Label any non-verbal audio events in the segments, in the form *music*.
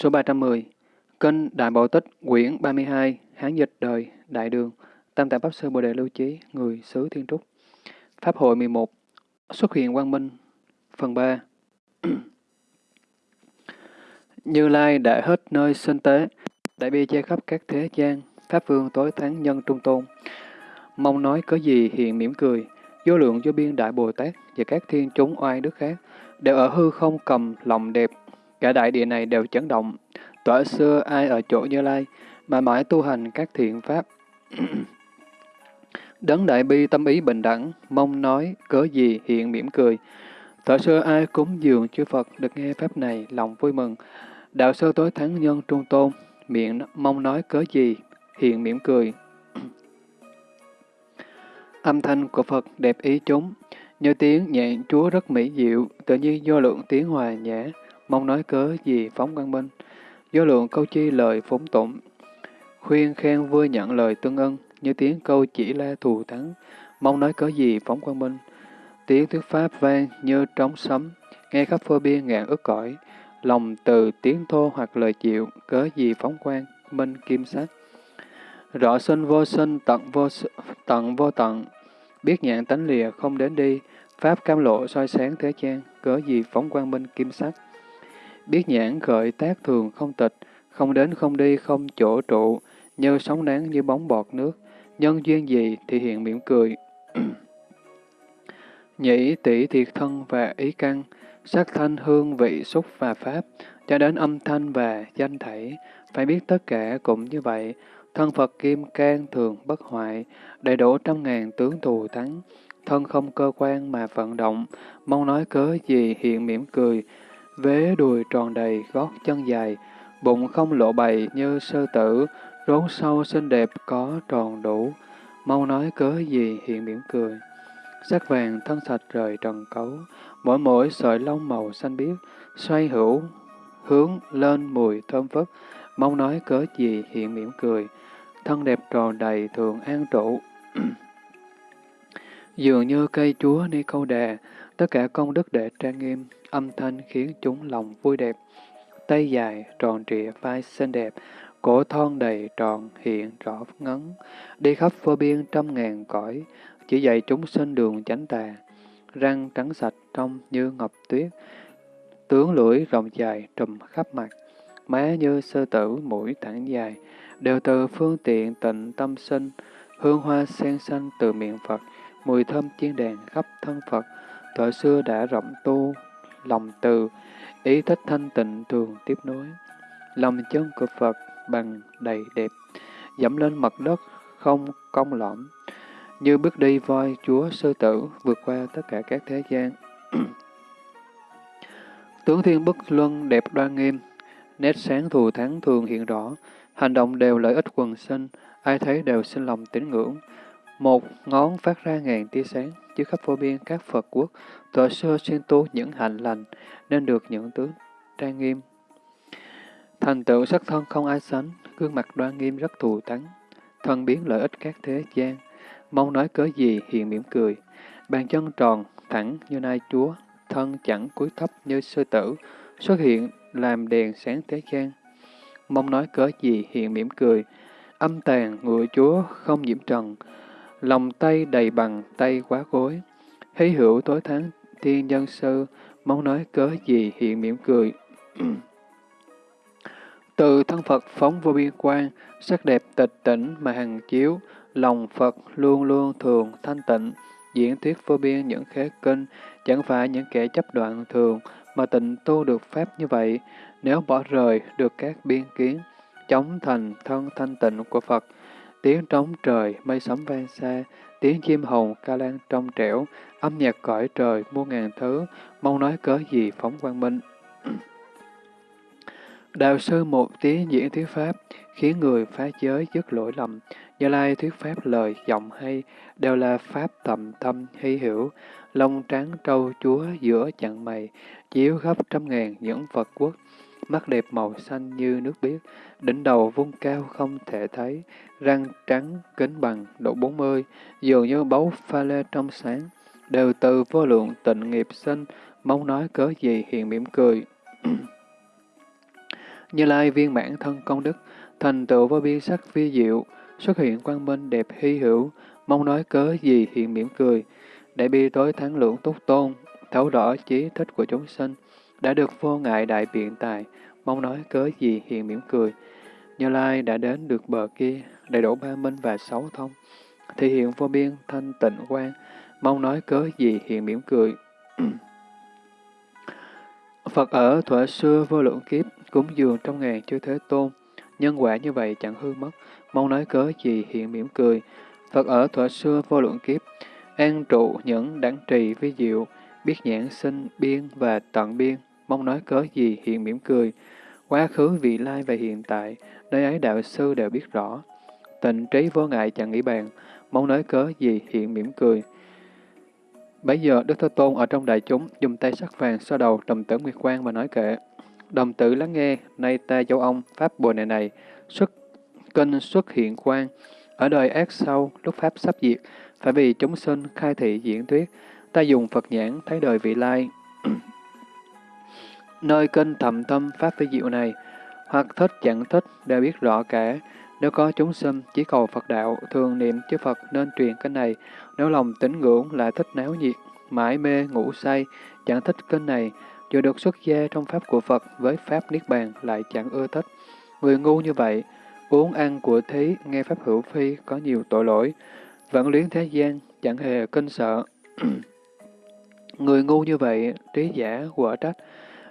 Số 310 Kinh Đại Bảo Tích, quyển 32, Hán dịch đời, Đại Đường, Tam Tạng Pháp Sư Bồ Đề Lưu Chí, người xứ Thiên Trúc. Pháp hội 11, Xuất hiện Quang Minh, phần 3. *clears throat* Như Lai đã hết nơi sinh tế, đại bi che khắp các thế gian, Pháp vương tối thắng nhân trung tôn. Mong nói có gì hiện mỉm cười, vô lượng vô biên đại Bồ Tát và các thiên chúng oai đức khác, đều ở hư không cầm lòng đẹp, cả đại địa này đều chấn động. Tỏa xưa ai ở chỗ Như Lai, mà mãi tu hành các thiện pháp. *clears throat* Đấng đại bi tâm ý bình đẳng, mong nói, cớ gì hiện mỉm cười. Thở xưa ai cúng dường chư Phật được nghe pháp này, lòng vui mừng. Đạo sơ tối thắng nhân trung tôn, miệng mong nói cớ gì, hiện mỉm cười. *clears throat* Âm thanh của Phật đẹp ý chúng, như tiếng nhạc Chúa rất mỹ diệu, tự nhiên do lượng tiếng hòa nhã, mong nói cớ gì phóng quang minh. Do lượng câu chi lời phúng tụng, khuyên khen vui nhận lời tương ân, như tiếng câu chỉ la thù thắng, mong nói cớ gì phóng quang minh. Tiếng thuyết pháp vang như trống sấm, nghe khắp phơ biên ngàn ức cõi, lòng từ tiếng thô hoặc lời chịu, cớ gì phóng quang, minh kim sắc. Rõ sinh vô sinh, tận vô tận vô tận, biết nhạn tánh lìa không đến đi, pháp cam lộ soi sáng thế gian, cớ gì phóng quang minh kim sắc. Biết nhãn khởi tác thường không tịch, không đến không đi không chỗ trụ, như sóng nắng như bóng bọt nước, nhân duyên gì thì hiện mỉm cười. *clears throat* Nhĩ tỷ thiệt thân và ý căn, sắc thanh hương vị xúc và pháp, cho đến âm thanh và danh thảy phải biết tất cả cũng như vậy. Thân Phật Kim Cang thường bất hoại, đầy đủ trăm ngàn tướng thù thắng, thân không cơ quan mà vận động, mong nói cớ gì hiện mỉm cười, vế đùi tròn đầy, gót chân dài, bụng không lộ bày như sơ tử, rốn sâu xinh đẹp có tròn đủ, mau nói cớ gì hiện mỉm cười. Sắc vàng thân sạch rời trần cấu, mỗi mỗi sợi lông màu xanh biếc, xoay hữu, hướng lên mùi thơm phức, mong nói cớ gì hiện mỉm cười. Thân đẹp tròn đầy thường an trụ. *clears throat* Dường như cây chúa ni câu đà, tất cả công đức để trang nghiêm, âm thanh khiến chúng lòng vui đẹp. Tay dài, tròn trịa, vai xinh đẹp, cổ thon đầy tròn, hiện rõ ngấn, đi khắp vô biên trăm ngàn cõi, chỉ dạy chúng sinh đường chánh tà, răng trắng sạch trong như ngọc tuyết, tướng lưỡi rộng dài trùm khắp mặt, má như sơ tử, mũi thẳng dài, đều từ phương tiện tịnh tâm sinh, hương hoa sen xanh từ miệng Phật, mùi thơm chiên đàn khắp thân Phật, thời xưa đã rộng tu, lòng từ, ý thích thanh tịnh thường tiếp nối. Lòng chân của Phật bằng đầy đẹp, dẫm lên mặt đất không cong lõm, như bước đi voi chúa sư tử vượt qua tất cả các thế gian. *clears throat* Tướng thiên bất luân đẹp đoan nghiêm, nét sáng thù thắng thường hiện rõ, hành động đều lợi ích quần sinh, ai thấy đều sinh lòng tín ngưỡng. Một ngón phát ra ngàn tia sáng, chứ khắp vô biên các Phật quốc, thuở xưa xuyên tu những hạnh lành, nên được những tướng trang nghiêm. Thành tựu sắc thân không ai sánh, gương mặt đoan nghiêm rất thù thắng, thân biến lợi ích các thế gian, mong nói cớ gì hiện mỉm cười, bàn chân tròn, thẳng như nai chúa, thân chẳng cúi thấp như sư tử, xuất hiện làm đèn sáng thế gian. Mong nói cớ gì hiện mỉm cười, âm tàn ngựa chúa không nhiễm trần, lòng tay đầy bằng tay quá gối, hí hữu tối tháng thiên nhân sư, mong nói cớ gì hiện mỉm cười. *clears throat* Từ thân Phật phóng vô biên quan, sắc đẹp tịch tỉnh mà hằng chiếu, lòng Phật luôn luôn thường thanh tịnh, diễn thuyết vô biên những khế kinh, chẳng phải những kẻ chấp đoạn thường, mà tịnh tu được pháp như vậy, nếu bỏ rời được các biên kiến, chống thành thân thanh tịnh của Phật, tiếng trống trời, mây sấm vang xa, tiếng chim hồng ca lan trong trẻo, âm nhạc cõi trời muôn ngàn thứ, mong nói cớ gì phóng quang minh. Đạo sư một tiếng diễn thuyết pháp, khiến người phá giới dứt lỗi lầm. Như Lai thuyết pháp lời, giọng hay, đều là pháp tầm tâm hy hiểu. lông trắng trâu chúa giữa chặng mày, chiếu khắp trăm ngàn những Phật quốc, mắt đẹp màu xanh như nước biếc, đỉnh đầu vung cao không thể thấy, răng trắng kính bằng độ bốn mươi, dường như báu pha lê trong sáng, đều từ vô lượng tịnh nghiệp sinh, mong nói cớ gì hiện mỉm cười. *clears throat* Như Lai viên mãn thân công đức, thành tựu vô biên sắc vi diệu, xuất hiện quang minh đẹp hy hữu, mong nói cớ gì hiện mỉm cười. Đại bi tối thắng lượng túc tôn, thấu rõ trí thích của chúng sinh, đã được vô ngại đại biện tài, mong nói cớ gì hiện mỉm cười. Như Lai đã đến được bờ kia, đầy đủ ba minh và sáu thông, thì hiện vô biên thanh tịnh quang, mong nói cớ gì hiện mỉm cười. *clears throat* Phật ở thuở xưa vô lượng kiếp, cúng dường trong ngàn chư thế tôn, nhân quả như vậy chẳng hư mất, mong nói cớ gì hiện mỉm cười. Phật ở thuở xưa vô lượng kiếp, an trụ những đẳng trì vi diệu, biết nhãn sinh biên và tận biên, mong nói cớ gì hiện mỉm cười. Quá khứ, vị lai và hiện tại, nơi ấy đạo sư đều biết rõ. Tịnh trí vô ngại chẳng nghĩ bàn, mong nói cớ gì hiện mỉm cười. Bấy giờ Đức Thế Tôn ở trong đại chúng dùng tay sắc vàng xoa đầu đồng tử Nguyệt Quang và nói kệ. Đồng tử lắng nghe, nay ta châu ông, Pháp Bồ này này, xuất kinh xuất hiện quang. Ở đời ác sau, lúc Pháp sắp diệt, phải vì chúng sinh khai thị diễn thuyết, ta dùng Phật nhãn thấy đời vị lai. Nơi kinh thầm tâm Pháp vi diệu này, hoặc thích chẳng thích đều biết rõ cả. Nếu có chúng sinh chỉ cầu Phật đạo, thường niệm chư Phật nên truyền kinh này. Nếu lòng tín ngưỡng lại thích náo nhiệt, mãi mê ngủ say, chẳng thích kinh này, dù được xuất gia trong Pháp của Phật với Pháp Niết Bàn lại chẳng ưa thích. Người ngu như vậy, uống ăn của thí, nghe Pháp hữu phi có nhiều tội lỗi, vẫn luyến thế gian, chẳng hề kinh sợ. *clears throat* Người ngu như vậy, trí giả quả trách,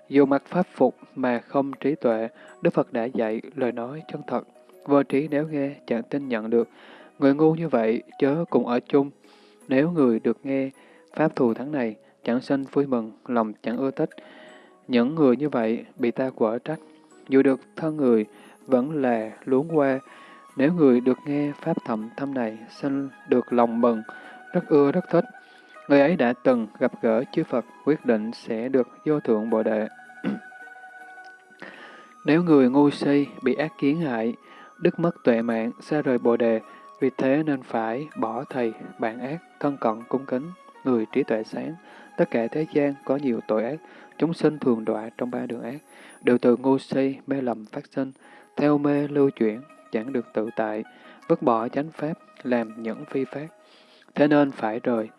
dù mặc pháp phục mà không trí tuệ, Đức Phật đã dạy lời nói chân thật. Vô trí nếu nghe, chẳng tin nhận được. Người ngu như vậy, chớ cùng ở chung. Nếu người được nghe, pháp thù thắng này, chẳng sinh vui mừng, lòng chẳng ưa thích. Những người như vậy bị ta quở trách. Dù được thân người, vẫn là luống qua. Nếu người được nghe pháp thậm thâm này, sinh được lòng mừng, rất ưa rất thích. Người ấy đã từng gặp gỡ chư Phật, quyết định sẽ được vô thượng bồ đề. Nếu người ngu si bị ác kiến hại, đức mất tuệ mạng, xa rời bồ đề, vì thế nên phải bỏ thầy, bạn ác, thân cận, cung kính, người trí tuệ sáng. Tất cả thế gian có nhiều tội ác, chúng sinh thường đọa trong ba đường ác, đều từ ngu si, mê lầm phát sinh, theo mê lưu chuyển, chẳng được tự tại, vứt bỏ chánh pháp, làm những phi pháp. Thế nên phải rời.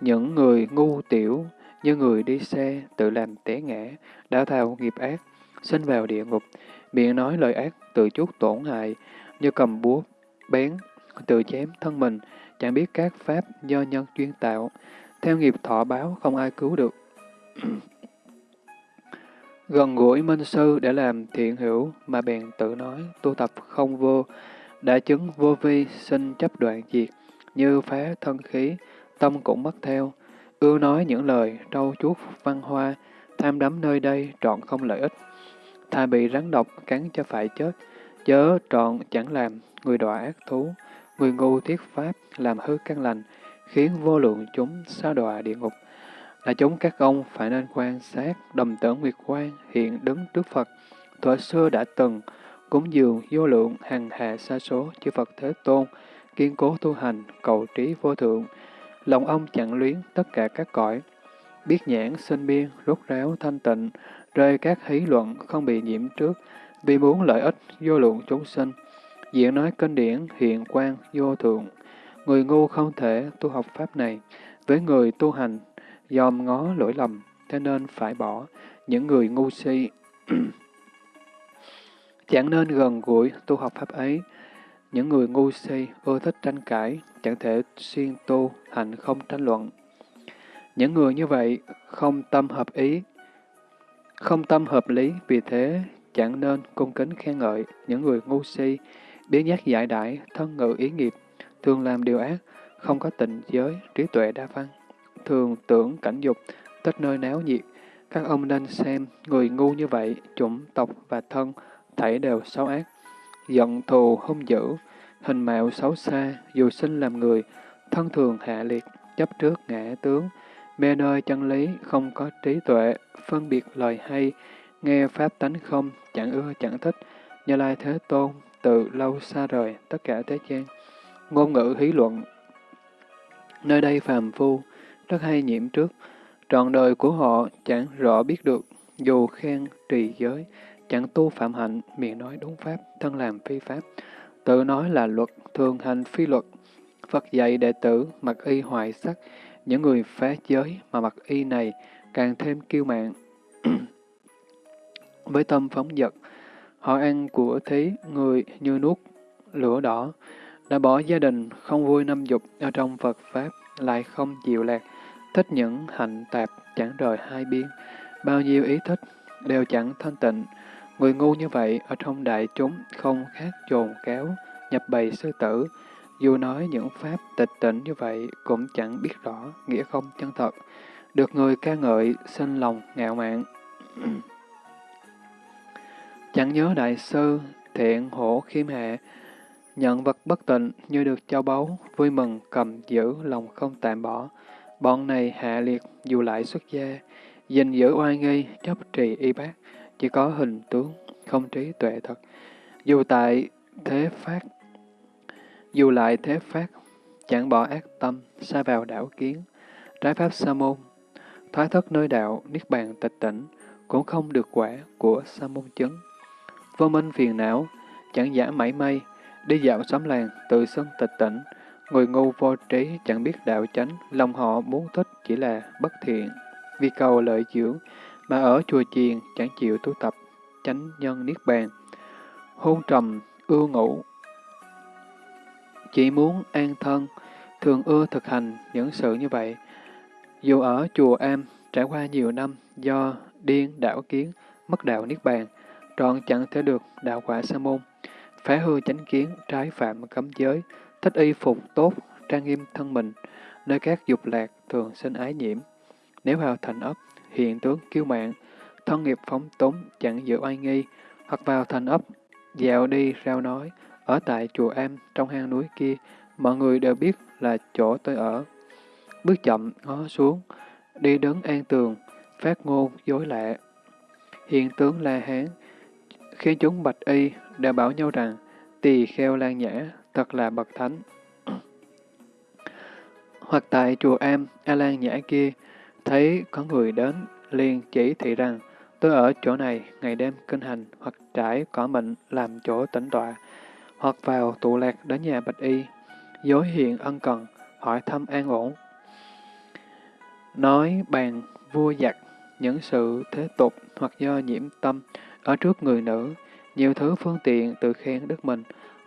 Những người ngu tiểu, như người đi xe, tự làm té ngã, đã thao nghiệp ác, sinh vào địa ngục, miệng nói lời ác, tự chuốc tổn hại, như cầm búa, bén, tự chém thân mình, chẳng biết các pháp do nhân chuyên tạo, theo nghiệp thọ báo không ai cứu được. *clears throat* Gần gũi minh sư để làm thiện hữu mà bèn tự nói tu tập không vô, đã chứng vô vi sinh chấp đoạn diệt, như phá thân khí, tâm cũng mất theo, ưa nói những lời trâu chuốt văn hoa, tham đắm nơi đây trọn không lợi ích. Thà bị rắn độc cắn cho phải chết, chớ trọn chẳng làm người đọa ác thú, người ngu thiết pháp làm hư căn lành, khiến vô lượng chúng xa đọa địa ngục. Là chúng các ông phải nên quan sát đầm tử nguyệt quan hiện đứng trước Phật, thuở xưa đã từng cúng dường vô lượng hằng hà sa số chư Phật Thế Tôn, kiên cố tu hành, cầu trí vô thượng. Lòng ông chẳng luyến tất cả các cõi, biết nhãn sinh biên, rốt ráo thanh tịnh, rơi các hí luận không bị nhiễm trước, vì muốn lợi ích vô lượng chúng sinh. Diễn nói kinh điển hiện quan vô thượng, người ngu không thể tu học pháp này, với người tu hành dòm ngó lỗi lầm, thế nên phải bỏ những người ngu si. *clears throat* chẳng nên gần gũi tu học pháp ấy. Những người ngu si ưa thích tranh cãi, chẳng thể xuyên tu, hành không tranh luận. Những người như vậy không tâm hợp ý, không tâm hợp lý, vì thế chẳng nên cung kính khen ngợi những người ngu si, biến giác giải đãi, thân ngự ý nghiệp, thường làm điều ác, không có tịnh giới, trí tuệ đa văn, thường tưởng cảnh dục, tất nơi náo nhiệt. Các ông nên xem, người ngu như vậy, chủng tộc và thân, thảy đều xấu ác, giận thù hung dữ, hình mạo xấu xa, dù sinh làm người, thân thường hạ liệt, chấp trước ngã tướng, mê nơi chân lý, không có trí tuệ, phân biệt lời hay, nghe pháp tánh không, chẳng ưa chẳng thích, như lai thế tôn, từ lâu xa rời tất cả thế gian. Ngôn ngữ hí luận Nơi đây phàm phu, rất hay nhiễm trước, trọn đời của họ chẳng rõ biết được, dù khen trì giới, chẳng tu phạm hạnh, miệng nói đúng pháp, thân làm phi pháp, tự nói là luật, thường hành phi luật. Phật dạy đệ tử mặc y hoại sắc, những người phá giới mà mặc y này càng thêm kiêu mạn. *clears throat* Với tâm phóng dật, họ ăn của thí người như nuốt lửa đỏ, đã bỏ gia đình, không vui năm dục ở trong Phật Pháp, lại không chịu lạc, thích những hạnh tạp chẳng rời hai biên, bao nhiêu ý thích đều chẳng thanh tịnh. Người ngu như vậy ở trong đại chúng không khác trồn kéo, nhập bầy sư tử, dù nói những pháp tịch tỉnh như vậy cũng chẳng biết rõ nghĩa không chân thật, được người ca ngợi, sinh lòng ngạo mạn. *clears throat* chẳng nhớ đại sư, thiện hổ khiêm hạ, nhận vật bất tịnh như được châu báu, vui mừng cầm giữ lòng không tạm bỏ. Bọn này hạ liệt dù lại xuất gia, gìn giữ oai nghi, chấp trì y bác, chỉ có hình tướng, không trí tuệ thật. Dù tại thế phát, dù lại thế phát, chẳng bỏ ác tâm, xa vào đảo kiến, trái pháp sa môn, thoái thất nơi đạo, niết bàn tịch tỉnh, cũng không được quả của sa môn chứng. Vô minh phiền não, chẳng giả mảy may, đi dạo xóm làng, tự xưng tịch tỉnh, người ngu vô trí chẳng biết đạo chánh, lòng họ muốn thích chỉ là bất thiện, vì cầu lợi dưỡng, mà ở chùa chiền chẳng chịu tu tập, chánh nhân niết bàn. Hôn trầm, ưa ngủ, chỉ muốn an thân, thường ưa thực hành những sự như vậy. Dù ở chùa Am, trải qua nhiều năm do điên đảo kiến, mất đạo niết bàn, trọn chẳng thể được đạo quả sa môn, phá hư chánh kiến, trái phạm cấm giới, thích y phục tốt, trang nghiêm thân mình, nơi các dục lạc thường sinh ái nhiễm. Nếu vào thành ấp, hiện tướng kiêu mạng, thân nghiệp phóng túng, chẳng giữ oai nghi, hoặc vào thành ấp, dạo đi rao nói, ở tại chùa Am trong hang núi kia, mọi người đều biết là chỗ tôi ở. Bước chậm, ngó xuống, đi đứng an tường, phát ngôn, dối lạ. Hiện tướng La Hán, khi chúng bạch y đã bảo nhau rằng tỳ kheo lan nhã thật là bậc thánh. Hoặc tại chùa Am, A Lan Nhã kia, thấy có người đến, liền chỉ thị rằng, tôi ở chỗ này ngày đêm kinh hành hoặc trải cỏ mịn làm chỗ tĩnh tọa, hoặc vào tụ lạc đến nhà bạch y, dối hiện ân cần, hỏi thăm an ổn. Nói bàn vua giặc, những sự thế tục hoặc do nhiễm tâm ở trước người nữ, nhiều thứ phương tiện tự khen đức mình,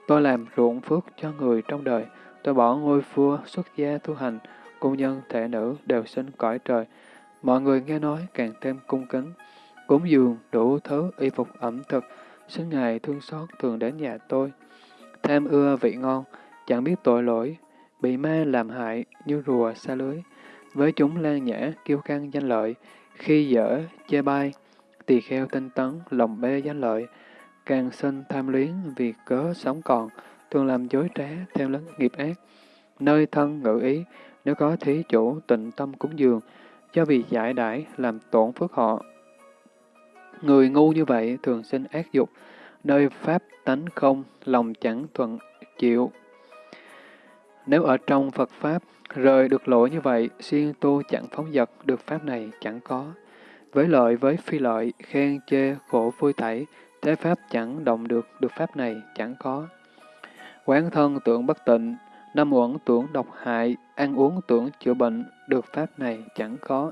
tôi làm ruộng phước cho người trong đời, tôi bỏ ngôi vua xuất gia tu hành, cung nhân thể nữ đều sinh cõi trời. Mọi người nghe nói càng thêm cung kính, cúng dường đủ thứ y phục ẩm thực, xin Ngài thương xót thường đến nhà tôi. Tham ưa vị ngon, chẳng biết tội lỗi, bị ma làm hại như rùa xa lưới. Với chúng lan nhã, kiêu căng danh lợi, khi dở, chê bai, tỳ kheo tinh tấn, lòng bê danh lợi, càng sinh tham luyến vì cớ sống còn, thường làm dối trá, theo lấn nghiệp ác. Nơi thân ngự ý, nếu có thí chủ tịnh tâm cúng dường, cho vì giải đãi làm tổn phước họ. Người ngu như vậy thường sinh ác dục, nơi pháp tánh không, lòng chẳng thuận chịu. Nếu ở trong Phật Pháp, rời được lỗi như vậy, siêng tu chẳng phóng dật, được Pháp này chẳng có. Với lợi với phi lợi, khen chê, khổ vui thảy, thế Pháp chẳng động được, được Pháp này chẳng có. Quán thân tưởng bất tịnh, năm uẩn tưởng độc hại, ăn uống tưởng chữa bệnh, được Pháp này chẳng có.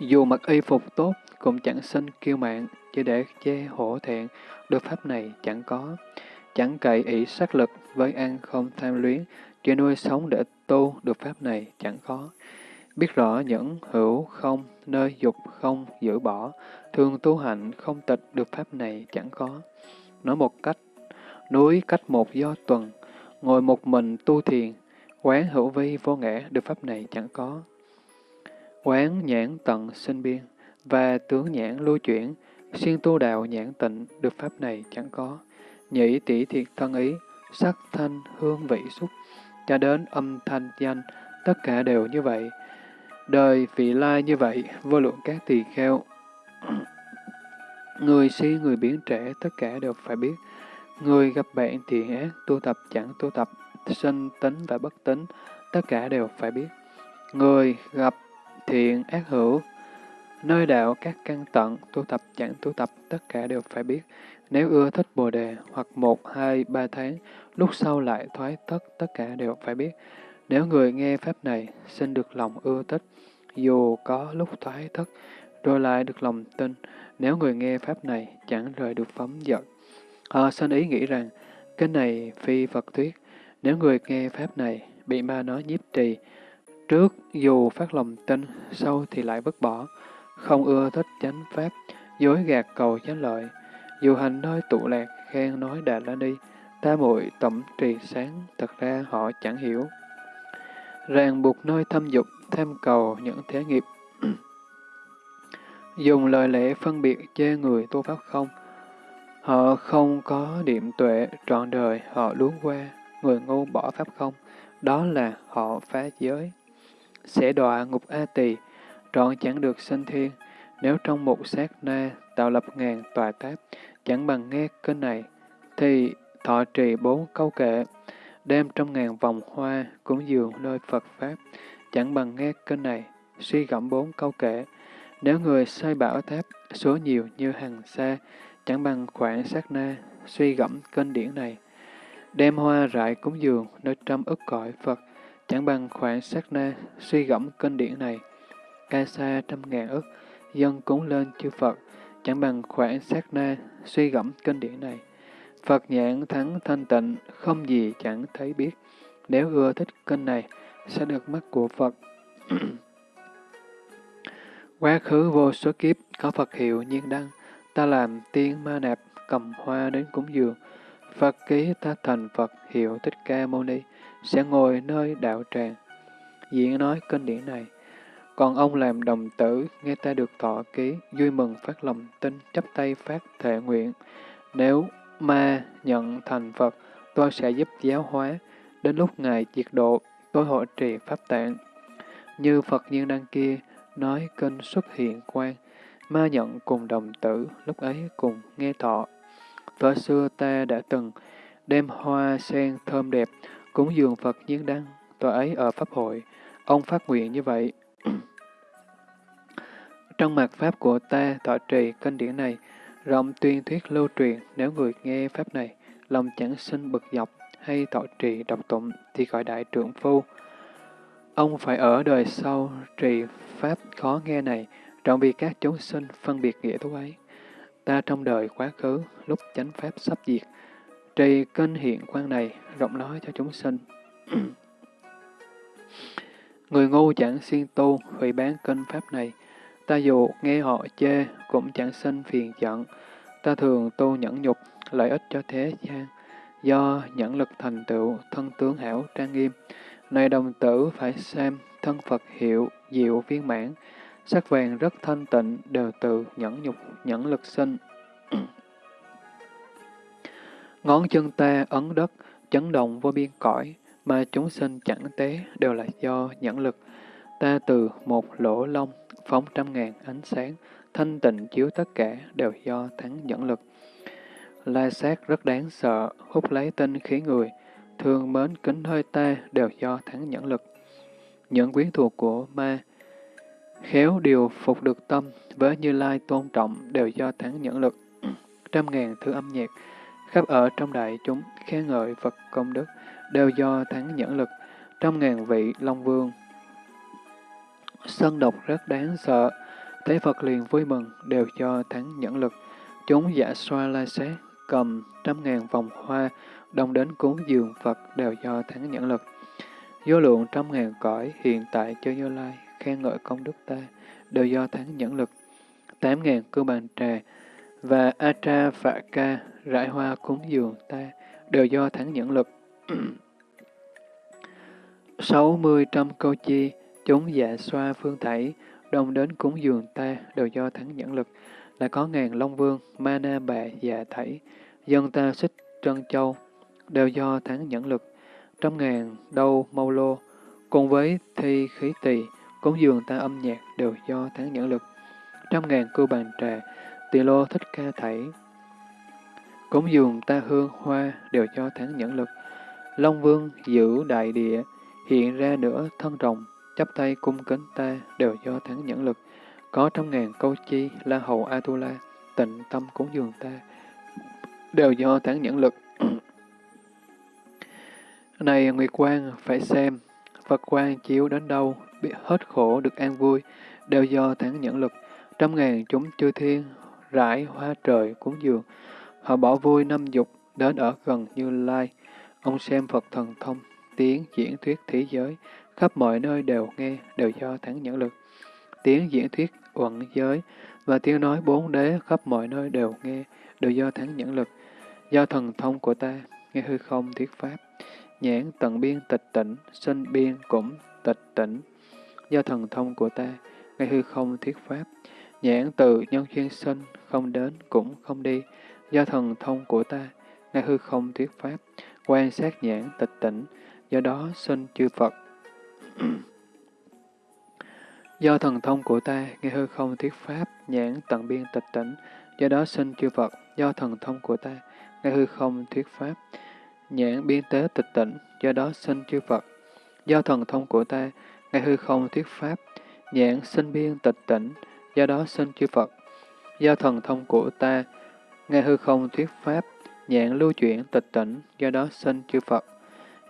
Dù mặc y phục tốt, cũng chẳng sinh kiêu mạng, chỉ để che hổ thẹn, được Pháp này chẳng có. Chẳng cậy ý sát lực, với ăn không tham luyến, chỉ nuôi sống để tu, được Pháp này chẳng có. Biết rõ những hữu không, nơi dục không giữ bỏ, thường tu hạnh không tịch được Pháp này chẳng có. Nói một cách, núi cách một do tuần, ngồi một mình tu thiền, quán hữu vi vô ngã được Pháp này chẳng có. Quán nhãn tận sinh biên, và tướng nhãn lưu chuyển, xuyên tu đạo nhãn tịnh được Pháp này chẳng có. Nhĩ tỷ thiệt thân ý, sắc thanh hương vị xúc, cho đến âm thanh danh, tất cả đều như vậy. Đời vị lai như vậy, vô lượng các tỳ kheo. *coughs* Người si, người biến trẻ, tất cả đều phải biết. Người gặp bạn thiện ác, tu tập chẳng tu tập, sinh tính và bất tính, tất cả đều phải biết. Người gặp thiện ác hữu, Nơi đạo các căn tận, tu tập chẳng tu tập, tất cả đều phải biết. Nếu ưa thích Bồ Đề, hoặc một, hai, ba tháng, lúc sau lại thoái tất, tất cả đều phải biết. Nếu người nghe Pháp này, xin được lòng ưa thích, dù có lúc thoái thất, rồi lại được lòng tin, nếu người nghe Pháp này chẳng rời được phóng giận. Họ xin ý nghĩ rằng, cái này phi Phật thuyết, nếu người nghe Pháp này bị ma nói nhiếp trì, trước dù phát lòng tin, sau thì lại vứt bỏ, không ưa thích chánh Pháp, dối gạt cầu chánh lợi, dù hành nơi tụ lạc, khen nói đà la đi, ta muội tổng trì sáng, thật ra họ chẳng hiểu. Ràng buộc nơi thâm dục, tham cầu những thế nghiệp. *clears throat* Dùng lời lẽ phân biệt chê người tu pháp không. Họ không có điểm tuệ, trọn đời họ luống qua, người ngu bỏ pháp không. Đó là họ phá giới. Sẽ đọa ngục A tỳ, trọn chẳng được sanh thiên. Nếu trong một sát na tạo lập ngàn tòa tháp, chẳng bằng nghe kênh này, thì thọ trì bốn câu kệ, đem trong ngàn vòng hoa, cúng dường nơi Phật Pháp, chẳng bằng nghe kênh này, suy gẫm bốn câu kệ. Nếu người sai bảo tháp, số nhiều như hàng xa, chẳng bằng khoảng sát na, suy gẫm kênh điển này. Đem hoa rải cúng dường nơi trăm ức cõi Phật, chẳng bằng khoảng sát na, suy gẫm kênh điển này. Ca sa trăm ngàn ức, dân cúng lên chư Phật, chẳng bằng khoảng sát na, suy gẫm kinh điển này. Phật nhãn thắng thanh tịnh, không gì chẳng thấy biết. Nếu ưa thích kinh này, sẽ được mắt của Phật. *clears throat* Quá khứ vô số kiếp, có Phật hiệu nhiên đăng, ta làm tiên ma nạp, cầm hoa đến cúng dường. Phật ký ta thành Phật hiệu Thích Ca Mâu Ni, sẽ ngồi nơi đạo tràng. Diễn nói kinh điển này, còn ông làm đồng tử, nghe ta được thọ ký, vui mừng phát lòng tin, chấp tay phát thệ nguyện. Nếu ma nhận thành Phật, tôi sẽ giúp giáo hóa. Đến lúc Ngài diệt độ, tôi hộ trì Pháp tạng. Như Phật nhiên đăng kia, nói kinh xuất hiện quan, ma nhận cùng đồng tử, lúc ấy cùng nghe thọ. thời xưa ta đã từng đem hoa sen thơm đẹp, cúng dường Phật nhiên đăng, tòa ấy ở Pháp hội. Ông phát nguyện như vậy, *clears throat* trong mặt Pháp của ta tọa trì kinh điển này, rộng tuyên thuyết lưu truyền, nếu người nghe Pháp này, lòng chẳng sinh bực dọc hay tọa trì độc tụng thì gọi đại trưởng phu. Ông phải ở đời sau trì Pháp khó nghe này, trọng vì các chúng sinh phân biệt nghĩa thú ấy. Ta trong đời quá khứ, lúc chánh Pháp sắp diệt, trì kênh hiện quan này, rộng nói cho chúng sinh. *clears throat* Người ngu chẳng siêng tu, hủy bán kênh Pháp này, Ta dù nghe họ chê, cũng chẳng sinh phiền giận. Ta thường tu nhẫn nhục, lợi ích cho thế gian. Do nhẫn lực thành tựu, thân tướng hảo trang nghiêm. Này đồng tử phải xem, thân Phật hiệu, diệu viên mãn. Sắc vàng rất thanh tịnh, đều từ nhẫn nhục, nhẫn lực sinh. *clears throat* Ngón chân ta ấn đất, chấn động vô biên cõi, mà chúng sinh chẳng tế đều là do nhẫn lực. Ta từ một lỗ lông phóng trăm ngàn ánh sáng, thanh tịnh chiếu tất cả đều do thắng nhẫn lực. La sát rất đáng sợ, hút lấy tinh khí người, thương mến kính hơi ta đều do thắng nhẫn lực. Những quyến thuộc của ma, khéo điều phục được tâm, với Như Lai tôn trọng đều do thắng nhẫn lực. *clears throat* Trăm ngàn thứ âm nhạc, khắp ở trong đại chúng, khen ngợi Phật công đức, đều do thắng nhẫn lực. Trăm ngàn vị Long Vương, Sân độc rất đáng sợ, thấy Phật liền vui mừng, đều do thắng nhẫn lực. Chúng giả xoa la xé cầm trăm ngàn vòng hoa, đông đến cúng dường Phật đều do thắng nhẫn lực. Vô lượng trăm ngàn cõi hiện tại cho Như Lai, khen ngợi công đức ta, đều do thắng nhẫn lực. Tám ngàn cư bàn trà và atra Phạ Ca rải hoa cúng dường ta, đều do thắng nhẫn lực. *clears throat* Sáu mươi trăm câu chi Chúng dạ xoa phương thảy, đồng đến cúng dường ta đều do thắng nhẫn lực. là có ngàn long vương, ma na bà dạ thảy, dân ta xích trân châu, đều do thắng nhẫn lực. Trăm ngàn đâu mâu lô, cùng với thi khí tỳ, cúng dường ta âm nhạc đều do thắng nhẫn lực. Trăm ngàn cưu bàn trà, tỳ lô thích ca thảy, cúng dường ta hương hoa đều do thắng nhẫn lực. Long vương giữ đại địa, hiện ra nửa thân rồng, chấp tay cung kính ta đều do thắng nhẫn lực. có trăm ngàn câu chi, la hầu Atula, tịnh tâm cúng dường ta, đều do thắng nhẫn lực. *clears throat* này Nguyệt Quang, phải xem, Phật quang chiếu đến đâu, biết hết khổ được an vui, đều do thắng nhẫn lực. Trăm ngàn chúng chư thiên, rải hoa trời cúng dường, họ bỏ vui năm dục, đến ở gần Như Lai. Ông xem Phật thần thông, tiếng diễn thuyết thế giới, khắp mọi nơi đều nghe, đều do thắng nhẫn lực. Tiếng diễn thuyết uẩn giới và tiếng nói bốn đế khắp mọi nơi đều nghe, đều do thắng nhẫn lực. Do thần thông của ta, nghe hư không thuyết pháp, nhãn tận biên tịch tỉnh, sinh biên cũng tịch tỉnh. Do thần thông của ta, nghe hư không thuyết pháp, nhãn từ nhân duyên sinh, không đến cũng không đi. Do thần thông của ta, ngay hư không thuyết pháp, quan sát nhãn tịch tỉnh, do đó sinh chư Phật. *clears throat* do thần thông của ta, ngay hư không thuyết pháp, nhãn tận biên tịch tỉnh, do đó sinh chư Phật. Do thần thông của ta, ngay hư không thuyết pháp, nhãn biên tế tịch tỉnh, do đó sinh chư Phật. Do thần thông của ta, ngay hư không thuyết pháp, nhãn sinh biên tịch tỉnh, do đó sinh chư Phật. Do thần thông của ta, nghe hư không thuyết pháp, nhãn lưu chuyển tịch tỉnh, do đó sinh chư Phật.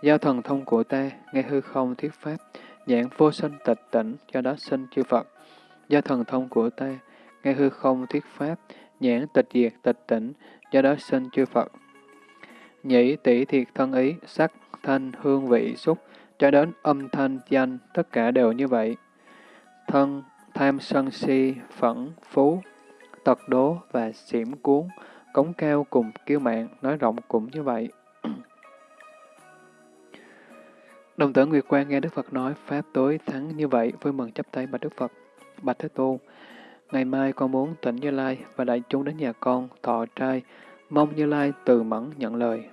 Do thần thông của ta, nghe hư không thuyết pháp, nhãn vô sinh tịch tỉnh, do đó sinh chư Phật. Do thần thông của ta, nghe hư không thuyết pháp, nhãn tịch diệt tịch tỉnh, do đó sinh chư Phật. Nhĩ tỷ thiệt thân ý, sắc, thanh, hương vị, xúc, cho đến âm thanh, danh, tất cả đều như vậy. Thân, tham sân si, phẫn, phú, tật đố và xỉm cuốn, cống cao cùng kiêu mạng, nói rộng cũng như vậy. *clears throat* Đồng tử Nguyệt Quang nghe Đức Phật nói Pháp tối thắng như vậy, vui mừng chấp tay bạch Đức Phật. Bạch Thế Tôn, ngày mai con muốn tỉnh Như Lai và đại chúng đến nhà con, thọ trai, mong Như Lai từ mẫn nhận lời.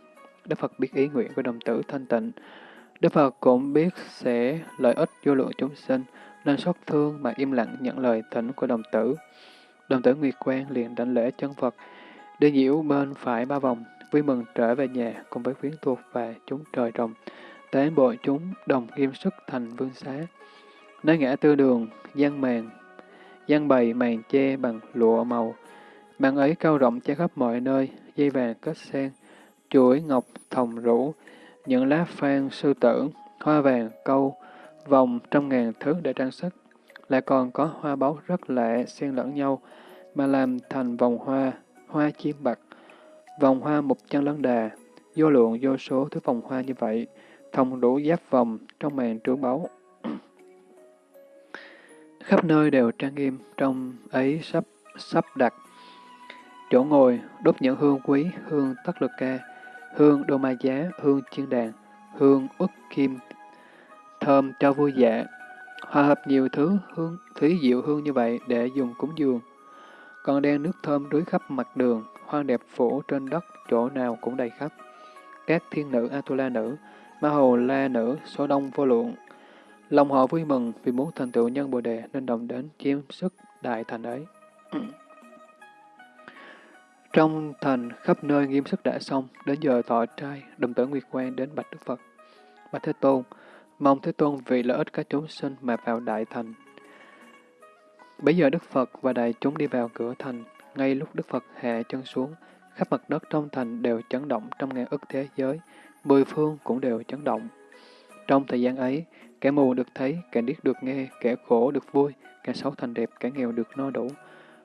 Đức Phật biết ý nguyện của đồng tử thanh tịnh. Đức Phật cũng biết sẽ lợi ích vô lượng chúng sinh, nên xót thương mà im lặng nhận lời thỉnh của đồng tử. Đồng tử Nguyệt Quang liền đảnh lễ chân Phật, đi nhiễu bên phải ba vòng, vui mừng trở về nhà cùng với quyến thuộc và chúng trời trồng. Tế bộ chúng đồng nghiêm sức thành vương xá. Nơi ngã tư đường, gian màn, gian bày màn che bằng lụa màu. Màn ấy cao rộng che khắp mọi nơi, dây vàng kết sen, chuỗi ngọc thòng rũ, những lá phan sư tử, hoa vàng câu, vòng trăm ngàn thứ để trang sức. Lại còn có hoa báu rất lạ xen lẫn nhau, mà làm thành vòng hoa, hoa chiêm bạc, vòng hoa mục chân lấn đà, vô lượng vô số thứ vòng hoa như vậy, thông đủ giáp vòng trong màn trướng báu. Khắp nơi đều trang nghiêm, trong ấy sắp sắp đặt. Chỗ ngồi, đốt những hương quý, hương tất lực ca, hương đô ma giá, hương chiên đàn, hương ức kim, thơm cho vui dạ. Hòa hợp nhiều thứ hương thúy diệu hương như vậy để dùng cúng dường. Còn đen nước thơm rưới khắp mặt đường, hoang đẹp phủ trên đất, chỗ nào cũng đầy khắp. Các thiên nữ Atula nữ, Ma Hầu La Nữ, số đông vô lượng. Lòng họ vui mừng vì muốn thành tựu nhân Bồ Đề nên đồng đến chiếm sức đại thành ấy. Trong thành khắp nơi nghiêm sức đã xong, đến giờ thọ trai, đồng tử Nguyệt Quang đến Bạch Đức Phật. Bạch Thế Tôn, mong Thế Tôn vì lợi ích các chúng sinh mà vào đại thành. Bây giờ Đức Phật và đại chúng đi vào cửa thành, ngay lúc Đức Phật hạ chân xuống, khắp mặt đất trong thành đều chấn động trong ngàn ức thế giới, mười phương cũng đều chấn động. Trong thời gian ấy, kẻ mù được thấy, kẻ điếc được nghe, kẻ khổ được vui, kẻ xấu thành đẹp, kẻ nghèo được no đủ.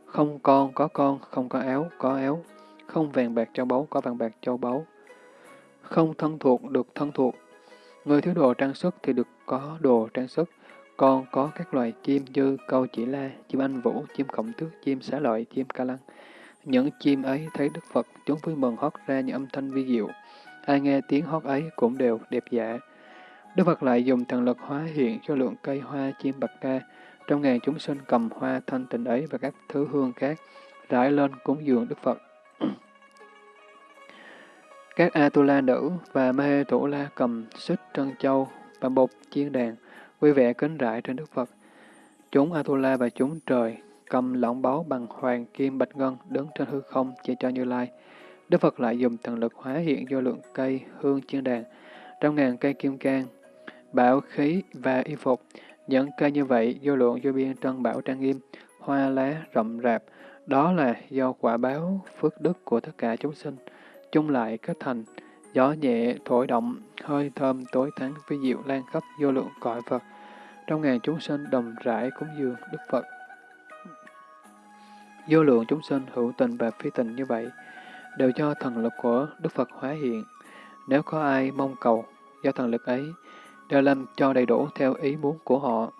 Không con có con, không có áo có áo, không vàng bạc châu báu có vàng bạc châu báu. Không thân thuộc được thân thuộc. Người thiếu đồ trang sức thì được có đồ trang sức, còn có các loài chim như câu chỉ la, chim anh vũ, chim khổng tước, chim xá lợi, chim ca lăng. Những chim ấy thấy Đức Phật, chúng vui mừng hót ra những âm thanh vi diệu. Ai nghe tiếng hót ấy cũng đều đẹp dạ. Đức Phật lại dùng thần lực hóa hiện cho lượng cây hoa chim bạc ca, trong ngàn chúng sinh cầm hoa thanh tịnh ấy và các thứ hương khác, rải lên cúng dường Đức Phật các Atula nữ và Mê Thủ La cầm xích trân châu và bột chiên đàn, vui vẻ kính rải trên Đức Phật. Chúng Atula và chúng trời cầm lỏng báu bằng hoàng kim bạch ngân đứng trên hư không chỉ cho Như Lai. Đức Phật lại dùng thần lực hóa hiện vô lượng cây hương chiên đàn, trong ngàn cây kim cang, bảo khí và y phục. Những cây như vậy vô lượng vô biên trân bảo trang nghiêm, hoa lá rậm rạp, đó là do quả báo phước đức của tất cả chúng sinh, chung lại kết thành, gió nhẹ thổi động, hơi thơm tối thắng vi diệu lan khắp vô lượng cõi Phật. Trong ngàn chúng sinh đồng rãi cúng dường Đức Phật. Vô lượng chúng sinh hữu tình và phi tình như vậy, đều do thần lực của Đức Phật hóa hiện. Nếu có ai mong cầu, do thần lực ấy, đều làm cho đầy đủ theo ý muốn của họ.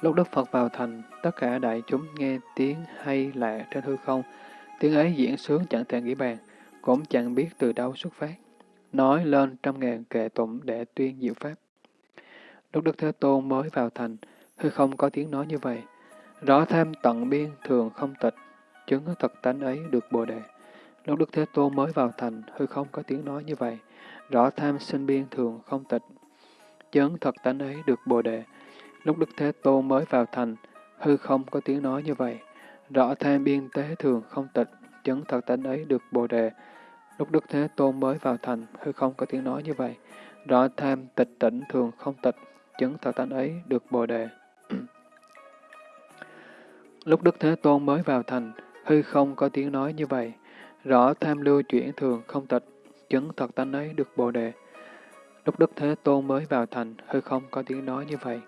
Lúc Đức Phật vào thành, tất cả đại chúng nghe tiếng hay lạ trên hư không. Tiếng ấy diễn sướng chẳng thể nghĩ bàn, cũng chẳng biết từ đâu xuất phát. Nói lên trăm ngàn kệ tụng để tuyên diệu pháp. Lúc Đức Thế Tôn mới vào thành, hư không có tiếng nói như vậy. Rõ tham tận biên thường không tịch, chứng thật tánh ấy được bồ đề. Lúc Đức Thế Tôn mới vào thành, hư không có tiếng nói như vậy. Rõ tham sinh biên thường không tịch, chứng thật tánh ấy được bồ đề. Lúc Đức Thế Tôn mới vào thành, hư không có tiếng nói như vậy. Rõ tham biên tế thường không tịch, chứng thật tánh ấy được bồ đề. Lúc Đức Thế Tôn mới vào thành, hư không có tiếng nói như vậy. Rõ tham tịch tỉnh thường không tịch, chứng thật tánh ấy được bồ đề. *clears throat* Lúc Đức Thế Tôn mới vào thành, hư không có tiếng nói như vậy. Rõ tham lưu chuyển thường không tịch, chứng thật tánh ấy được bồ đề. Lúc Đức Thế Tôn mới vào thành, hư không có tiếng nói như vậy.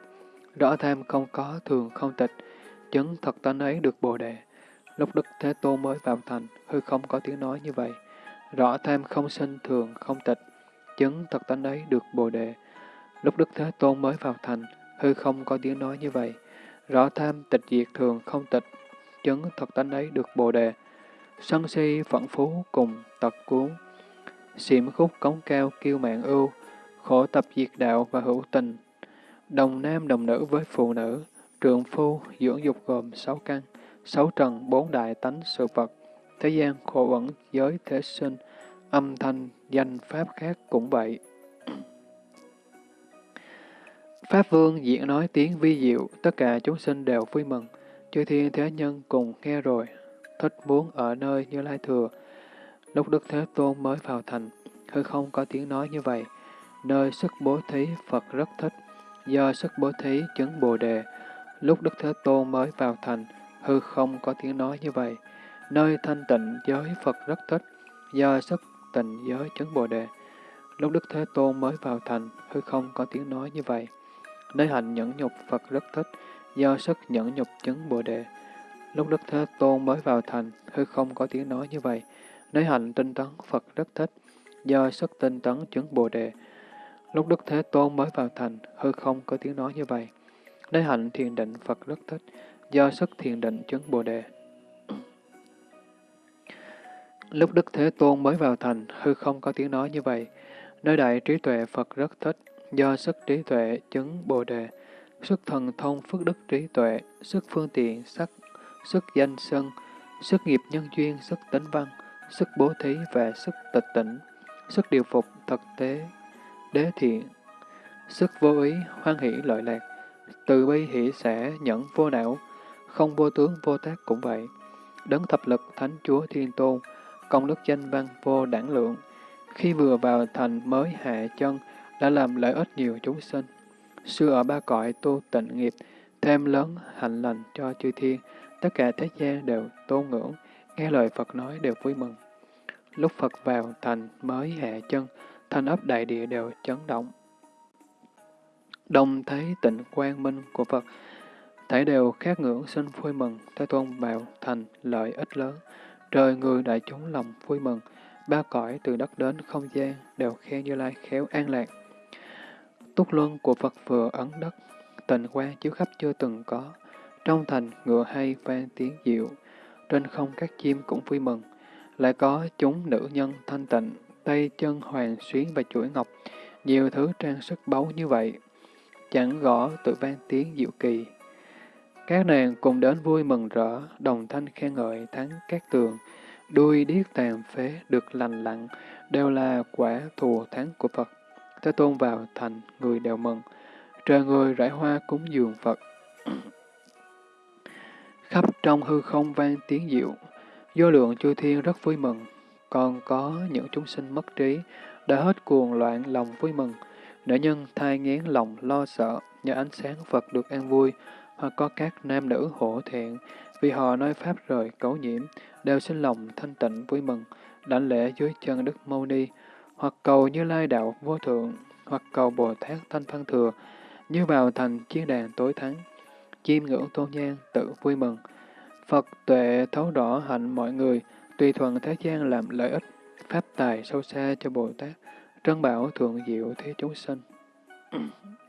Rõ tham không có thường không tịch, chứng thật tánh ấy được bồ đề. Lúc Đức Thế Tôn mới vào thành, hư không có tiếng nói như vậy. Rõ tham không sinh thường không tịch, chứng thật tánh ấy được bồ đề. Lúc Đức Thế Tôn mới vào thành, hư không có tiếng nói như vậy. Rõ tham tịch diệt thường không tịch, chứng thật tánh ấy được bồ đề. Sân si phận phú cùng tật cuốn, xiểm khúc cống cao kiêu mạng ưu, khổ tập diệt đạo và hữu tình. Đồng nam đồng nữ với phụ nữ, trượng phu dưỡng dục gồm sáu căn, sáu trần bốn đại tánh sự vật, thế gian khổ ẩn giới thế sinh, âm thanh, danh pháp khác cũng vậy. Pháp Vương diễn nói tiếng vi diệu, tất cả chúng sinh đều vui mừng. Chư thiên thế nhân cùng nghe rồi, thích muốn ở nơi như Lai Thừa. Lúc Đức Thế Tôn mới vào thành, hư không có tiếng nói như vậy. Nơi sức bố thí Phật rất thích, do sức bố thí chứng Bồ Đề. Lúc Đức Thế Tôn mới vào thành, hư không có tiếng nói như vậy. Nơi thanh tịnh giới Phật rất thích, do sức tịnh giới chứng Bồ Đề. Lúc Đức Thế Tôn mới vào thành, hư không có tiếng nói như vậy. Nơi hạnh nhẫn nhục Phật rất thích, do sức nhẫn nhục chứng Bồ Đề. Lúc Đức Thế Tôn mới vào thành, hư không có tiếng nói như vậy. Nơi hạnh tinh tấn Phật rất thích, do sức tinh tấn chứng Bồ Đề. Lúc Đức Thế Tôn mới vào thành, hư không có tiếng nói như vậy. Nơi hạnh thiền định Phật rất thích, do sức thiền định chứng Bồ Đề. Lúc Đức Thế Tôn mới vào thành, hư không có tiếng nói như vậy. Nơi đại trí tuệ Phật rất thích, do sức trí tuệ chứng Bồ Đề, sức thần thông phước đức trí tuệ, sức phương tiện, sắc, sức danh sân, sức nghiệp nhân duyên, sức tính văn, sức bố thí và sức tịch tỉnh, sức điều phục thực tế, đế thiện, sức vô ý, hoan hỷ lợi lạc, từ bi hỷ xã, nhẫn vô não, không vô tướng vô tác cũng vậy. Đấng thập lực thánh chúa thiên tôn, công đức danh văn vô đẳng lượng, khi vừa vào thành mới hạ chân, đã làm lợi ích nhiều chúng sinh. Xưa ở ba cõi tu tịnh nghiệp, thêm lớn hạnh lành cho chư thiên, tất cả thế gian đều tôn ngưỡng, nghe lời Phật nói đều vui mừng. Lúc Phật vào thành mới hạ chân, thành ấp đại địa đều chấn động. Đồng thấy tịnh quang minh của Phật, thể đều khát ngưỡng sinh vui mừng, Thế Tôn vào thành lợi ích lớn, trời người đại chúng lòng vui mừng, ba cõi từ đất đến không gian đều khen Như Lai khéo an lạc. Túc luân của Phật vừa ấn đất, tình quang chiếu khắp chưa từng có, trong thành ngựa hay vang tiếng diệu, trên không các chim cũng vui mừng, lại có chúng nữ nhân thanh tịnh, tay chân hoàng xuyến và chuỗi ngọc, nhiều thứ trang sức báu như vậy, chẳng gõ tự vang tiếng diệu kỳ. Các nàng cùng đến vui mừng rỡ, đồng thanh khen ngợi thắng các tường, đuôi điếc tàn phế được lành lặng, đều là quả thù thắng của Phật. Thế Tôn vào thành, người đều mừng, trời người rải hoa cúng dường Phật. *clears throat* Khắp trong hư không vang tiếng diệu, vô lượng chư thiên rất vui mừng, còn có những chúng sinh mất trí, đã hết cuồng loạn lòng vui mừng, nữ nhân thai ngén lòng lo sợ, nhờ ánh sáng Phật được an vui, hoặc có các nam nữ hổ thẹn, vì họ nói Pháp rời cấu nhiễm, đều sinh lòng thanh tịnh vui mừng, đảnh lễ dưới chân Đức Mâu Ni, hoặc cầu như lai đạo vô thượng, hoặc cầu Bồ Tát Thanh Văn Thừa, như vào thành chiến đàn tối thắng, chiêm ngưỡng tôn nhang tự vui mừng. Phật tuệ thấu rõ hạnh mọi người, tùy thuận thế gian làm lợi ích, pháp tài sâu xa cho Bồ Tát, trân bảo thượng diệu thế chúng sinh. *clears throat*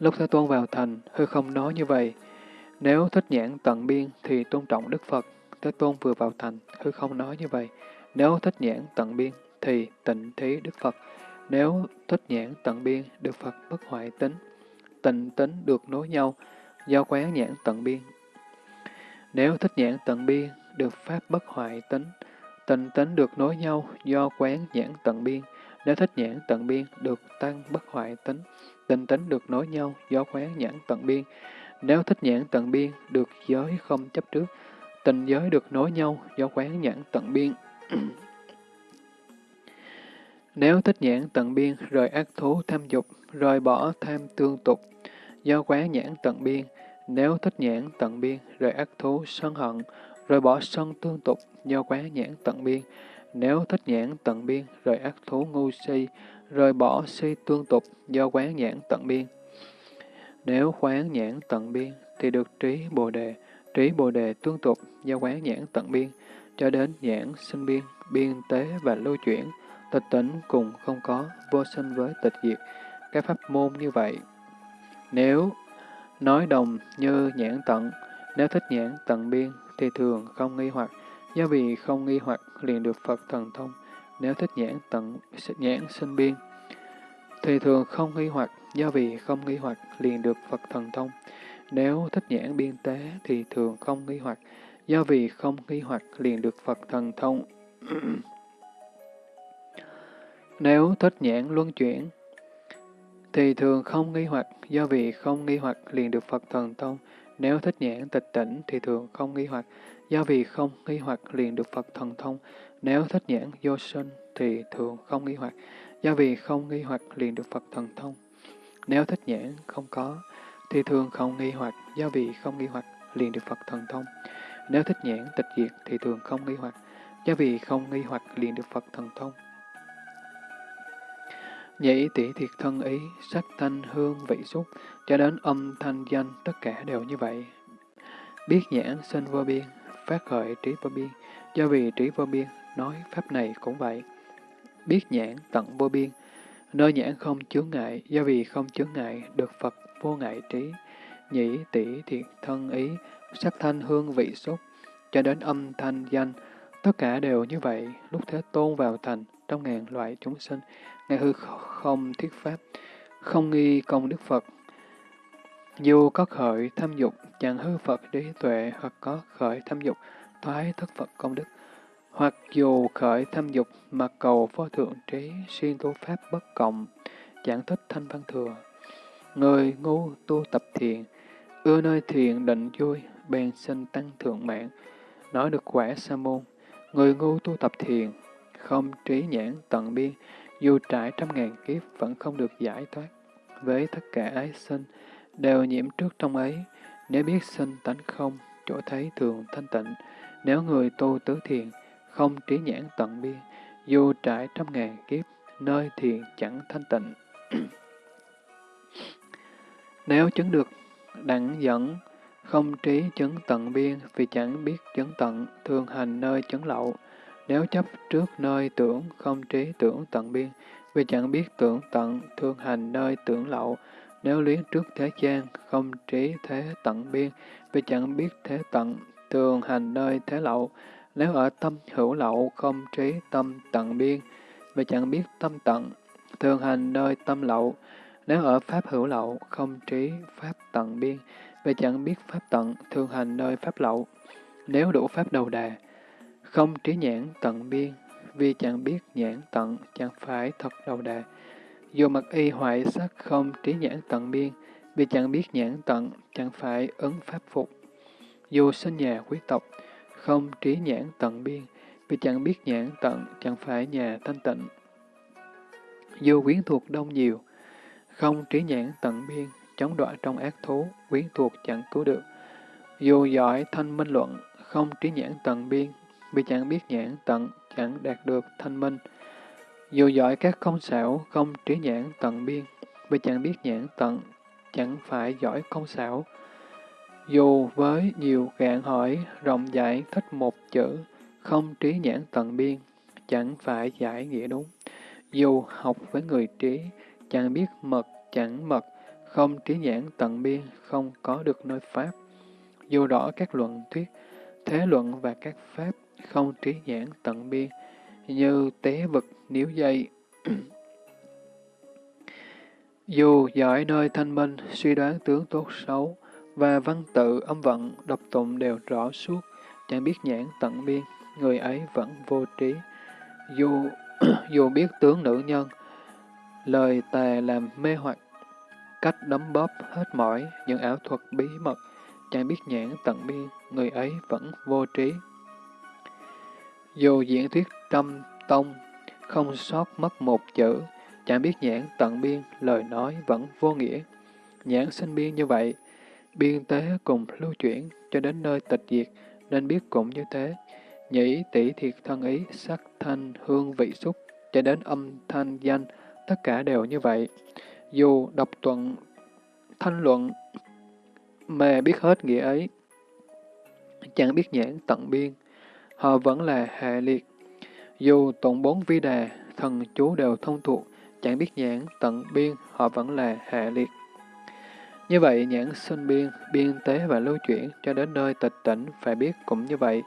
Lúc Thế Tôn vào thành, hư không nói như vậy. Nếu thích nhãn tận biên thì tôn trọng Đức Phật. Thế Tôn vừa vào thành, hư không nói như vậy. Nếu thích nhãn tận biên thì tịnh thí Đức Phật. Nếu thích nhãn tận biên, Đức Phật bất hoại tính. Tịnh tính được nối nhau, do quán nhãn tận biên. Nếu thích nhãn tận biên, được Pháp bất hoại tính. Tịnh tính được nối nhau, do quán nhãn tận biên. Nếu thích nhãn tận biên, được tăng bất hoại tính. tình tính được nối nhau, do quán nhãn tận biên. Nếu thích nhãn tận biên, được giới không chấp trước. Tình giới được nối nhau, do quán nhãn tận biên. *clears throat* Nếu thích nhãn tận biên, rời ác thú tham dục, rời bỏ tham tương tục, do quán nhãn tận biên. Nếu thích nhãn tận biên, rời ác thú sân hận, rời bỏ sân tương tục, do quán nhãn tận biên. Nếu thích nhãn tận biên, rời ác thú ngu si, rời bỏ si tương tục, do quán nhãn tận biên. Nếu quán nhãn tận biên, thì được trí bồ đề, trí bồ đề tương tục, do quán nhãn tận biên, cho đến nhãn sinh biên, biên tế và lưu chuyển, tịch tỉnh cùng không có, vô sinh với tịch diệt, các pháp môn như vậy. Nếu nói đồng như nhãn tận, nếu thích nhãn tận biên, thì thường không nghi hoặc, do vì không nghi hoặc liền được Phật thần thông. Nếu thích nhãn tận nhãn sinh biên, thì thường không nghi hoặc, do vì không nghi hoặc liền được Phật thần thông. Nếu thích nhãn biên tế thì thường không nghi hoặc, do vì không nghi hoặc liền được Phật thần thông. *clears throat* Nếu thích nhãn luân chuyển, thì thường không nghi hoặc, do vì không nghi hoặc liền được Phật thần thông. Nếu thích nhãn tịch tỉnh thì thường không nghi hoặc, do vì không nghi hoặc liền được Phật thần thông. Nếu thích nhãn vô sinh thì thường không nghi hoặc, do vì không nghi hoặc liền được Phật thần thông. Nếu thích nhãn không có, thì thường không nghi hoặc, do vì không nghi hoặc liền được Phật thần thông. Nếu thích nhãn tịch diệt thì thường không nghi hoặc, do vì không nghi hoặc liền được Phật thần thông. Nhĩ tỷ thiệt thân ý, sắc thanh hương vị xúc, cho đến âm thanh danh, tất cả đều như vậy. Biết nhãn sinh vô biên, phát khởi trí vô biên, do vì trí vô biên, nói pháp này cũng vậy. Biết nhãn tận vô biên, nơi nhãn không chướng ngại, do vì không chướng ngại, được Phật vô ngại trí. Nhĩ tỷ thiệt thân ý, sắc thanh hương vị xúc, cho đến âm thanh danh, tất cả đều như vậy. Lúc Thế Tôn vào thành, trong ngàn loại chúng sinh, Ngài hư không thiết pháp, không nghi công Đức Phật. Dù có khởi tham dục, chẳng hư Phật trí tuệ, hoặc có khởi tham dục, thoái thất Phật công đức. Hoặc dù khởi tham dục mà cầu vô thượng trí, xuyên tu pháp bất cộng, chẳng thích thanh văn thừa. Người ngu tu tập thiền, ưa nơi thiền định vui, bèn sinh tăng thượng mạng, nói được quả sa môn. Người ngu tu tập thiền, không trí nhãn tận biên, dù trải trăm ngàn kiếp vẫn không được giải thoát. Với tất cả ái sinh, đều nhiễm trước trong ấy, nếu biết sinh tánh không, chỗ thấy thường thanh tịnh, nếu người tu tứ thiền, không trí nhãn tận biên, dù trải trăm ngàn kiếp, nơi thiền chẳng thanh tịnh. *clears throat* nếu chứng được đẳng dẫn, không trí chứng tận biên vì chẳng biết chứng tận, thường hành nơi chứng lậu, nếu chấp trước nơi tưởng, không trí tưởng tận biên, vì chẳng biết tưởng tận, thường hành nơi tưởng lậu. Nếu luyến trước thế gian, không trí thế tận biên, vì chẳng biết thế tận, thường hành nơi thế lậu. Nếu ở tâm hữu lậu, không trí tâm tận biên, vì chẳng biết tâm tận, thường hành nơi tâm lậu. Nếu ở pháp hữu lậu, không trí pháp tận biên, vì chẳng biết pháp tận, thường hành nơi pháp lậu. Nếu đủ pháp đầu đà, không trí nhãn tận biên, vì chẳng biết nhãn tận, chẳng phải thật đầu đà. Dù mặc y hoại sắc không trí nhãn tận biên, vì chẳng biết nhãn tận, chẳng phải ứng pháp phục. Dù sinh nhà quý tộc, không trí nhãn tận biên, vì chẳng biết nhãn tận, chẳng phải nhà thanh tịnh. Dù quyến thuộc đông nhiều, không trí nhãn tận biên, chống đọa trong ác thú, quyến thuộc chẳng cứu được. Dù giỏi thanh minh luận, không trí nhãn tận biên, vì chẳng biết nhãn tận, chẳng đạt được thanh minh. Dù giỏi các công xảo, không trí nhãn tận biên, vì chẳng biết nhãn tận, chẳng phải giỏi công xảo. Dù với nhiều gạn hỏi, rộng giải thích một chữ, không trí nhãn tận biên, chẳng phải giải nghĩa đúng. Dù học với người trí, chẳng biết mật, chẳng mật, không trí nhãn tận biên, không có được nơi Pháp. Dù rõ các luận thuyết, thế luận và các Pháp, không trí nhãn tận biên, như tế vật níu dây. *clears throat* Dù giỏi nơi thanh minh, suy đoán tướng tốt xấu, và văn tự, âm vận, đọc tụng đều rõ suốt, chẳng biết nhãn tận biên, người ấy vẫn vô trí. Dù *clears throat* dù biết tướng nữ nhân, lời tà làm mê hoặc, cách đấm bóp hết mỏi những ảo thuật bí mật, chẳng biết nhãn tận biên, người ấy vẫn vô trí. Dù diễn thuyết trăm tông, không sót mất một chữ, chẳng biết nhãn tận biên, lời nói vẫn vô nghĩa. Nhãn sinh biên như vậy, biên tế cùng lưu chuyển cho đến nơi tịch diệt, nên biết cũng như thế. Nhĩ tỷ thiệt thân ý, sắc thanh, hương vị xúc, cho đến âm thanh danh, tất cả đều như vậy. Dù đọc tuận, thanh luận, mà biết hết nghĩa ấy, chẳng biết nhãn tận biên, họ vẫn là hệ liệt. Dù tụng bốn vi đà, thần chú đều thông thuộc, chẳng biết nhãn tận biên, họ vẫn là hệ liệt. Như vậy, nhãn sinh biên, biên tế và lưu chuyển cho đến nơi tịch tỉnh phải biết cũng như vậy.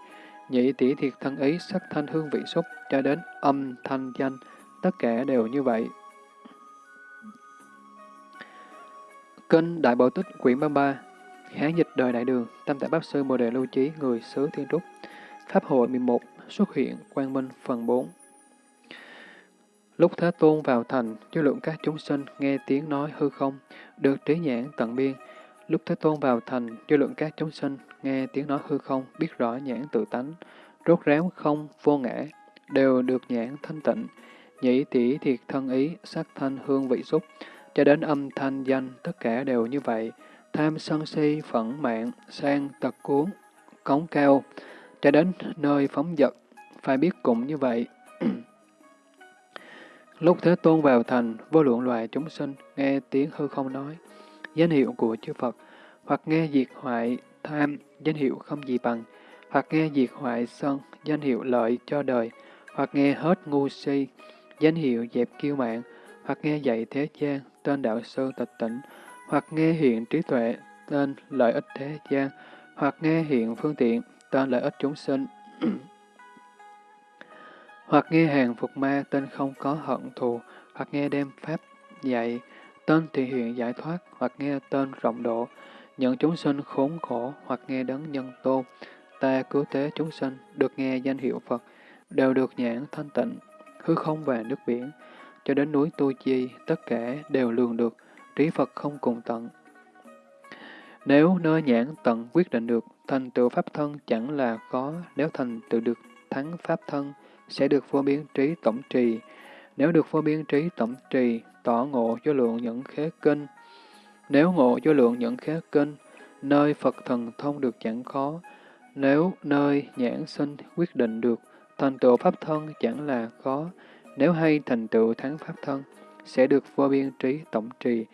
Nhị tỷ thiệt thân ý, sắc thanh hương vị xúc cho đến âm thanh danh, tất cả đều như vậy. Kinh Đại Bảo Tích quyển 33 Hán dịch đời Đại Đường, Tam Tại Pháp Sư Bồ Đề Lưu chí người xứ Thiên Trúc Pháp hội 11, xuất hiện, Quang Minh, phần 4 Lúc Thế Tôn vào thành, chư lượng các chúng sinh nghe tiếng nói hư không, được trí nhãn tận biên. Lúc Thế Tôn vào thành, chư lượng các chúng sinh nghe tiếng nói hư không, biết rõ nhãn tự tánh, rốt ráo không, vô ngã, đều được nhãn thanh tịnh, nhĩ tỷ thiệt thân ý, sắc thanh hương vị xúc, cho đến âm thanh danh, tất cả đều như vậy. Tham sân si, phẫn mạng, sang tật cuốn, cống cao, cho đến nơi phóng dật, phải biết cũng như vậy. *clears throat* Lúc Thế Tôn vào thành, vô lượng loài chúng sinh nghe tiếng hư không nói, danh hiệu của chư Phật, hoặc nghe diệt hoại tham, danh hiệu không gì bằng, hoặc nghe diệt hoại sân, danh hiệu lợi cho đời, hoặc nghe hết ngu si, danh hiệu dẹp kiêu mạng, hoặc nghe dạy thế gian, tên đạo sư tịch tỉnh, hoặc nghe hiện trí tuệ, tên lợi ích thế gian, hoặc nghe hiện phương tiện, tên lợi ích chúng sinh. *clears throat* hoặc nghe hàng phục ma tên không có hận thù, hoặc nghe đem pháp dạy, tên thì hiện giải thoát, hoặc nghe tên rộng độ, nhận chúng sinh khốn khổ, hoặc nghe đấng nhân tôn, ta cứu tế chúng sinh, được nghe danh hiệu Phật, đều được nhãn thanh tịnh, hư không và nước biển, cho đến núi Tu Chi, tất cả đều lường được, trí Phật không cùng tận. Nếu nơi nhãn tận quyết định được, thành tựu Pháp thân chẳng là khó, nếu thành tựu được thắng Pháp thân, sẽ được vô biên trí tổng trì. Nếu được vô biên trí tổng trì, tỏ ngộ vô lượng những khế kinh. Nếu ngộ vô lượng những khế kinh, nơi Phật thần thông được chẳng khó. Nếu nơi nhãn sinh quyết định được, thành tựu pháp thân chẳng là khó. Nếu hay thành tựu thắng pháp thân, sẽ được vô biên trí tổng trì.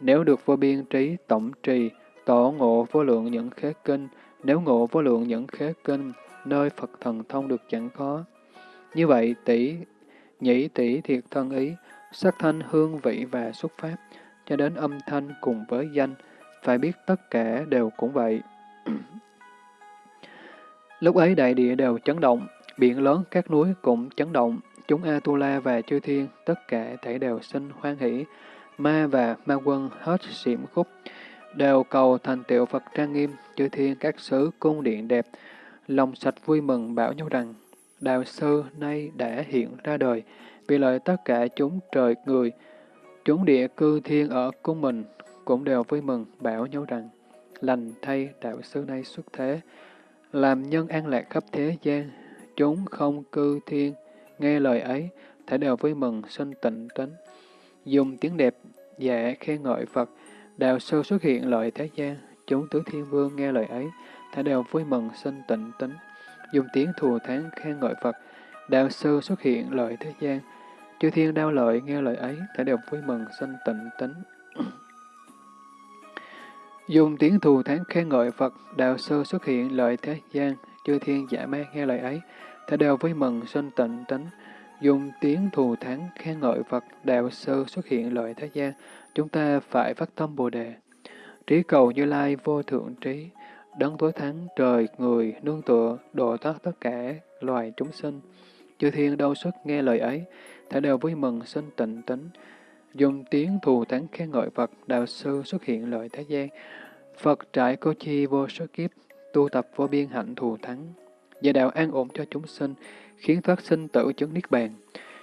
Nếu được vô biên trí tổng trì, tỏ ngộ vô lượng những khế kinh. Nếu ngộ vô lượng những khế kinh, nơi Phật thần thông được chẳng khó. Như vậy, tỷ nhĩ tỷ thiệt thân ý, sắc thanh hương vị và xuất pháp, cho đến âm thanh cùng với danh, phải biết tất cả đều cũng vậy. *clears throat* Lúc ấy đại địa đều chấn động, biển lớn các núi cũng chấn động, chúng Atula và chư thiên, tất cả thể đều sinh hoan hỷ, ma và ma quân hết xỉm khúc, đều cầu thành tựu Phật trang nghiêm, chư thiên các xứ cung điện đẹp, lòng sạch vui mừng bảo nhau rằng, Đạo sư nay đã hiện ra đời, vì lợi tất cả chúng trời người, chúng địa cư thiên ở cung mình cũng đều vui mừng bảo nhau rằng, lành thay đạo sư nay xuất thế, làm nhân an lạc khắp thế gian, chúng không cư thiên, nghe lời ấy, thể đều vui mừng sinh tịnh tính. Dùng tiếng đẹp dạ khen ngợi Phật, đạo sư xuất hiện lợi thế gian, chúng tứ thiên vương nghe lời ấy, thả đều vui mừng sinh tịnh tính, dùng tiếng thù thán khen ngợi Phật, đạo sư xuất hiện lợi thế gian, chư thiên đau lợi nghe lời ấy, thả *clears throat* đều vui mừng sinh tịnh tính. dùng tiếng thù thán khen ngợi Phật, đạo sư xuất hiện lợi thế gian, chư thiên giả ma nghe lời ấy, thả đều vui mừng sinh tịnh tính. Dùng tiếng thù thán khen ngợi Phật, đạo sư xuất hiện lợi thế gian, chúng ta phải phát tâm Bồ Đề. Trí cầu Như Lai vô thượng trí, đấng tối thắng trời, người, nương tựa, độ thoát tất cả loài chúng sinh. Chư thiên đâu xuất nghe lời ấy, thể đều vui mừng sinh tịnh tính. Dùng tiếng thù thắng khen ngợi Phật, đạo sư xuất hiện lợi thế gian. Phật trải cô chi vô số kiếp, tu tập vô biên hạnh thù thắng. Và đạo an ổn cho chúng sinh, khiến thoát sinh tử chứng niết bàn.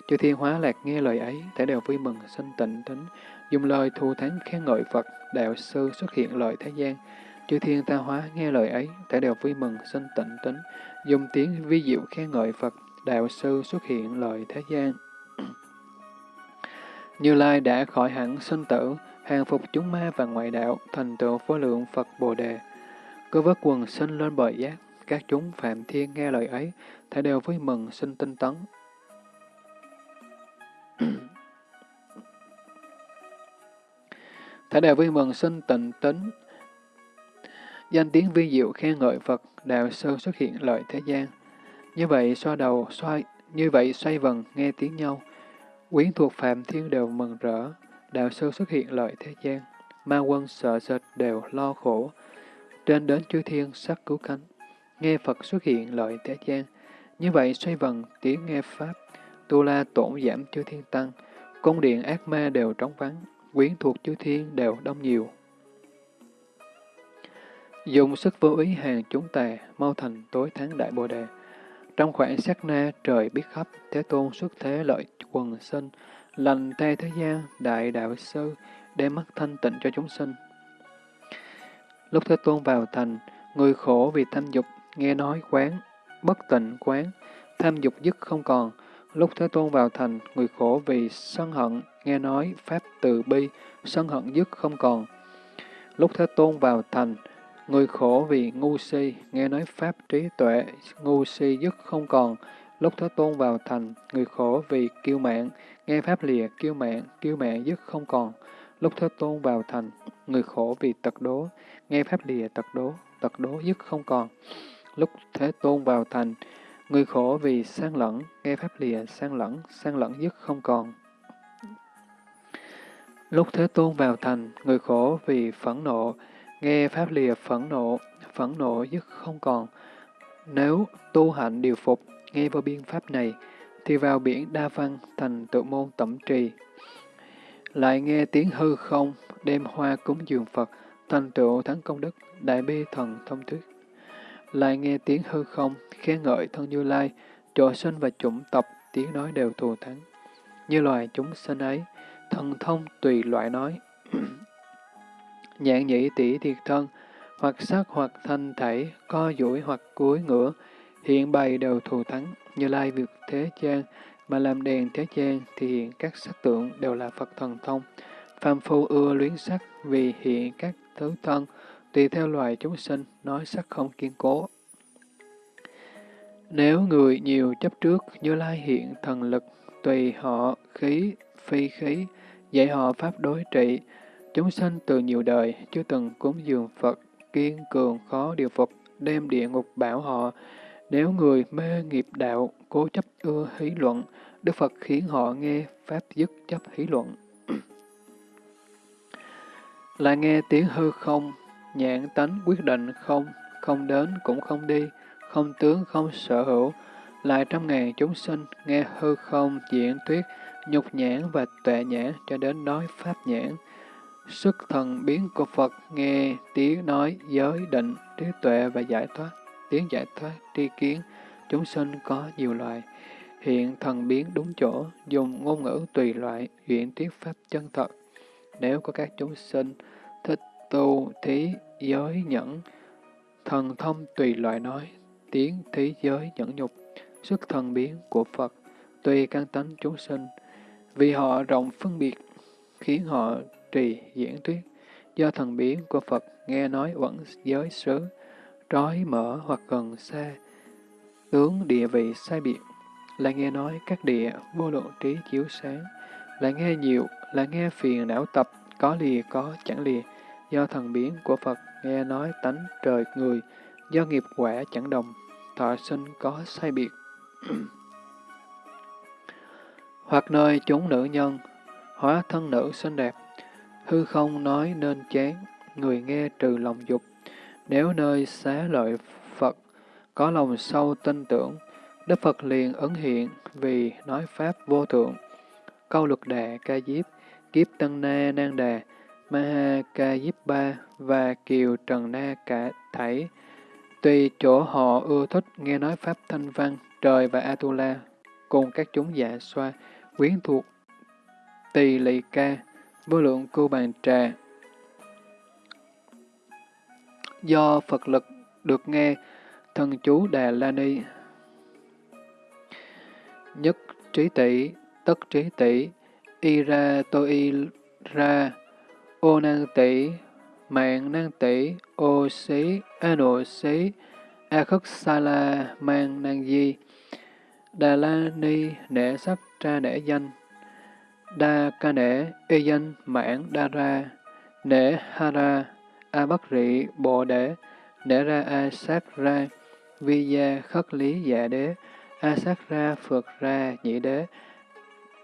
Chư thiên hóa lạc nghe lời ấy, thể đều vui mừng sinh tịnh tính. Dùng lời thù thắng khen ngợi Phật, đạo sư xuất hiện lợi thế gian. Chư thiên ta hóa nghe lời ấy, thể đều vui mừng sinh tịnh tính. Dùng tiếng vi diệu khen ngợi Phật, đạo sư xuất hiện lợi thế gian. *clears throat* Như Lai đã khỏi hẳn sinh tử, hàng phục chúng ma và ngoại đạo, thành tựu vô lượng Phật Bồ Đề. Cứ vớt quần sinh lên bờ giác, các chúng phạm thiên nghe lời ấy, thể đều vui mừng sinh tinh tấn. *clears throat* thể đều vui mừng sinh tịnh tính. Danh tiếng vi diệu khen ngợi Phật, đạo sơ xuất hiện lợi thế gian. Như vậy xoa đầu, xoay, như vậy xoay vần nghe tiếng nhau. Quyến thuộc phạm thiên đều mừng rỡ, đạo sơ xuất hiện lợi thế gian. Ma quân sợ sệt đều lo khổ. Trên đến chư thiên sắc cứu cánh, nghe Phật xuất hiện lợi thế gian. Như vậy xoay vần tiếng nghe Pháp, tu la tổn giảm chư thiên tăng, cung điện ác ma đều trống vắng, quyến thuộc chư thiên đều đông nhiều. Dùng sức vô ý hàng chúng tà, mau thành tối thắng đại bồ đề. Trong khoảng sát na trời biết khắp, Thế Tôn xuất thế lợi quần sinh, lành thay thế gian, đại đạo sư, đem mắt thanh tịnh cho chúng sinh. Lúc Thế Tôn vào thành, người khổ vì tham dục, nghe nói quán, bất tịnh quán, tham dục dứt không còn. Lúc Thế Tôn vào thành, người khổ vì sân hận, nghe nói Pháp từ bi, sân hận dứt không còn. Lúc Thế Tôn vào thành, người khổ vì ngu si, nghe nói Pháp trí tuệ, ngu si dứt không còn. Lúc Thế Tôn vào thành, người khổ vì kiêu mạng, nghe Pháp lìa kiêu mạng, kiêu mạng dứt không còn. Lúc Thế Tôn vào thành, người khổ vì tật đố, nghe Pháp lìa tật đố, tật đố dứt không còn. Lúc Thế Tôn vào thành, người khổ vì sang lẫn, nghe Pháp lìa sang lẫn, sang lẫn dứt không còn. Lúc Thế Tôn vào thành, người khổ vì phẫn nộ, nghe Pháp lìa phẫn nộ, phẫn nộ dứt không còn. Nếu tu hạnh điều phục, nghe vô biên Pháp này, thì vào biển đa văn thành tự môn tẩm trì. Lại nghe tiếng hư không, đem hoa cúng dường Phật, thành tựu thắng công đức, đại bi thần thông thuyết. Lại nghe tiếng hư không, khen ngợi thân Như Lai, chỗ sinh và chủng tập tiếng nói đều thù thắng. Như loài chúng sinh ấy, thần thông tùy loại nói. *clears throat* Nhạn nhĩ tỷ thiệt thân, hoặc sắc hoặc thanh thể, co duỗi hoặc cuối ngửa, hiện bày đều thù thắng, như lai việc thế gian, mà làm đèn thế gian thì hiện các sắc tượng đều là Phật thần thông. Phàm phu ưa luyến sắc vì hiện các thứ thân, tùy theo loài chúng sinh, nói sắc không kiên cố. Nếu người nhiều chấp trước, Như Lai hiện thần lực, tùy họ khí, phi khí, dạy họ pháp đối trị. Chúng sanh từ nhiều đời, chưa từng cúng dường Phật, kiên cường khó điều phục, đem địa ngục bảo họ. Nếu người mê nghiệp đạo, cố chấp ưa hí luận, Đức Phật khiến họ nghe pháp dứt chấp hí luận. *clears throat* Lại nghe tiếng hư không, nhãn tánh quyết định không, không đến cũng không đi, không tướng không sở hữu, lại trăm ngàn chúng sinh nghe hư không diễn thuyết, nhục nhãn và tuệ nhãn cho đến nói pháp nhãn. Sức thần biến của Phật nghe tiếng nói giới định, trí tuệ và giải thoát, tiếng giải thoát, tri kiến, chúng sinh có nhiều loại. Hiện thần biến đúng chỗ, dùng ngôn ngữ tùy loại, diễn thuyết pháp chân thật. Nếu có các chúng sinh thích tu, thí, giới, nhẫn, thần thông tùy loại nói, tiếng, thí, giới, nhẫn nhục, sức thần biến của Phật, tùy căn tánh chúng sinh, vì họ rộng phân biệt, khiến họ trì diễn thuyết, do thần biến của Phật nghe nói vẫn giới xứ, trói mở hoặc gần xa, tướng địa vị sai biệt, là nghe nói các địa vô lượng trí chiếu sáng, là nghe nhiều, là nghe phiền não tập, có lìa có chẳng lìa, do thần biến của Phật nghe nói tánh trời người, do nghiệp quả chẳng đồng, thọ sinh có sai biệt. *clears throat* Hoặc nơi chúng nữ nhân, hóa thân nữ xinh đẹp, hư không nói nên chán, người nghe trừ lòng dục. Nếu nơi xá lợi Phật có lòng sâu tin tưởng, Đức Phật liền ấn hiện vì nói Pháp vô thượng. Câu luật đà ca diếp, kiếp tân na nan đà, Maha Ca Diếp Ba và Kiều Trần Na cả thảy. Tùy chỗ họ ưa thích nghe nói Pháp Thanh Văn, Trời và Atula, cùng các chúng dạ xoa, quyến thuộc, tỳ lị ca, vô lượng cưu bàn trà. Do Phật lực được nghe, thần chú Đà La Ni, nhất trí tỷ, tất trí tỷ, y ra tô y ra, ô năng tỷ, mạng năng tỷ, ô xí, a nộ xí, a khất sa la, mang năng di, đà la ni, nể sắc tra nể danh, đa ca nể, y danh, mãn đa ra, nể ha ra, a bất rị, bồ đế, nể ra a sát ra, vi gia khất lý dạ đế, a sát ra phượt ra nhị đế,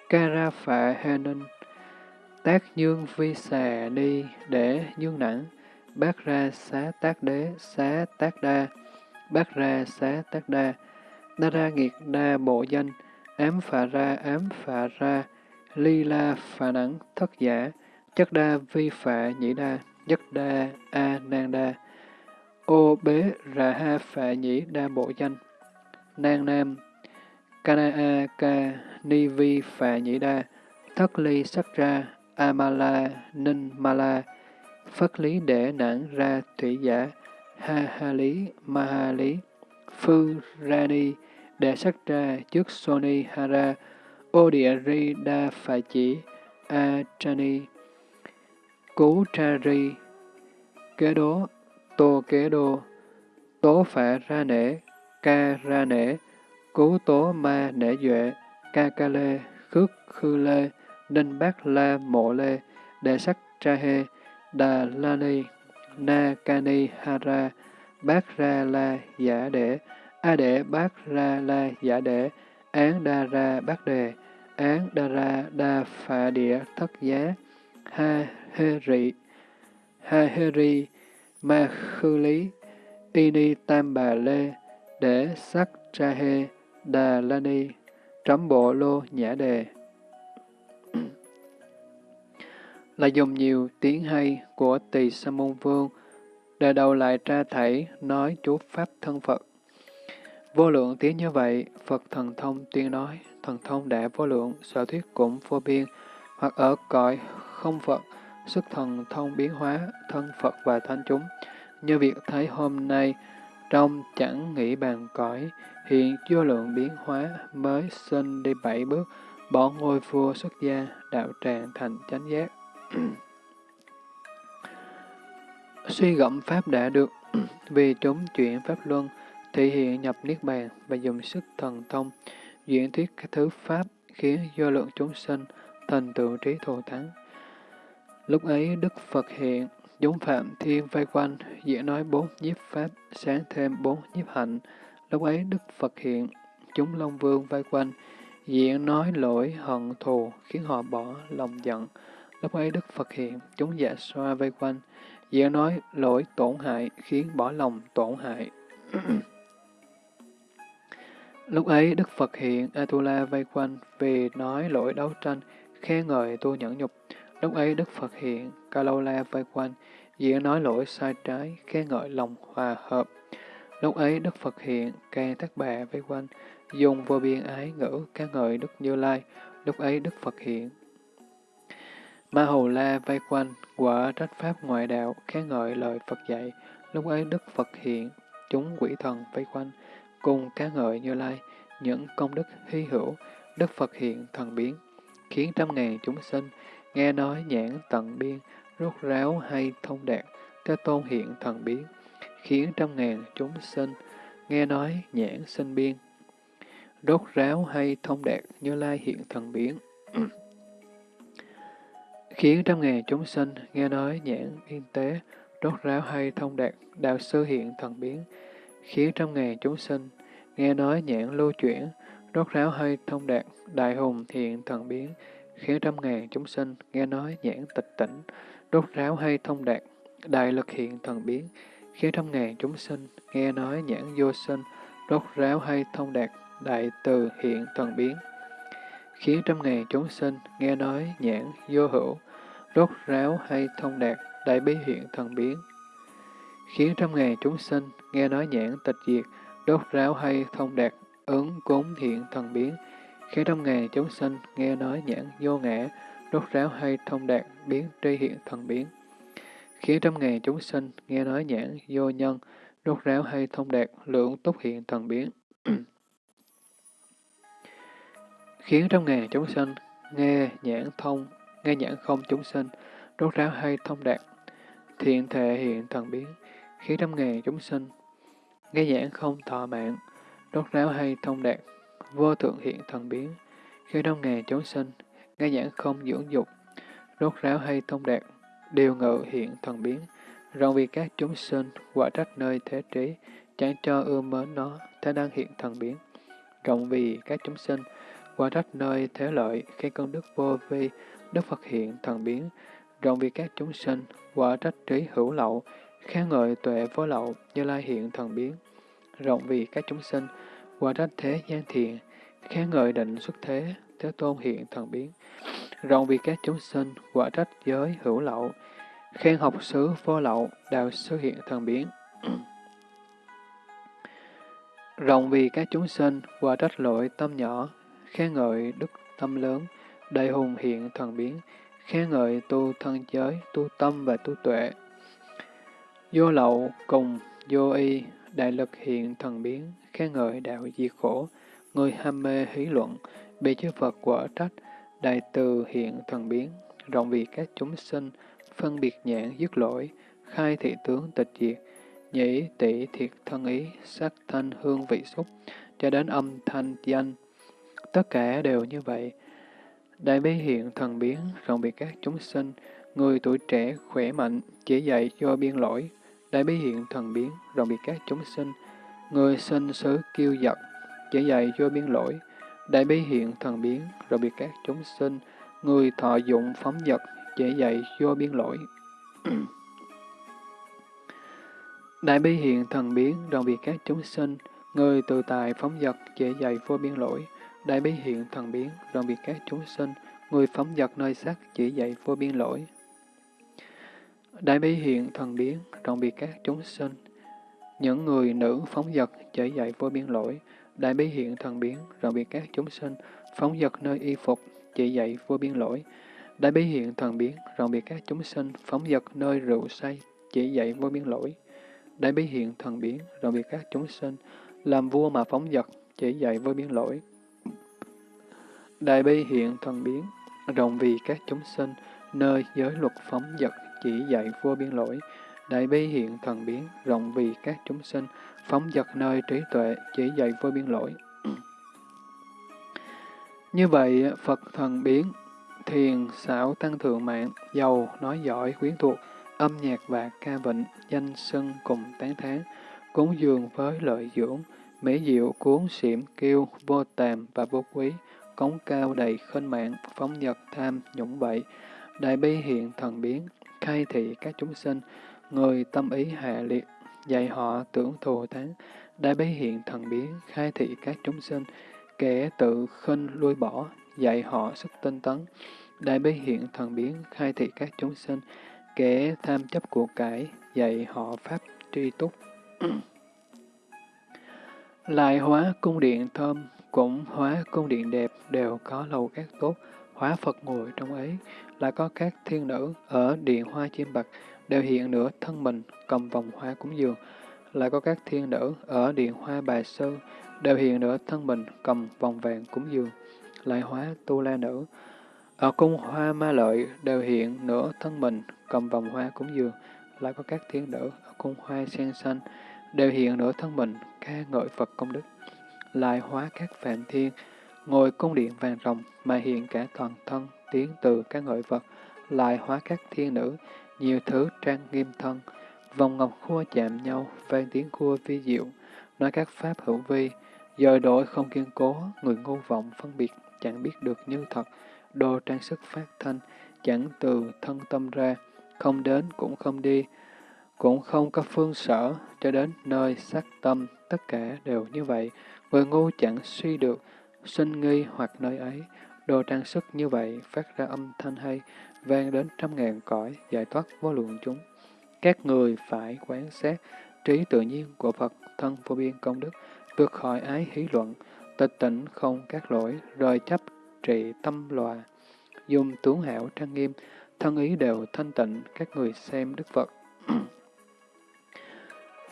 ca ra phạ hê ninh, tác nhương vi xà ni để nhương nặng, bác ra xá tác đế, xá tác đa, bác ra xá tác đa, đa ra nghiệt đa bộ danh, ám phà ra ám phà ra, ly la phà nắng thất giả, chất đa vi phạ nhĩ đa, chất đa a nan đa, ô bế ra ha phạ nhĩ đa bộ danh, nan nam, kana a ca ni vi phạ nhĩ đa, thất ly sắc ra, Amala, Ninh Mala, Phất lý để nản ra thủy giả, Ha Ha lý, Ma Ha lý, Phư Rani, để sắc ra trước Soni Hara, Odiari địa ri đa phà chỉ, A Trani, Cú Tra ri, Kế đố, Tô kế đô, Tố phả ra nể, Ca ra nể, Cú tố ma nể duệ, Ca ca lê, Khước khư lê, Ninh bác La Mộ Lê, Đệ Sắc Tra Hê, Đà La Ni, Na Ca Ni Hara, bác Ra La Giả Đệ, A Đệ Bát Ra La Giả Đệ, Án Đa Ra Bát Đề, Án Đa Ra Đa Phạ Địa Thất Giá, Ha Hê Rị, Ha Hê Ri, Ma Khư Lý, Y Ni Tam Bà Lê, Để Sắc Tra Hê, Đà La Ni, Trấm Bộ Lô Nhã Đề *clears throat* là dùng nhiều tiếng hay của tỳ sa môn vương, để đầu lại tra thảy nói chú Pháp thân Phật. Vô lượng tiếng như vậy, Phật thần thông tuyên nói, thần thông đã vô lượng, sở thuyết cũng vô biên, hoặc ở cõi không Phật, sức thần thông biến hóa, thân Phật và thánh chúng. Như việc thấy hôm nay, trong chẳng nghĩ bàn cõi, hiện vô lượng biến hóa mới sinh đi bảy bước, bỏ ngôi vua xuất gia, đạo tràng thành chánh giác. *clears throat* Suy gẫm Pháp đã được, *clears throat* vì chúng chuyển Pháp Luân, thể hiện nhập Niết Bàn và dùng sức thần thông, diễn thuyết các thứ Pháp khiến do lượng chúng sinh thành tựu trí thù thắng. Lúc ấy Đức Phật hiện, chúng Phạm Thiên vây quanh, diễn nói bốn nhiếp Pháp, sáng thêm bốn nhiếp hạnh. Lúc ấy Đức Phật hiện, chúng Long Vương vây quanh, diễn nói lỗi hận thù, khiến họ bỏ lòng giận. Lúc ấy Đức Phật hiện, chúng dạ xoa vây quanh, diễn nói lỗi tổn hại, khiến bỏ lòng tổn hại. *clears throat* Lúc ấy Đức Phật hiện, Atula vây quanh vì nói lỗi đấu tranh, khen ngợi tu nhẫn nhục. Lúc ấy Đức Phật hiện, Kalola vây quanh, diễn nói lỗi sai trái, khen ngợi lòng hòa hợp. Lúc ấy Đức Phật hiện, Ca thác bà vây quanh, dùng vô biên ái ngữ ca ngợi Đức Như Lai. Lúc ấy Đức Phật hiện, Ma Hầu La vây quanh, quả trách pháp ngoại đạo, khen ngợi lời Phật dạy. Lúc ấy Đức Phật hiện, chúng quỷ thần vây quanh, cùng ca ngợi Như Lai, những công đức hy hữu, Đức Phật hiện thần biến, khiến trăm ngàn chúng sinh, nghe nói nhãn tận biên, rốt ráo hay thông đạt, Thế Tôn hiện thần biến, khiến trăm ngàn chúng sinh nghe nói nhãn sinh biên. rốt ráo hay thông đạt như lai hiện thần biến. *clears throat* khiến trăm ngàn chúng sinh nghe nói nhãn biên tế, rốt ráo hay thông đạt, đạo sư hiện thần biến, khiến trăm ngàn chúng sinh nghe nói nhãn lưu chuyển, đốt ráo hay thông đạt, đại hùng hiện thần biến, khiến trăm ngàn chúng sinh nghe nói nhãn tịch tỉnh, đốt ráo hay thông đạt, đại lực hiện thần biến, khiến trăm ngàn chúng sinh nghe nói nhãn vô sinh, đốt ráo hay thông đạt, đại từ hiện thần biến, khiến trăm ngàn chúng sinh nghe nói nhãn vô hữu, đốt ráo hay thông đạt, đại bí hiện thần biến, khiến trăm ngàn chúng sinh nghe nói nhãn tịch diệt, đốt ráo hay thông đạt, ứng cúng thiện thần biến, khiến trăm ngàn chúng sinh nghe nói nhãn vô ngã, đốt ráo hay thông đạt, biến tri hiện thần biến, khiến trăm ngàn chúng sinh nghe nói nhãn vô nhân, đốt ráo hay thông đạt, lượng túc hiện thần biến. *clears throat* khiến trăm ngàn chúng sinh nghe nhãn thông, nghe nhãn không chúng sinh, đốt ráo hay thông đạt, thiện thể hiện thần biến, khiến trăm ngàn chúng sinh nghe giảng không thọ mạng, đốt ráo hay thông đạt, vô thượng hiện thần biến, khi trăm ngàn chúng sinh nghe giảng không dưỡng dục, đốt ráo hay thông đạt, điều ngự hiện thần biến, rộng vì các chúng sinh quả trách nơi thế trí, chẳng cho ưa mến nó, thế đang hiện thần biến. Rộng vì các chúng sinh quả trách nơi thế lợi, khi công đức vô vi, Đức Phật hiện thần biến, rộng vì các chúng sinh, quả trách trí hữu lậu, khen ngợi tuệ vô lậu, như lai hiện thần biến, rộng vì các chúng sinh, quả trách thế gian thiện, khen ngợi định xuất thế, thế tôn hiện thần biến, rộng vì các chúng sinh, quả trách giới hữu lậu, khen học sứ vô lậu, đạo sư hiện thần biến. *clears throat* rộng vì các chúng sinh, quả trách lỗi tâm nhỏ, khen ngợi đức tâm lớn, đại hùng hiện thần biến, khen ngợi tu thân giới, tu tâm và tu tuệ. Vô lậu cùng vô y, đại lực hiện thần biến, khen ngợi đạo diệt khổ, người ham mê hí luận, bị chư Phật quả trách, đại từ hiện thần biến, rộng vì các chúng sinh, phân biệt nhãn dứt lỗi, khai thị tướng tịch diệt, nhĩ tỷ thiệt thân ý, sắc thanh hương vị xúc, cho đến âm thanh danh. Tất cả đều như vậy. Đại bi hiện thần biến, rộng biệt các chúng sinh, người tuổi trẻ, khỏe mạnh, chỉ dạy cho biên lỗi. Đại bi hiện thần biến, rộng biệt các chúng sinh, người sinh xứ kiêu giật, chỉ dạy vô biên lỗi. Đại bi hiện thần biến, rộng biệt các chúng sinh, người thọ dụng phóng vật, chỉ dạy *clears throat* vô biên lỗi. Đại bi hiện thần biến, rộng biệt các chúng sinh, người từ tài phóng vật, chỉ dạy vô biên lỗi. Đại bi hiện thần biến, rộng biệt các chúng sinh, người phóng vật nơi sắc chỉ dạy vô biên lỗi. Đại bi hiện thần biến, rộng biệt các chúng sinh, những người nữ phóng dật chỉ dạy vô biên lỗi. Đại bi hiện thần biến, rộng biệt các chúng sinh, phóng dật nơi y phục chỉ dạy vô biên lỗi. Đại bi hiện thần biến, rộng biệt các chúng sinh, phóng dật nơi rượu say chỉ dạy vô biên lỗi. Đại bi hiện thần biến, rộng biệt các chúng sinh, làm vua mà phóng dật chỉ dạy vô biên lỗi. Đại bi hiện thần biến, rộng vì các chúng sinh, nơi giới luật phóng dật chỉ dạy vô biên lỗi. Đại bi hiện thần biến, rộng vì các chúng sinh, phóng dật nơi trí tuệ chỉ dạy vô biên lỗi. *clears throat* Như vậy, Phật thần biến, thiền, xảo tăng thượng mạng, giàu, nói giỏi, quyến thuộc, âm nhạc và ca vịnh, danh sân cùng tán thán, cúng dường với lợi dưỡng, mỹ diệu cuốn xỉm kêu, vô tàm và vô quý, cống cao đầy khinh mạng, phóng nhật tham, nhũng bậy, đại bi hiện thần biến, khai thị các chúng sinh, người tâm ý hạ liệt, dạy họ tưởng thù thắng, đại bấy hiện thần biến, khai thị các chúng sinh, kẻ tự khinh lui bỏ, dạy họ sức tinh tấn, đại bấy hiện thần biến, khai thị các chúng sinh, kẻ tham chấp của cải, dạy họ pháp tri túc. *clears throat* Lại hóa cung điện thơm, cũng hóa cung điện đẹp đều có lầu các tốt, hóa Phật ngồi trong ấy, lại có các thiên nữ ở điện hoa chim bạc, đều hiện nửa thân mình, cầm vòng hoa cúng dường, lại có các thiên nữ ở điện hoa bà sư, đều hiện nửa thân mình, cầm vòng vàng cúng dường, lại hóa tu la nữ. Ở cung hoa ma lợi đều hiện nửa thân mình, cầm vòng hoa cúng dường, lại có các thiên nữ ở cung hoa sen xanh, đều hiện nửa thân mình, ca ngợi Phật công đức. Lại hóa các phạm thiên, ngồi cung điện vàng rồng mà hiện cả toàn thân, tiến từ các ngợi vật, lại hóa các thiên nữ, nhiều thứ trang nghiêm thân, vòng ngọc khua chạm nhau, vang tiếng khua vi diệu, nói các pháp hữu vi, dời đổi không kiên cố, người ngu vọng phân biệt, chẳng biết được như thật, đồ trang sức phát thanh, chẳng từ thân tâm ra, không đến cũng không đi, cũng không có phương sở, cho đến nơi sắc tâm, tất cả đều như vậy, người ngu chẳng suy được, sinh nghi hoặc nơi ấy, đồ trang sức như vậy phát ra âm thanh hay, vang đến trăm ngàn cõi, giải thoát vô lượng chúng. Các người phải quán sát trí tự nhiên của Phật thân vô biên công đức, vượt khỏi ái hí luận, tịch tỉnh không các lỗi, rời chấp trị tâm lòa, dùng tướng hảo trang nghiêm, thân ý đều thanh tịnh, các người xem Đức Phật. *clears throat*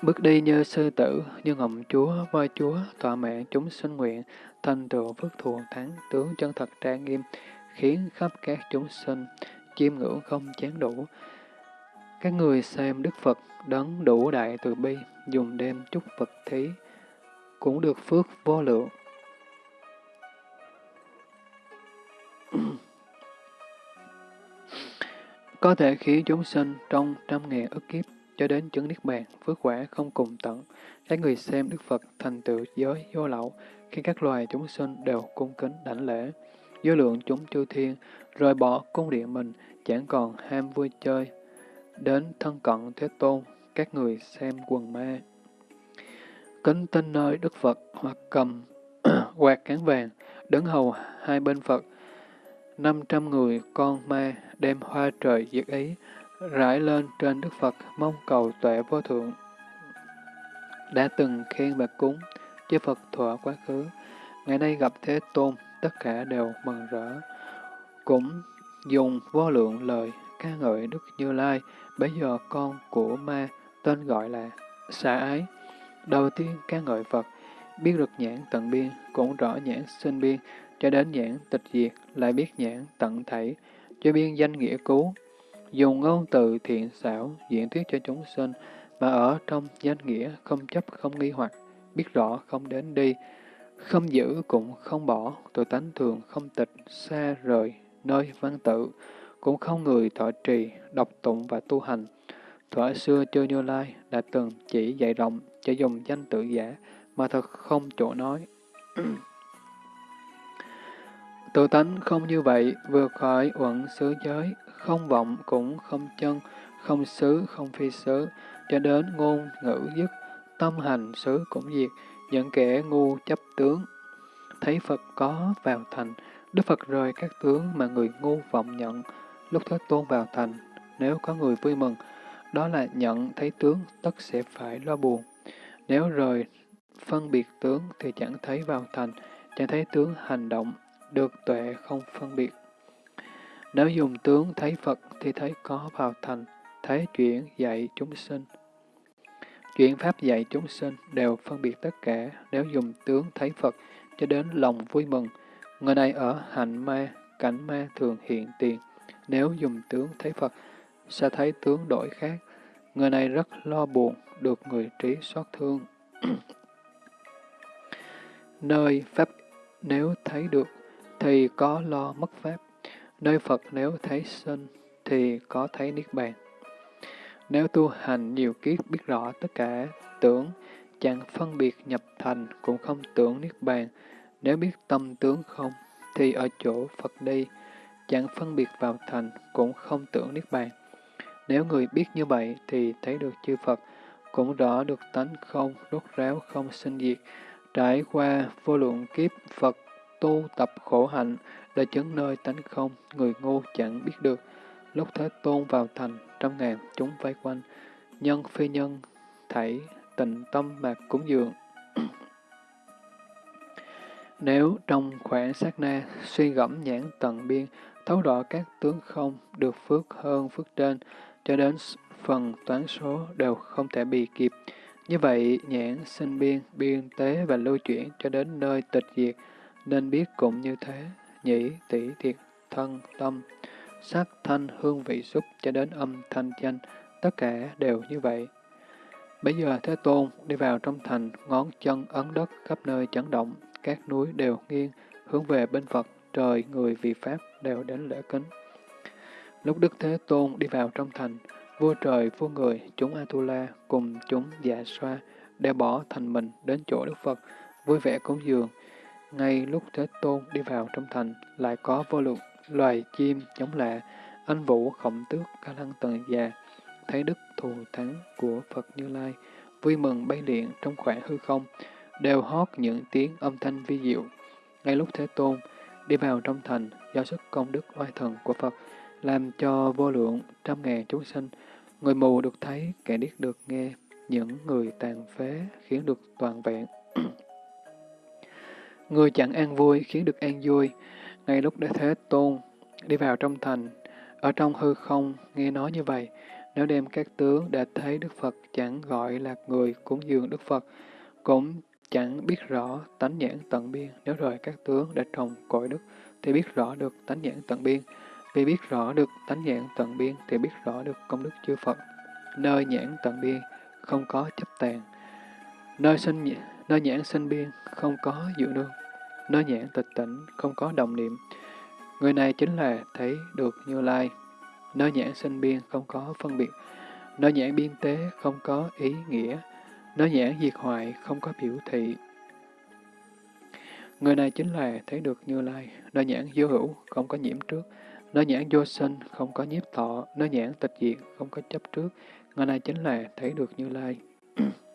Bước đi như sư tử, như ngọc chúa, voi chúa, tọa mạng chúng sinh nguyện, thành tựu phước thù thắng, tướng chân thật trang nghiêm, khiến khắp các chúng sinh, chiêm ngưỡng không chán đủ. Các người xem Đức Phật đấng đủ đại từ bi, dùng đêm chúc Phật thí, cũng được phước vô lượng. *clears throat* có thể khiến chúng sinh trong trăm ngàn ức kiếp cho đến chứng niết bàn, phước quả không cùng tận. Các người xem Đức Phật thành tựu giới vô lậu, khi các loài chúng sinh đều cung kính đảnh lễ. Vô lượng chúng chư thiên, rời bỏ cung điện mình, chẳng còn ham vui chơi. Đến thân cận Thế Tôn, các người xem quần ma. Kính tin nơi Đức Phật hoặc cầm *clears throat* quạt cán vàng, đứng hầu hai bên Phật. Năm trăm người con ma đem hoa trời diệt ý, rải lên trên Đức Phật mong cầu tuệ vô thượng. Đã từng khen và cúng, chư Phật Thọ quá khứ, ngày nay gặp Thế Tôn, tất cả đều mừng rỡ. Cũng dùng vô lượng lời ca ngợi Đức Như Lai, bây giờ con của ma, tên gọi là xả ái. Đầu tiên ca ngợi Phật, biết được nhãn tận biên, cũng rõ nhãn sinh biên, cho đến nhãn tịch diệt, lại biết nhãn tận thảy, cho biên danh nghĩa cứu, dùng ngôn từ thiện xảo diễn thuyết cho chúng sinh, mà ở trong danh nghĩa không chấp không nghi hoặc, biết rõ không đến đi, không giữ cũng không bỏ, tự tánh thường không tịch, xa rời, nơi văn tự, cũng không người thọ trì, đọc tụng và tu hành. Thuở xưa chưa Như Lai đã từng chỉ dạy rộng cho dùng danh tự giả, mà thật không chỗ nói. *clears throat* Tự tánh không như vậy, vượt khỏi uẩn xứ giới, không vọng cũng không chân, không xứ, không phi xứ, cho đến ngôn ngữ dứt, tâm hành xứ cũng diệt, những kẻ ngu chấp tướng. Thấy Phật có vào thành, Đức Phật rời các tướng mà người ngu vọng nhận, lúc Thế Tôn vào thành, nếu có người vui mừng, đó là nhận thấy tướng tất sẽ phải lo buồn. Nếu rời phân biệt tướng thì chẳng thấy vào thành, chẳng thấy tướng hành động, được tuệ không phân biệt. Nếu dùng tướng thấy Phật thì thấy có vào thành, thấy chuyện dạy chúng sinh chuyển Pháp dạy chúng sinh đều phân biệt tất cả, nếu dùng tướng thấy Phật cho đến lòng vui mừng. Người này ở hạnh ma, cảnh ma thường hiện tiền. Nếu dùng tướng thấy Phật, sẽ thấy tướng đổi khác. Người này rất lo buồn, được người trí xót thương. *clears throat* Nơi Pháp nếu thấy được, thì có lo mất Pháp. Nơi Phật nếu thấy sinh, thì có thấy Niết Bàn. Nếu tu hành nhiều kiếp biết rõ tất cả tưởng, chẳng phân biệt nhập thành, cũng không tưởng Niết Bàn. Nếu biết tâm tướng không, thì ở chỗ Phật đi, chẳng phân biệt vào thành, cũng không tưởng Niết Bàn. Nếu người biết như vậy, thì thấy được chư Phật, cũng rõ được tánh không, rốt ráo không sinh diệt, trải qua vô lượng kiếp Phật tu tập khổ hạnh, để chứng nơi tánh không, người ngu chẳng biết được. Lúc Thế Tôn vào thành, trăm ngàn chúng vây quanh, nhân phi nhân, thảy tình tâm mà cúng dường. *clears throat* Nếu trong khoảng sát na suy gẫm nhãn tận biên, thấu rõ các tướng không, được phước hơn phước trên, cho đến phần toán số đều không thể bị kịp. Như vậy, nhãn sinh biên, biên tế và lưu chuyển cho đến nơi tịch diệt, nên biết cũng như thế, nhĩ, tỷ, thiệt, thân, tâm, sắc, thanh, hương vị xúc cho đến âm thanh danh, tất cả đều như vậy. Bây giờ Thế Tôn đi vào trong thành, ngón chân ấn đất khắp nơi chấn động, các núi đều nghiêng, hướng về bên Phật, trời, người vì Pháp đều đến lễ kính. Lúc Đức Thế Tôn đi vào trong thành, vua trời, vua người, chúng Atula cùng chúng dạ xoa đều bỏ thành mình đến chỗ Đức Phật, vui vẻ cúng dường. Ngay lúc Thế Tôn đi vào trong thành, lại có vô lượng loài chim chống lạ, anh vũ khổng tước ca lăng tần già, thấy đức thù thắng của Phật Như Lai, vui mừng bay điện trong khoảng hư không, đều hót những tiếng âm thanh vi diệu. Ngay lúc Thế Tôn đi vào trong thành, do sức công đức oai thần của Phật, làm cho vô lượng trăm ngàn chúng sinh, người mù được thấy, kẻ điếc được nghe, những người tàn phế khiến được toàn vẹn. *coughs* người chẳng an vui khiến được an vui. Ngay lúc Đế Thế Tôn đi vào trong thành, ở trong hư không nghe nói như vậy, nếu đem các tướng đã thấy Đức Phật chẳng gọi là người cúng dường Đức Phật, cũng chẳng biết rõ tánh nhãn tận biên. Nếu rồi các tướng đã trồng cội đức, thì biết rõ được tánh nhãn tận biên. Vì biết rõ được tánh nhãn tận biên, thì biết rõ được công đức chư Phật. Nơi nhãn tận biên, không có chấp tàn. Nơi sinh nơi nhãn sinh biên, không có dự nương. Nơi nhãn tịch tỉnh, không có đồng niệm. Người này chính là thấy được Như Lai. Nơi nhãn sinh biên không có phân biệt, nơi nhãn biên tế không có ý nghĩa, nơi nhãn diệt hoại không có biểu thị. Người này chính là thấy được Như Lai, nơi nhãn vô hữu không có nhiễm trước, nơi nhãn vô sinh không có nhiếp thọ, nơi nhãn tịch diệt không có chấp trước. Người này chính là thấy được Như Lai. *clears throat*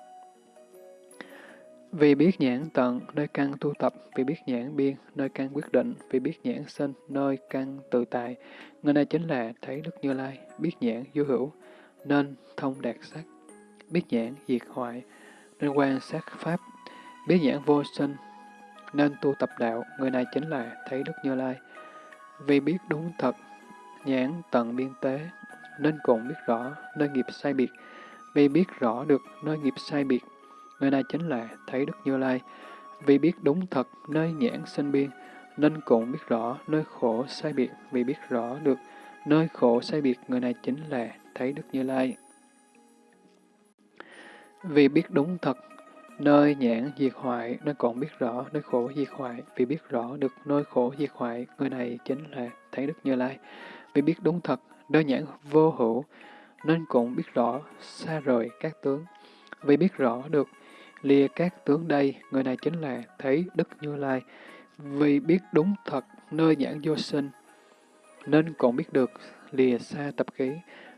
Vì biết nhãn tận, nơi căn tu tập, vì biết nhãn biên, nơi căn quyết định, vì biết nhãn sinh, nơi căn tự tại. Người này chính là thấy Đức Như Lai, biết nhãn vô hữu, nên thông đạt sắc, biết nhãn diệt hoại, nên quan sát pháp, biết nhãn vô sinh, nên tu tập đạo. Người này chính là thấy Đức Như Lai. Vì biết đúng thật, nhãn tận biên tế, nên cũng biết rõ nơi nghiệp sai biệt. Vì biết rõ được nơi nghiệp sai biệt, Người này chính là thấy Đức Như Lai, vì biết đúng thật nơi nhãn sinh biên, nên cũng biết rõ nơi khổ sai biệt, vì biết rõ được nơi khổ sai biệt, người này chính là thấy Đức Như Lai. Vì biết đúng thật nơi nhãn diệt hoại, nên còn biết rõ nơi khổ diệt hoại, vì biết rõ được nơi khổ diệt hoại, người này chính là thấy Đức Như Lai. Vì biết đúng thật nơi nhãn vô hữu, nên cũng biết rõ xa rời các tướng. Vì biết rõ được lìa các tướng đây, người này chính là thấy Đức Như Lai, vì biết đúng thật nơi nhãn vô sinh, nên cũng biết được lìa xa tập khí,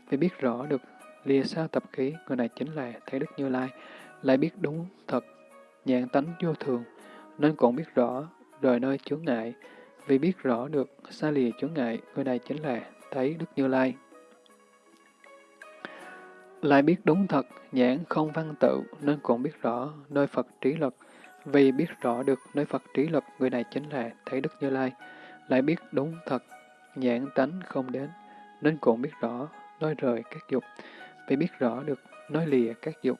vì biết rõ được lìa xa tập khí, người này chính là thấy Đức Như Lai, lại biết đúng thật nhãn tánh vô thường, nên cũng biết rõ rời nơi chướng ngại, vì biết rõ được xa lìa chướng ngại, người này chính là thấy Đức Như Lai. Lại biết đúng thật, nhãn không văn tự, nên cũng biết rõ nơi Phật trí lực. Vì biết rõ được nơi Phật trí lực, người này chính là thấy Đức Như Lai. Lại biết đúng thật, nhãn tánh không đến, nên cũng biết rõ nơi rời các dục. Vì biết rõ được nơi lìa các dục.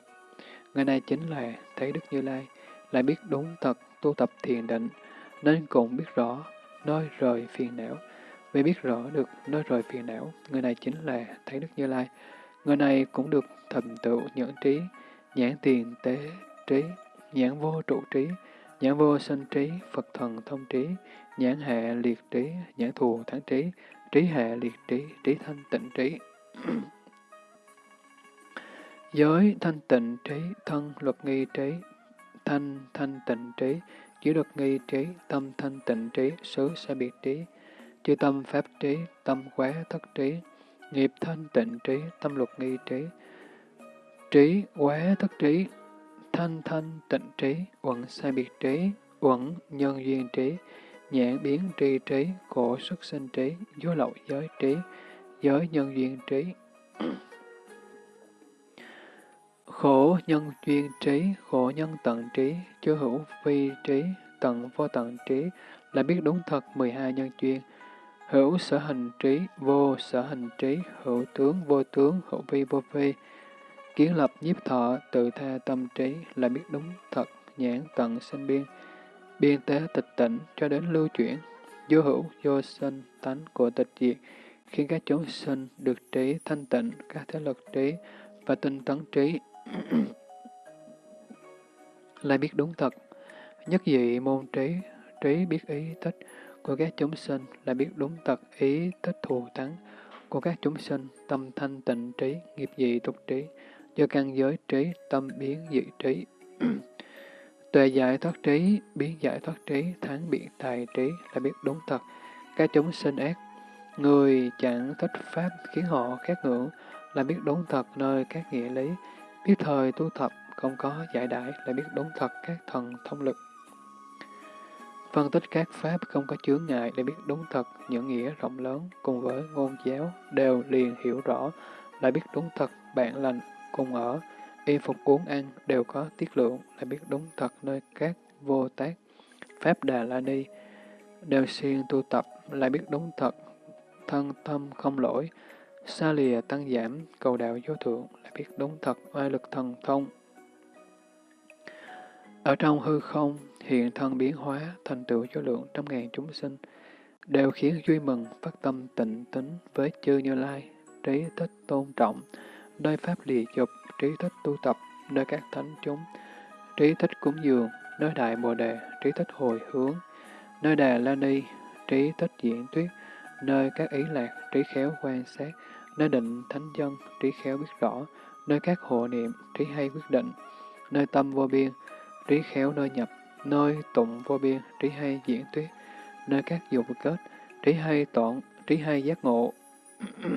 Người này chính là thấy Đức Như Lai. Lại biết đúng thật, tu tập thiền định, nên cũng biết rõ nơi rời phiền não. Vì biết rõ được nơi rời phiền não, người này chính là thấy Đức Như Lai. Người này cũng được thành tựu nhẫn trí, nhãn tiền tế trí, nhãn vô trụ trí, nhãn vô sinh trí, Phật thần thông trí, nhãn hệ liệt trí, nhãn thù thắng trí, trí hệ liệt trí, trí thanh tịnh trí. *clears throat* Giới thanh tịnh trí, thân luật nghi trí, thanh thanh tịnh trí, chỉ luật nghi trí, tâm thanh tịnh trí, xứ sẽ biệt trí, chư tâm pháp trí, tâm quá thất trí, nghiệp thanh tịnh trí, tâm luật nghi trí, trí quá thất trí, thanh thanh tịnh trí, uẩn sai biệt trí, uẩn nhân duyên trí, nhãn biến tri trí, khổ xuất sinh trí, vô lậu giới trí, giới nhân duyên trí. *clears throat* khổ nhân duyên trí, khổ nhân tận trí, chưa hữu vi trí, tận vô tận trí, là biết đúng thật 12 nhân duyên, hữu sở hành trí, vô sở hành trí, hữu tướng, vô tướng, hữu vi, vô vi. Kiến lập nhiếp thọ, tự tha tâm trí là biết đúng thật, nhãn tận sinh biên, biên tế tịch tỉnh cho đến lưu chuyển, vô hữu, vô sinh, tánh của tịch diệt, khiến các chúng sinh được trí thanh tịnh, các thế lực trí và tinh tấn trí. *clears throat* là biết đúng thật, nhất dị môn trí, trí biết ý thích của các chúng sinh, lại biết đúng thật ý thích thù thắng của các chúng sinh, tâm thanh tịnh trí, nghiệp dị tục trí, do căn giới trí, tâm biến dị trí. *clears throat* Tuệ giải thoát trí, biến giải thoát trí, thắng biện tài trí là biết đúng thật. Các chúng sinh ác, người chẳng thích pháp khiến họ khát ngưỡng là biết đúng thật nơi các nghĩa lý, biết thời tu tập không có giải đãi là biết đúng thật các thần thông lực. Phân tích các pháp không có chướng ngại để biết đúng thật những nghĩa rộng lớn cùng với ngôn giáo đều liền hiểu rõ lại biết đúng thật bạn lành cùng ở, y phục uống ăn đều có tiết lượng lại biết đúng thật nơi các vô tác, pháp đà la ni, đều xuyên tu tập lại biết đúng thật, thân tâm không lỗi, xa lìa tăng giảm, cầu đạo vô thượng lại biết đúng thật oai lực thần thông. Ở trong hư không, hiện thân biến hóa, thành tựu vô lượng trăm ngàn chúng sinh, đều khiến vui mừng, phát tâm tịnh tính với chư Như Lai, trí thích tôn trọng, nơi pháp lìa dục, trí thích tu tập, nơi các thánh chúng, trí thích cúng dường, nơi đại bồ đề, trí thích hồi hướng, nơi đà la ni, trí thích diễn thuyết nơi các ý lạc, trí khéo quan sát, nơi định thánh dân, trí khéo biết rõ, nơi các hộ niệm, trí hay quyết định, nơi tâm vô biên, trí khéo nơi nhập, nơi tụng vô biên, trí hay diễn thuyết, nơi các dục kết, trí hay tọn, trí hay giác ngộ. *clears throat*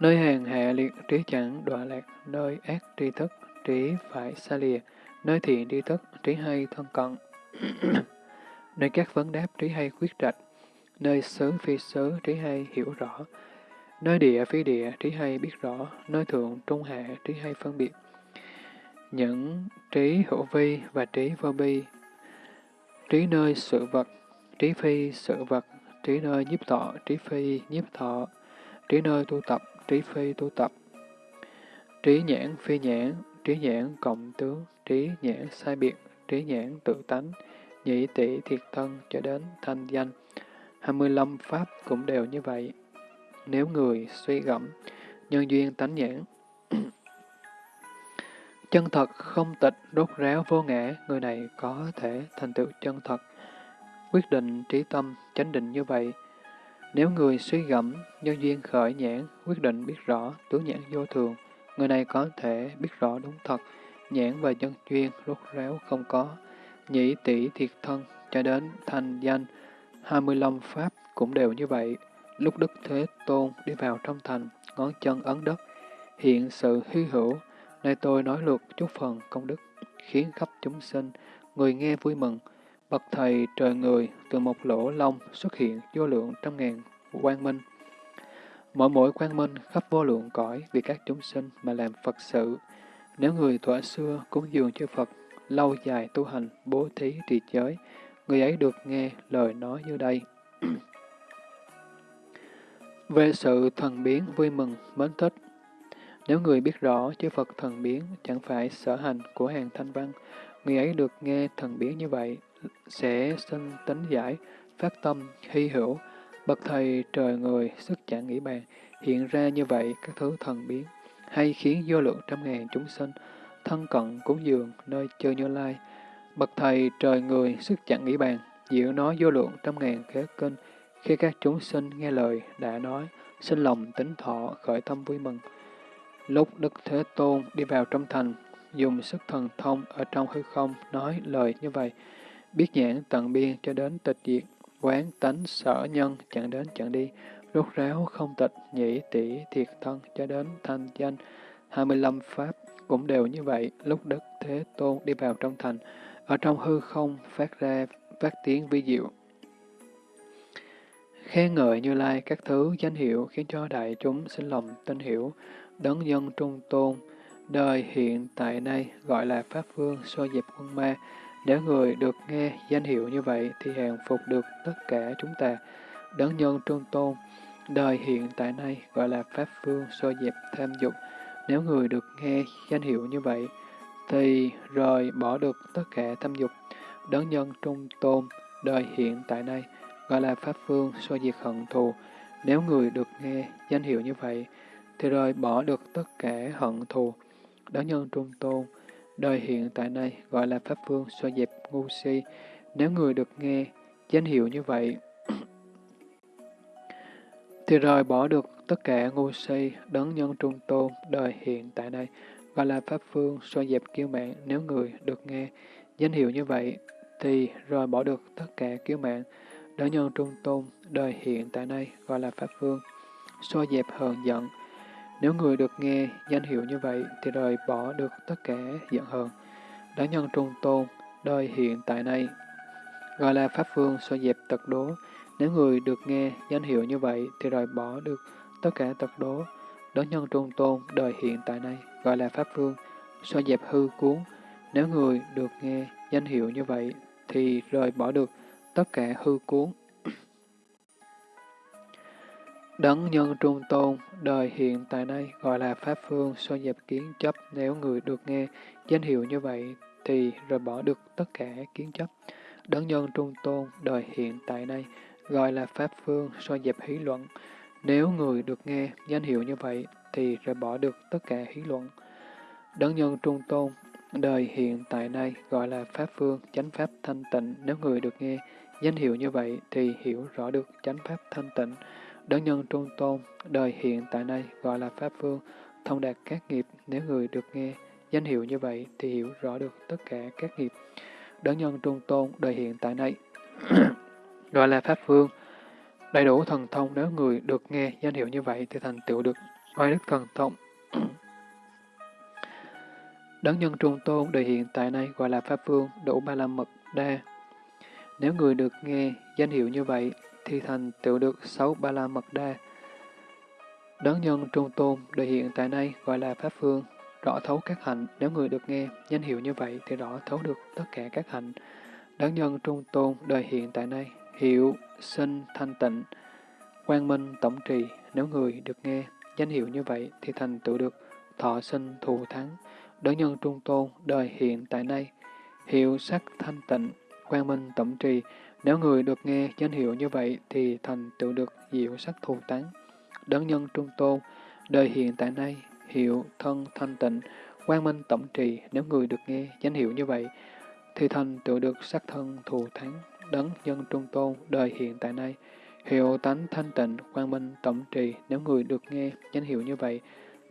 Nơi hàng hạ liệt trí chẳng đọa lạc, nơi ác tri thức, trí phải xa lìa, nơi thiện tri thức, trí hay thân cận. *clears throat* nơi các vấn đáp trí hay quyết trạch, nơi xứ phi xứ trí hay hiểu rõ, nơi địa phi địa trí hay biết rõ, nơi thượng trung hạ trí hay phân biệt. Những trí hữu vi và trí vô bi, trí nơi sự vật, trí phi sự vật, trí nơi nhiếp thọ, trí phi nhiếp thọ, trí nơi tu tập, trí phi tu tập. Trí nhãn phi nhãn, trí nhãn cộng tướng, trí nhãn sai biệt, trí nhãn tự tánh, nhị tỷ thiệt thân cho đến thanh danh. 25 pháp cũng đều như vậy. Nếu người suy gẫm, nhân duyên tánh nhãn, chân thật không tịch, đốt ráo vô ngã, người này có thể thành tựu chân thật. Quyết định trí tâm, chánh định như vậy, nếu người suy gẫm, nhân duyên khởi nhãn, quyết định biết rõ, tướng nhãn vô thường, người này có thể biết rõ đúng thật, nhãn và nhân duyên rốt ráo không có, nhĩ tỷ thiệt thân, cho đến thành danh, 25 pháp cũng đều như vậy. Lúc Đức Thế Tôn đi vào trong thành, ngón chân ấn đất, hiện sự hy hữu, Nay tôi nói lượt chút phần công đức, khiến khắp chúng sinh, người nghe vui mừng, Bậc thầy trời người từ một lỗ lông xuất hiện vô lượng trăm ngàn quang minh. Mỗi mỗi quang minh khắp vô lượng cõi vì các chúng sinh mà làm Phật sự. Nếu người thuở xưa cúng dường cho Phật, lâu dài tu hành, bố thí trì giới, người ấy được nghe lời nói như đây. *clears throat* Về sự thần biến vui mừng, mến thích, nếu người biết rõ chư Phật thần biến chẳng phải sở hành của hàng thanh văn, người ấy được nghe thần biến như vậy, sẽ sinh tính giải, phát tâm, hy hữu, bậc thầy trời người, sức chẳng nghĩ bàn, hiện ra như vậy các thứ thần biến, hay khiến vô lượng trăm ngàn chúng sinh, thân cận cúng dường nơi chơi như lai. Bậc thầy trời người, sức chẳng nghĩ bàn, diệu nói vô lượng trăm ngàn kế kinh, khi các chúng sinh nghe lời đã nói, sinh lòng tính thọ, khởi tâm vui mừng. Lúc Đức Thế Tôn đi vào trong thành, dùng sức thần thông ở trong hư không nói lời như vậy, biết nhãn tận biên cho đến tịch diệt, quán tánh sở nhân chẳng đến chẳng đi, rốt ráo không tịch, nhĩ tỷ thiệt thân cho đến thanh danh. 25 pháp cũng đều như vậy, lúc Đức Thế Tôn đi vào trong thành, ở trong hư không phát ra phát tiếng vi diệu. Khen ngợi Như Lai các thứ danh hiệu khiến cho đại chúng sinh lòng tin hiểu, đấng nhân trung tôn, đời hiện tại nay gọi là Pháp Vương so dịp quân ma, nếu người được nghe danh hiệu như vậy thì hàng phục được tất cả chúng ta. Đấng nhân trung tôn, đời hiện tại nay gọi là Pháp Vương so dịp tham dục. Nếu người được nghe danh hiệu như vậy thì rời bỏ được tất cả tham dục. Đấng nhân trung tôn, đời hiện tại nay gọi là Pháp Phương so diệt hận thù. Nếu người được nghe danh hiệu như vậy, thì rời bỏ được tất cả hận thù. Đó nhân trung tôn, đời hiện tại nay gọi là Pháp Phương so dẹp ngu si. Nếu người được nghe danh hiệu như vậy, *clears throat* thì rời bỏ được tất cả ngu si, đấng nhân trung tôn, đời hiện tại đây, gọi là Pháp Phương, so dẹp kiêu mạng. Nếu người được nghe danh hiệu như vậy, thì rời bỏ được tất cả kiêu mạng, đấng nhân trung tôn, đời hiện tại đây, gọi là Pháp Phương, so dẹp hờn giận. Nếu người được nghe danh hiệu như vậy, thì rời bỏ được tất cả giận hờn, đã nhân trung tôn, đời hiện tại nay. gọi là Pháp Phương, so dẹp tật đố. Nếu người được nghe danh hiệu như vậy, thì rời bỏ được tất cả tật đố, đó nhân trung tôn, đời hiện tại nay, gọi là Pháp Phương, so dẹp hư cuốn. Nếu người được nghe danh hiệu như vậy, thì rời bỏ được tất cả hư cuốn. Đấng nhân trung tôn, đời hiện tại nay, gọi là Pháp Phương, so dẹp kiến chấp. Nếu người được nghe danh hiệu như vậy, thì rồi bỏ được tất cả kiến chấp. Đấng nhân trung tôn, đời hiện tại nay, gọi là Pháp Phương, so dẹp hí luận. Nếu người được nghe danh hiệu như vậy, thì rồi bỏ được tất cả hí luận. Đấng nhân trung tôn, đời hiện tại nay gọi là Pháp Phương, chánh Pháp thanh tịnh. Nếu người được nghe danh hiệu như vậy, thì hiểu rõ được chánh Pháp thanh tịnh. Đấng nhân trung tôn, đời hiện tại nay gọi là Pháp Phương, thông đạt các nghiệp. Nếu người được nghe danh hiệu như vậy, thì hiểu rõ được tất cả các nghiệp. Đấng nhân trung tôn, đời hiện tại nay *clears throat* gọi là Pháp Phương, đầy đủ thần thông. Nếu người được nghe danh hiệu như vậy, thì thành tựu được oai đức thần thông. *clears throat* Đấng nhân trung tôn đời hiện tại nay gọi là Pháp Vương, đủ ba la mật đa. Nếu người được nghe danh hiệu như vậy, thì thành tựu được sáu ba la mật đa. Đấng nhân trung tôn đời hiện tại nay gọi là Pháp Phương, rõ thấu các hạnh. Nếu người được nghe danh hiệu như vậy, thì rõ thấu được tất cả các hạnh. Đấng nhân trung tôn đời hiện tại nay, hiệu, sinh, thanh tịnh, quang minh, tổng trì. Nếu người được nghe danh hiệu như vậy, thì thành tựu được thọ sinh thù thắng đấng nhân trung tôn, đời hiện tại nay, hiệu sắc thanh tịnh, quang minh tổng trì. Nếu người được nghe danh hiệu như vậy thì thành tựu được diệu sắc thù tán. Đấng nhân trung tôn, đời hiện tại nay, hiệu thân thanh tịnh, quang minh tổng trì. Nếu người được nghe danh hiệu như vậy thì thành tựu được sắc thân thù thắng. Đấng nhân trung tôn, đời hiện tại nay, hiệu tánh thanh tịnh, quang minh tổng trì. Nếu người được nghe danh hiệu như vậy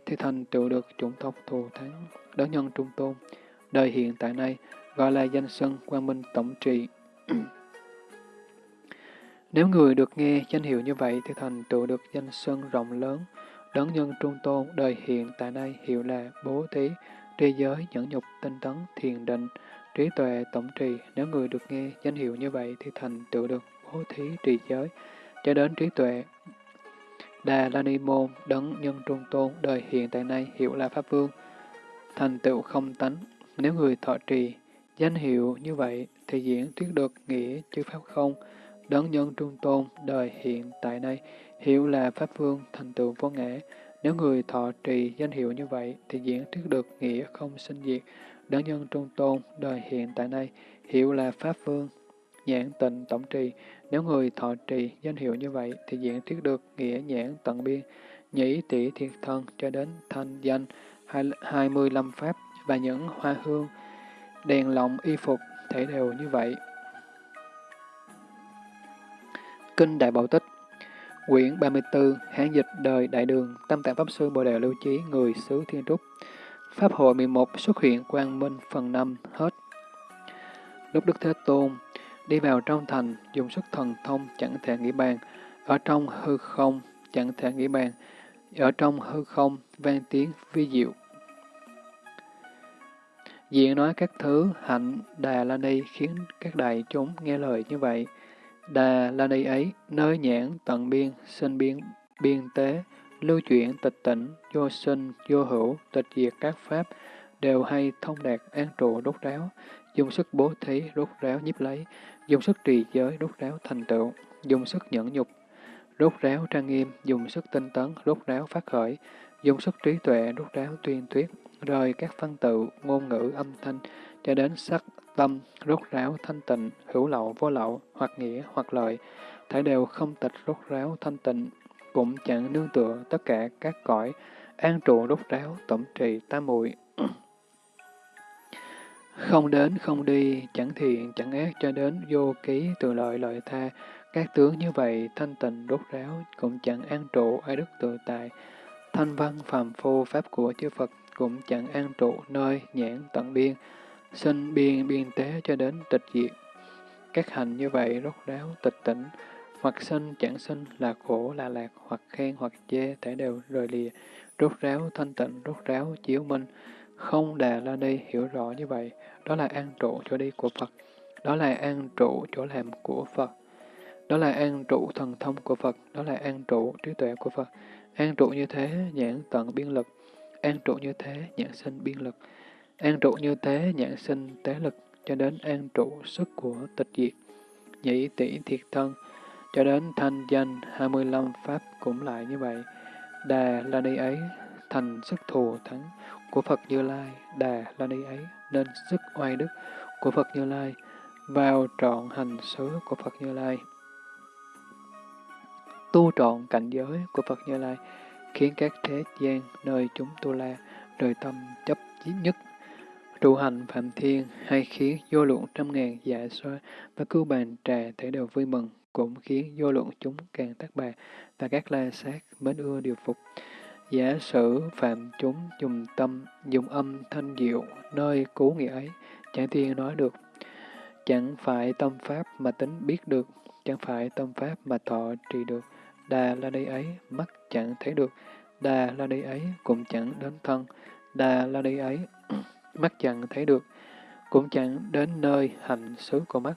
thì thành tựu được chủng tộc thù thắng đấng nhân trung tôn, đời hiện tại nay, gọi là danh sân quang minh tổng trì *clears throat* Nếu người được nghe danh hiệu như vậy thì thành tựu được danh sân rộng lớn, đấng nhân trung tôn, đời hiện tại nay hiệu là bố thí, tri giới, nhẫn nhục, tinh tấn, thiền định, trí tuệ, tổng trì. Nếu người được nghe danh hiệu như vậy thì thành tựu được bố thí, trì giới, cho đến trí tuệ. Đà La Ni Môn, đấng nhân trung tôn, đời hiện tại nay hiệu là Pháp Vương, thành tựu không tánh. Nếu người thọ trì danh hiệu như vậy thì diễn thuyết được nghĩa chư pháp không, đấng nhân trung tôn, đời hiện tại nay, hiệu là Pháp Vương thành tựu vô ngã. Nếu người thọ trì danh hiệu như vậy thì diễn thuyết được nghĩa không sinh diệt, đấng nhân trung tôn, đời hiện tại nay, hiệu là Pháp Vương, nhãn tịnh tổng trì. Nếu người thọ trì danh hiệu như vậy thì diễn thuyết được nghĩa nhãn tận biên, nhĩ tỷ thiệt thân cho đến thanh danh, 25 pháp và những hoa hương, đèn lồng y phục thể đều như vậy. Kinh Đại Bảo Tích. Quyển 34 Hán dịch đời Đại Đường, Tâm Tạng Pháp Sư Bồ Đề Lưu Chí, Người xứ Thiên Trúc. Pháp hội 11 xuất hiện Quang Minh phần 5 hết. Lúc Đức Thế Tôn đi vào trong thành, dùng sức thần thông chẳng thể nghĩ bàn. Ở trong hư không, chẳng thể nghĩ bàn. Ở trong hư không, vang tiếng vi diệu. Diện nói các thứ, hạnh, Đà La Ni, khiến các đại chúng nghe lời như vậy. Đà La Ni ấy, nơi nhãn tận biên, sinh biên, biên tế, lưu chuyển tịch tỉnh, vô sinh, vô hữu, tịch diệt các pháp, đều hay thông đạt an trụ đốt ráo, dùng sức bố thí đốt ráo nhiếp lấy, dùng sức trì giới đốt ráo thành tựu, dùng sức nhẫn nhục đốt ráo trang nghiêm, dùng sức tinh tấn, đốt ráo phát khởi, dùng sức trí tuệ, đốt ráo tuyên thuyết, rời các văn tự, ngôn ngữ, âm thanh, cho đến sắc, tâm, rốt ráo, thanh tịnh, hữu lậu, vô lậu, hoặc nghĩa, hoặc lợi, thể đều không tịch rốt ráo, thanh tịnh, cũng chẳng nương tựa tất cả các cõi, an trụ rốt ráo, tổng trì tam muội *clears throat* Không đến, không đi, chẳng thiện, chẳng ác cho đến vô ký từ lợi lợi tha, các tướng như vậy thanh tịnh rốt ráo, cũng chẳng an trụ ai đức tự tại, thanh văn phàm phu pháp của chư Phật cũng chẳng an trụ nơi nhãn tận biên, sinh biên biên tế cho đến tịch diệt. Các hành như vậy rốt ráo tịch tỉnh, hoặc sinh chẳng sinh là khổ là lạc, hoặc khen hoặc chê thể đều rời lìa, rốt ráo thanh tịnh, rốt ráo chiếu minh, không đà la ni hiểu rõ như vậy, đó là an trụ chỗ đi của Phật, đó là an trụ chỗ làm của Phật, đó là an trụ thần thông của Phật, đó là an trụ trí tuệ của Phật. An trụ như thế, nhãn tận biên lực. An trụ như thế, nhãn sinh biên lực. An trụ như thế, nhãn sinh tế lực, cho đến an trụ sức của tịch diệt. Nhĩ tỷ thiệt thân, cho đến thanh danh 25 pháp cũng lại như vậy. Đà là đi ấy, thành sức thù thắng của Phật Như Lai, đà là đi ấy, nên sức oai đức của Phật Như Lai, vào trọn hành xứ của Phật Như Lai tu trọn cảnh giới của Phật Như Lai, khiến các thế gian nơi chúng tu la đời tâm chấp chí nhất trụ hành phạm thiên hay khiến vô lượng trăm ngàn dạ xoa và cưu bàn trà thể đều vui mừng, cũng khiến vô lượng chúng càng tác bà và các la sát mến ưa điều phục. Giả sử phạm chúng dùng tâm, dùng âm thanh diệu nơi cứu nghĩa ấy, chẳng tiên nói được. Chẳng phải tâm pháp mà tính biết được, chẳng phải tâm pháp mà thọ trì được, Đà la đi ấy, mắt chẳng thấy được. Đà la đi ấy, cũng chẳng đến thân. Đà la đi ấy, mắt chẳng thấy được. Cũng chẳng đến nơi hành xứ của mắt.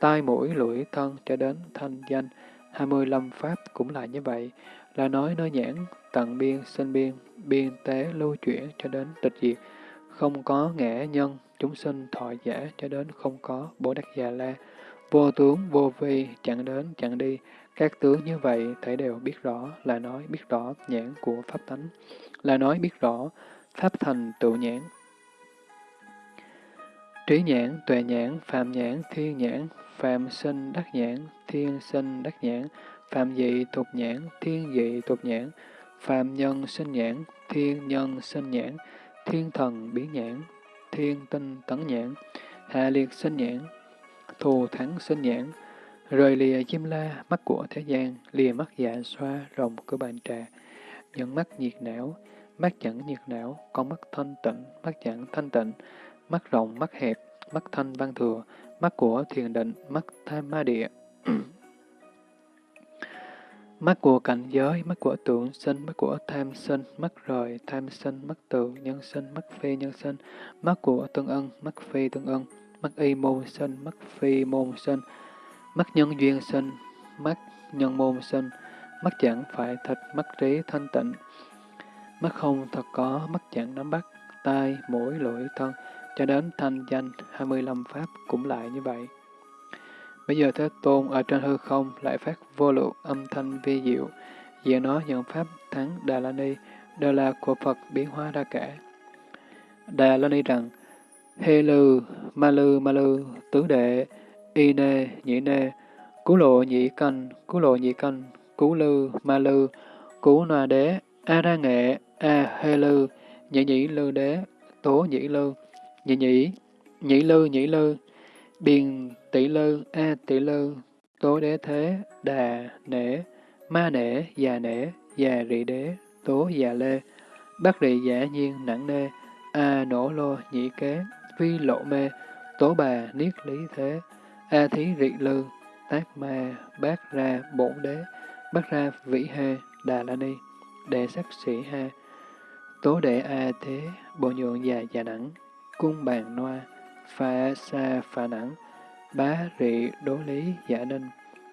Tai mũi lưỡi thân cho đến thanh danh. hai mươi lăm pháp cũng là như vậy. Là nói nơi nhãn, tận biên, sinh biên, biên tế lưu chuyển cho đến tịch diệt. Không có ngã nhân, chúng sinh thọ giả cho đến không có bồ đắc già la. Vô tướng, vô vi, chẳng đến, chẳng đi, các tướng như vậy thể đều biết rõ là nói biết rõ nhãn của Pháp tánh, là nói biết rõ Pháp thành tự nhãn. Trí nhãn, tuệ nhãn, phạm nhãn, thiên nhãn, phạm sinh đắc nhãn, thiên sinh đắc nhãn, phạm dị tục nhãn, thiên dị tục nhãn, phạm nhân sinh nhãn, thiên nhân sinh nhãn, thiên thần biến nhãn, thiên tinh tấn nhãn, hạ liệt sinh nhãn, thù thắng sinh nhãn, Rời lìa chim la, mắt của thế gian, lìa mắt dạ xoa, rồng của bàn trà. nhận mắt nhiệt não, mắt chẳng nhiệt não, con mắt thanh tịnh, mắt chẳng thanh tịnh, mắt rộng, mắt hẹp, mắt thanh văn thừa, mắt của thiền định, mắt tham ma địa. *clears throat* mắt của cảnh giới, mắt của tưởng sinh, mắt của tham sinh, mắt rời, tham sinh, mắt tự, nhân sinh, mắt phi nhân sinh, mắt của tương ân, mắt phi tương ân, mắt y môn sinh, mắt phi môn sinh, mắt nhân duyên sinh, mắt nhân môn sinh, mắt chẳng phải thịt, mắt trí thanh tịnh, mắt không thật có, mắt chẳng nắm bắt, tai, mũi, lưỡi, thân, cho đến thanh danh 25 pháp cũng lại như vậy. Bây giờ Thế Tôn ở trên hư không lại phát vô lượng âm thanh vi diệu, diện nó những pháp thắng Đà La Ni đều là của Phật biến hóa ra cả. Đà La Ni rằng, Hê lư, ma lư, ma lư, tứ đệ, y nê, nhĩ nê, cú lộ nhị canh, cú lộ nhị canh, cú lư, ma lư, cú na đế, a ra nghệ, a hê lư, nhị nhĩ lư đế, tố Nhĩ lư, nhĩ nhĩ nhĩ lư, nhĩ lư, biền tỷ lư, a tỷ lư, tố đế thế, đà, nể, ma nể, già nể, già rị đế, tố già lê, bác rị giả nhiên nặng nê, a nổ lô nhĩ kế, phi lộ mê, tố bà niết lý thế, A thí rị lư, tác ma, bát ra bổn đế, bát ra vĩ hê, đà la ni, đệ sắc sĩ ha, tố đệ a thế, bộ nhượng già già nặng cung bàn noa, pha sa pha nẵng, bá rị đố lý giả ninh,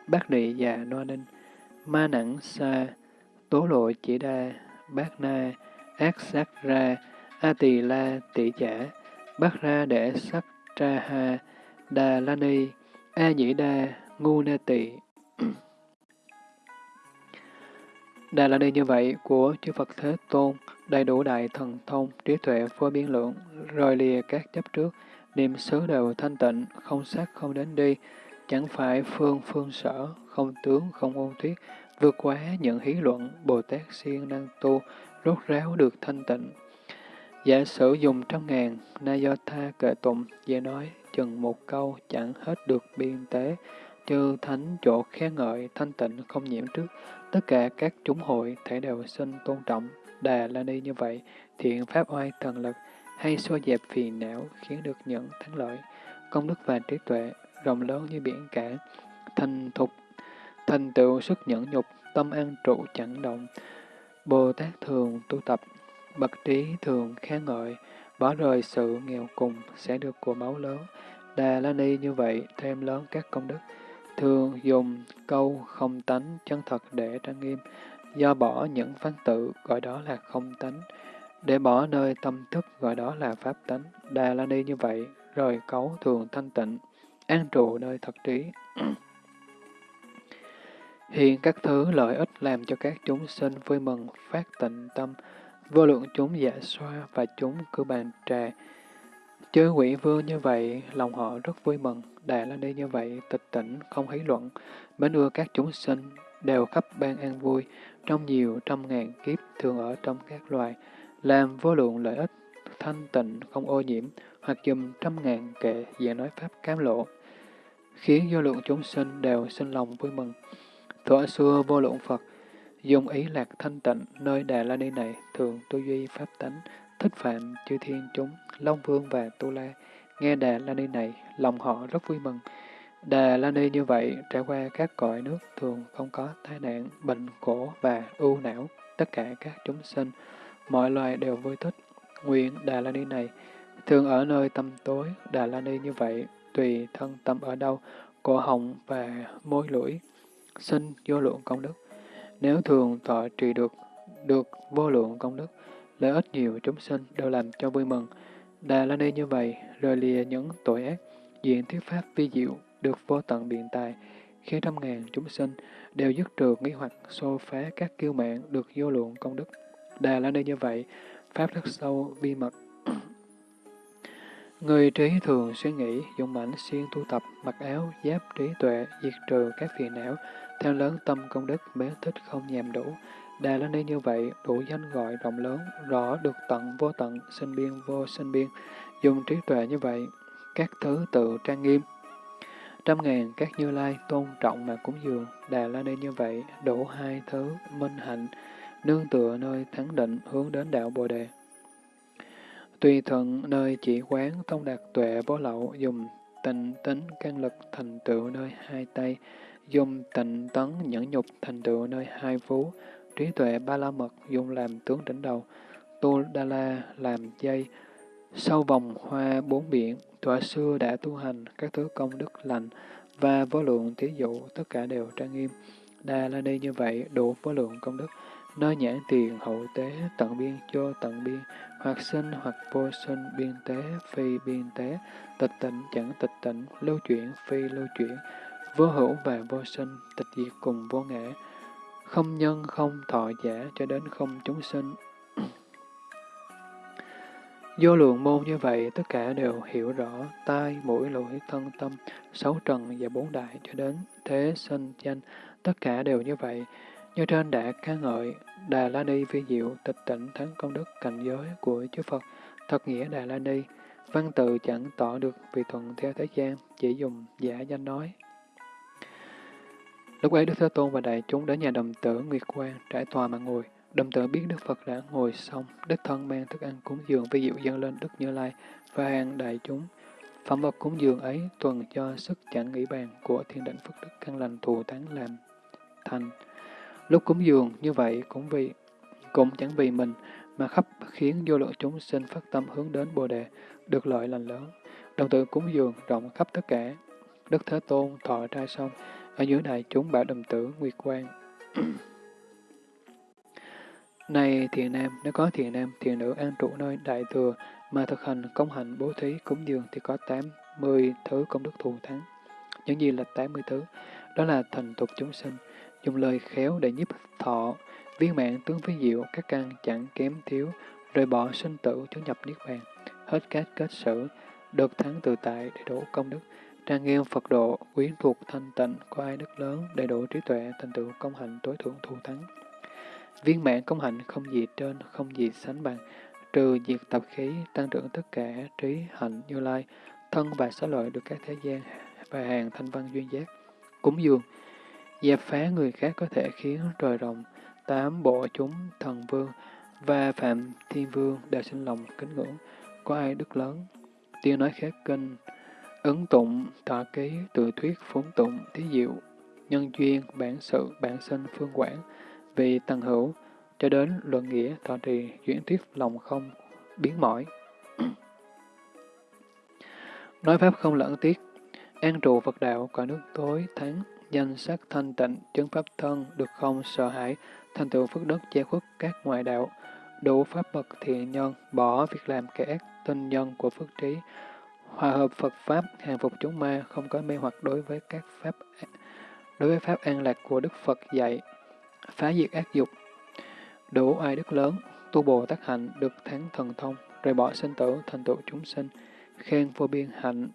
bác rị già noa ninh, ma nẵng sa, tố lộ chỉ đa, bác na, ác sát ra, a tỳ la tỷ giả, bác ra đệ sắc tra ha, đà la ni, A Nhĩ Đa, Ngu Na Tỳ. Đà la ni như vậy của chư Phật Thế Tôn, đầy đủ đại thần thông, trí tuệ vô biên lượng, rời lìa các chấp trước, niệm xứ đều thanh tịnh, không sát không đến đi, chẳng phải phương phương sở, không tướng không ôn thuyết, vượt quá những hí luận, Bồ Tát siêng năng tu, rốt ráo được thanh tịnh. Giả sử dùng trăm ngàn, na do tha kệ tụng, dễ nói, chừng một câu chẳng hết được biên tế, chư thánh chỗ khen ngợi, thanh tịnh không nhiễm trước, tất cả các chúng hội thể đều xin tôn trọng, đà la ni như vậy, thiện pháp oai thần lực, hay xua dẹp phiền não, khiến được những thắng lợi, công đức và trí tuệ, rộng lớn như biển cả, thành thục, thành tựu sức nhẫn nhục, tâm an trụ chẳng động. Bồ Tát thường tu tập, bậc trí thường khen ngợi, bỏ rời sự nghèo cùng sẽ được của máu lớn. Đà La Ni như vậy thêm lớn các công đức, thường dùng câu không tánh chân thật để trang nghiêm, do bỏ những văn tự gọi đó là không tánh, để bỏ nơi tâm thức gọi đó là pháp tánh. Đà La Ni như vậy, rời cấu thường thanh tịnh, an trụ nơi thật trí. *clears throat* Hiện các thứ lợi ích làm cho các chúng sinh vui mừng, phát tịnh tâm, vô lượng chúng giả xoa và chúng cư bàn trà. Chư quỷ vương như vậy, lòng họ rất vui mừng, Đà La Ni như vậy, tịch tỉnh, không hí luận, mến ưa các chúng sinh, đều khắp ban an vui, trong nhiều trăm ngàn kiếp thường ở trong các loài, làm vô lượng lợi ích, thanh tịnh, không ô nhiễm, hoặc dùm trăm ngàn kệ giảng nói pháp cám lộ, khiến vô lượng chúng sinh đều sinh lòng vui mừng. Thuở xưa vô lượng Phật, dùng ý lạc thanh tịnh nơi Đà La Ni này thường tu duy pháp tánh, thích phạm chư thiên chúng, Long Vương và Tu La. Nghe Đà La Ni này, lòng họ rất vui mừng. Đà La Ni như vậy, trải qua các cõi nước thường không có tai nạn, bệnh khổ và ưu não. Tất cả các chúng sinh, mọi loài đều vui thích. Nguyện Đà La Ni này, thường ở nơi tâm tối, Đà La Ni như vậy, tùy thân tâm ở đâu, cổ họng và môi lưỡi, sinh vô lượng công đức. Nếu thường thọ trì được, được vô lượng công đức, lợi ích nhiều chúng sinh đều làm cho vui mừng. Đà La Ni như vậy, rời lìa những tội ác, diện thuyết pháp vi diệu, được vô tận biện tài, khi trăm ngàn chúng sinh đều dứt trừ nghi hoặc xô phá các kiêu mạng được vô lượng công đức. Đà La Ni như vậy, pháp rất sâu, vi mật. *clears throat* Người trí thường suy nghĩ, dùng mảnh xuyên tu tập, mặc áo, giáp trí tuệ, diệt trừ các phiền não, theo lớn tâm công đức, bế thích không nhàm đủ. Đà La Ni như vậy, đủ danh gọi rộng lớn, rõ được tận vô tận, sinh biên vô sinh biên, dùng trí tuệ như vậy, các thứ tự trang nghiêm. Trăm ngàn các như lai tôn trọng mà cúng dường, Đà La Ni như vậy, đủ hai thứ minh hạnh, nương tựa nơi thắng định hướng đến đạo Bồ Đề. Tùy thuận nơi chỉ quán thông đạt tuệ vô lậu, dùng tình tính căn lực thành tựu nơi hai tay, dùng tịnh tấn nhẫn nhục thành tựu nơi hai phú, trí tuệ ba la mật dùng làm tướng đỉnh đầu, tu đa la làm dây, sau vòng hoa bốn biển, thuở xưa đã tu hành các thứ công đức lành và vô lượng thí dụ tất cả đều trang nghiêm. Đa la ni như vậy đủ vô lượng công đức, nơi nhãn tiền hậu tế tận biên cho tận biên, hoặc sinh hoặc vô sinh biên tế phi biên tế, tịch tịnh chẳng tịch tịnh, lưu chuyển phi lưu chuyển, vô hữu và vô sinh, tịch diệt cùng vô ngã, không nhân không thọ giả cho đến không chúng sinh do lượng môn như vậy, tất cả đều hiểu rõ tai, mũi, lưỡi, thân, tâm, sáu trần và bốn đại cho đến thế sinh danh, tất cả đều như vậy. Như trên đã ca ngợi, Đà La Ni vi diệu, tịch tỉnh thắng công đức cảnh giới của chư Phật, thật nghĩa Đà La Ni, văn tự chẳng tỏ được vì thuận theo thế gian, chỉ dùng giả danh nói. Lúc ấy Đức Thế Tôn và đại chúng đến nhà đồng tử Nguyệt Quang trải tòa mà ngồi. Đồng tử biết Đức Phật đã ngồi xong, Đức Thân mang thức ăn cúng dường với diệu dân lên Đức Như Lai và hàng đại chúng. Phẩm vật cúng dường ấy tuần cho sức chẳng nghĩ bàn của thiên định Phật Đức căn lành thù thắng làm thành. Lúc cúng dường như vậy cũng vì cũng chẳng vì mình mà khắp khiến vô lượng chúng sinh phát tâm hướng đến Bồ Đề, được lợi lành lớn. Đồng tử cúng dường rộng khắp tất cả. Đức Thế Tôn thọ trai xong, ở dưới đại chúng bảo đồng tử Nguyệt Quang. *clears throat* Này thiền nam, nếu có thiền nam, thiền nữ an trụ nơi đại thừa mà thực hành công hạnh bố thí cúng dường thì có 80 thứ công đức thù thắng. Những gì là 80 thứ? Đó là thành tục chúng sinh, dùng lời khéo để nhiếp thọ, viên mạng tướng phi diệu, các căn chẳng kém thiếu, rời bỏ sinh tử chứng nhập niết bàn, hết các kết sử được thắng tự tại, để đủ công đức, trang nghiêm Phật độ, quyến thuộc thanh tịnh, có ai đức lớn, đầy đủ trí tuệ, thành tựu công hạnh tối thượng thù thắng. Viên mãn công hạnh không gì trên, không gì sánh bằng, trừ diệt tập khí, tăng trưởng tất cả trí hạnh như lai, thân và xá lợi được các thế gian và hàng thanh văn duyên giác. Cúng dường, dẹp phá người khác có thể khiến trời rộng tám bộ chúng thần vương và phạm thiên vương đều sinh lòng kính ngưỡng, có ai đức lớn. Tiêu nói khác kinh, ứng tụng, tọa ký, tự thuyết, phúng tụng, thí diệu, nhân duyên, bản sự, bản sinh, phương quản, vì tăng hữu, cho đến luận nghĩa, thọ trì, chuyển thuyết lòng không, biến mỏi. *clears throat* Nói pháp không lẫn tiết. An trụ Phật đạo, cõi nước tối, thắng, danh sắc thanh tịnh, chứng pháp thân, được không sợ hãi, thành tựu phước đức che khuất các ngoại đạo, đủ pháp bậc thiện nhân, bỏ việc làm kẻ ác, tinh nhân của phước trí, hòa hợp Phật Pháp, hàng phục chúng ma, không có mê hoặc đối với các pháp đối với pháp an lạc của Đức Phật dạy, phá diệt ác dục, đủ ai đức lớn, tu bồ tác hạnh, được thắng thần thông, rời bỏ sinh tử, thành tựu chúng sinh, khen vô biên hạnh,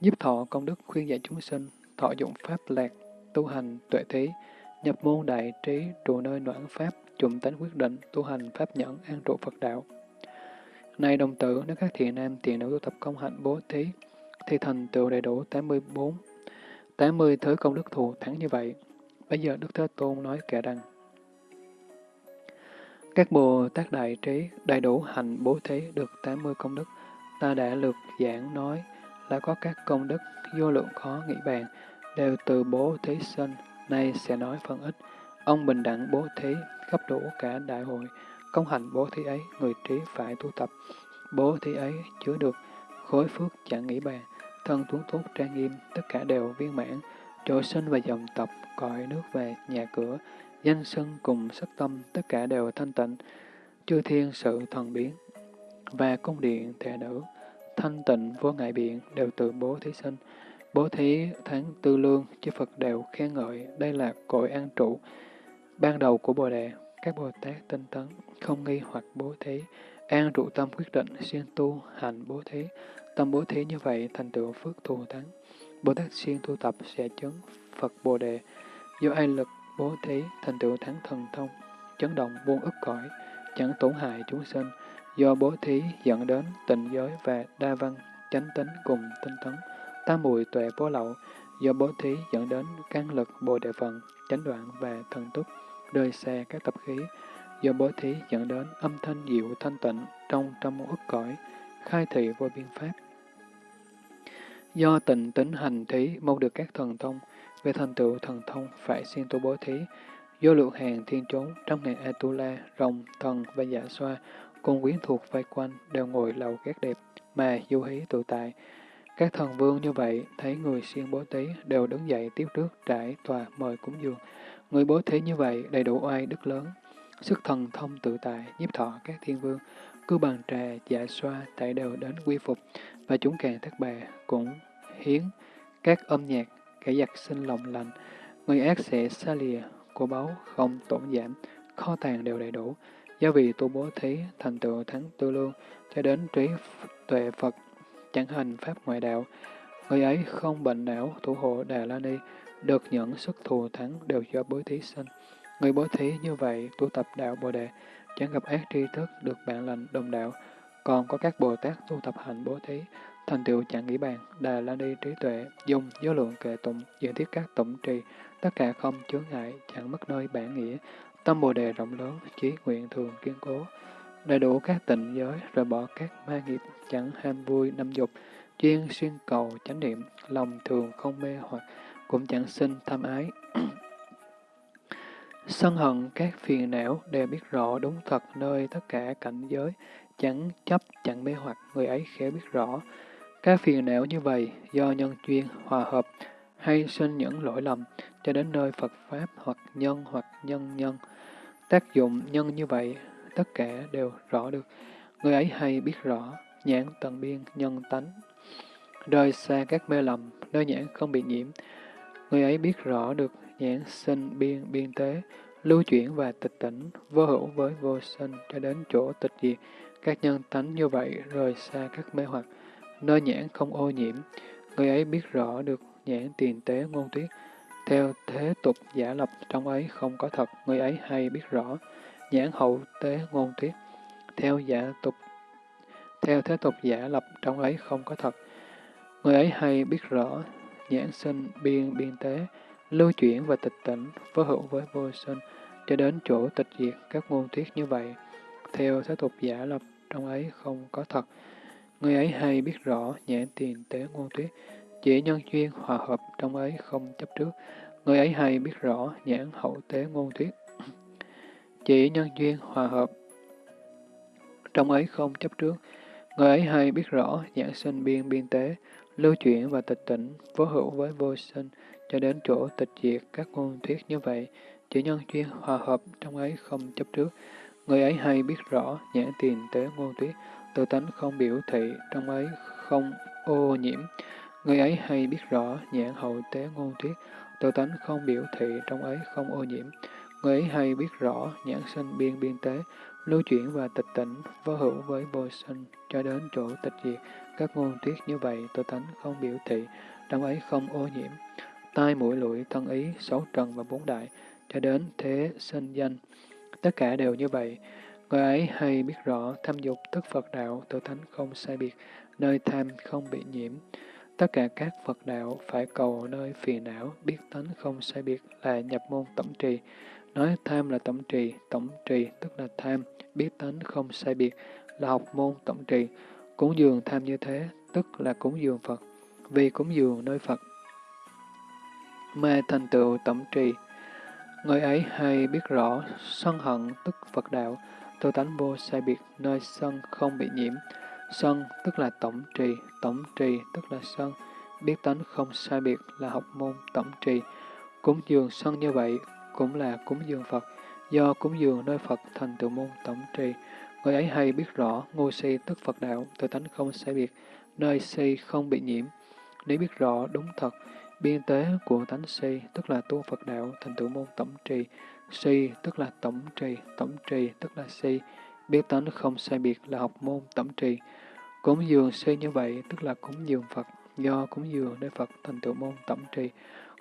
giúp thọ công đức khuyên dạy chúng sinh, thọ dụng pháp lạc, tu hành tuệ thí, nhập môn đại trí, trụ nơi noãn pháp, chủng tánh quyết định, tu hành pháp nhẫn, an trụ Phật đạo. Này đồng tử, nếu các thiện nam tiền nữ tu tập công hạnh bố thí, thì thành tựu đầy đủ 84, 80 thứ công đức thù thắng như vậy. Bây giờ Đức Thế Tôn nói kể rằng, các Bồ Tát Đại Trí đầy đủ hành bố thí được 80 công đức, ta đã lược giảng nói là có các công đức vô lượng khó nghĩ bàn, đều từ bố thí sinh, nay sẽ nói phân ít. Ông bình đẳng bố thí, gấp đủ cả đại hội, công hành bố thí ấy, người trí phải tu tập. Bố thí ấy chứa được khối phước chẳng nghĩ bàn, thân tuấn tốt trang nghiêm, tất cả đều viên mãn, chỗ sinh và dòng tập, cõi nước và nhà cửa, danh sân cùng sắc tâm, tất cả đều thanh tịnh, chư thiên sự thần biến, và cung điện thệ nữ, thanh tịnh vô ngại biện đều từ bố thí sinh. Bố thí tháng tư lương, chư Phật đều khen ngợi, đây là cội an trụ, ban đầu của Bồ Đề. Các Bồ Tát tinh tấn, không nghi hoặc bố thí, an trụ tâm quyết định, siêng tu, hành bố thí. Tâm bố thí như vậy thành tựu phước thù thắng. Bồ Tát siêng tu tập sẽ chứng Phật Bồ Đề. Do ai lực bố thí thành tựu thắng thần thông, chấn động muôn ức cõi, chẳng tổn hại chúng sinh. Do bố thí dẫn đến tịnh giới và đa văn, chánh tính cùng tinh tấn, tam mùi tuệ bố lậu. Do bố thí dẫn đến căn lực bồ đề phần, chánh đoạn và thần túc, rơi xa các tập khí. Do bố thí dẫn đến âm thanh diệu thanh tịnh trong trăm ức cõi, khai thị vô biên pháp. Do tịnh tính hành thí mong được các thần thông, về thành tựu thần thông phải siêng tu bố thí, do lượng hàng thiên chốn trong ngàn Atula, rồng, thần và giả xoa, cùng quyến thuộc vây quanh đều ngồi lầu ghét đẹp mà du hí tự tại. Các thần vương như vậy thấy người siêng bố thí đều đứng dậy tiếp trước trải tòa mời cúng dường. Người bố thí như vậy đầy đủ oai đức lớn, sức thần thông tự tại, nhiếp thọ các thiên vương, cứ bằng trà, dạ xoa, tại đều đến quy phục, và chúng càng thất bà cũng hiến các âm nhạc kẻ giặc sinh lòng lành, người ác sẽ xa lìa, của báu không tổn giảm, kho tàng đều đầy đủ, do vì tu bố thí thành tựu thắng tư lương, cho đến trí tuệ Phật, chẳng hành pháp ngoại đạo, người ấy không bệnh não, thủ hộ Đà La Ni, được nhận sức thù thắng đều do bố thí sinh. Người bố thí như vậy, tu tập đạo Bồ Đề, chẳng gặp ác tri thức, được bạn lành đồng đạo. Còn có các Bồ Tát tu tập hành bố thí, thành tựu chẳng nghĩ bàn, đà la ni trí tuệ, dùng vô lượng kệ tụng, diễn thiết các tụng trì, tất cả không chướng ngại, chẳng mất nơi bản nghĩa, tâm bồ đề rộng lớn, chí nguyện thường kiên cố, đầy đủ các tịnh giới, rồi bỏ các ma nghiệp, chẳng ham vui năm dục, chuyên xuyên cầu chánh niệm, lòng thường không mê hoặc, cũng chẳng sinh tham ái. *clears throat* Sân hận các phiền não đều biết rõ đúng thật nơi tất cả cảnh giới, chẳng chấp chẳng mê hoặc, người ấy khéo biết rõ, các phiền não như vậy do nhân duyên hòa hợp hay sinh những lỗi lầm cho đến nơi Phật Pháp hoặc nhân hoặc nhân nhân. Tác dụng nhân như vậy, tất cả đều rõ được. Người ấy hay biết rõ, nhãn tận biên nhân tánh. Rời xa các mê lầm, nơi nhãn không bị nhiễm. Người ấy biết rõ được nhãn sinh biên biên tế, lưu chuyển và tịch tỉnh, vô hữu với vô sinh cho đến chỗ tịch diệt. Các nhân tánh như vậy rời xa các mê hoặc, nơi nhãn không ô nhiễm, người ấy biết rõ được nhãn tiền tế ngôn tuyết, theo thế tục giả lập trong ấy không có thật, người ấy hay biết rõ, nhãn hậu tế ngôn tuyết, theo giả tục theo thế tục giả lập trong ấy không có thật, người ấy hay biết rõ, nhãn sinh biên biên tế, lưu chuyển và tịch tỉnh, phối hữu với vô sinh, cho đến chỗ tịch diệt các ngôn thuyết như vậy, theo thế tục giả lập trong ấy không có thật. Người ấy hay biết rõ nhãn tiền tế ngôn thuyết, chỉ nhân duyên hòa hợp trong ấy không chấp trước. Người ấy hay biết rõ nhãn hậu tế ngôn thuyết, *clears throat* chỉ nhân duyên hòa hợp trong ấy không chấp trước. Người ấy hay biết rõ nhãn sinh biên biên tế, lưu chuyển và tịch tỉnh, vô hữu với vô sinh, cho đến chỗ tịch diệt các ngôn thuyết như vậy, chỉ nhân duyên hòa hợp trong ấy không chấp trước. Người ấy hay biết rõ nhãn tiền tế ngôn thuyết, tự tánh không biểu thị trong ấy không ô nhiễm. Người ấy hay biết rõ nhãn hậu tế ngôn thuyết, tự tánh không biểu thị trong ấy không ô nhiễm. Người ấy hay biết rõ nhãn sinh biên biên tế, lưu chuyển và tịch tỉnh, vô hữu với vô sinh, cho đến chỗ tịch diệt. Các ngôn thuyết như vậy, tự tánh không biểu thị, trong ấy không ô nhiễm. Tai mũi lưỡi, thân ý, sáu trần và bốn đại, cho đến thế sinh danh. Tất cả đều như vậy. Người ấy hay biết rõ tham dục tức Phật đạo, tự thánh không sai biệt, nơi tham không bị nhiễm. Tất cả các Phật đạo phải cầu nơi phiền não, biết tánh không sai biệt là nhập môn tổng trì. Nói tham là tổng trì, tổng trì tức là tham, biết tánh không sai biệt là học môn tổng trì. Cúng dường tham như thế, tức là cúng dường Phật. Vì cúng dường nơi Phật mê thành tựu tổng trì. Người ấy hay biết rõ sân hận tức Phật đạo, tư tánh vô sai biệt, nơi sân không bị nhiễm. Sân tức là tổng trì, tổng trì tức là sân, biết tánh không sai biệt là học môn tổng trì. Cúng dường sân như vậy cũng là cúng dường Phật, do cúng dường nơi Phật thành tựu môn tổng trì. Người ấy hay biết rõ ngô si tức Phật đạo, tự tánh không sai biệt, nơi si không bị nhiễm. Nếu biết rõ đúng thật, biên tế của tánh si, tức là tu Phật đạo, thành tựu môn tổng trì. Si, tức là tổng trì, tổng trì, tức là si. Biết tánh không sai biệt là học môn tổng trì. Cúng dường si như vậy, tức là cúng dường Phật, do cúng dường nơi Phật thành tựu môn tổng trì.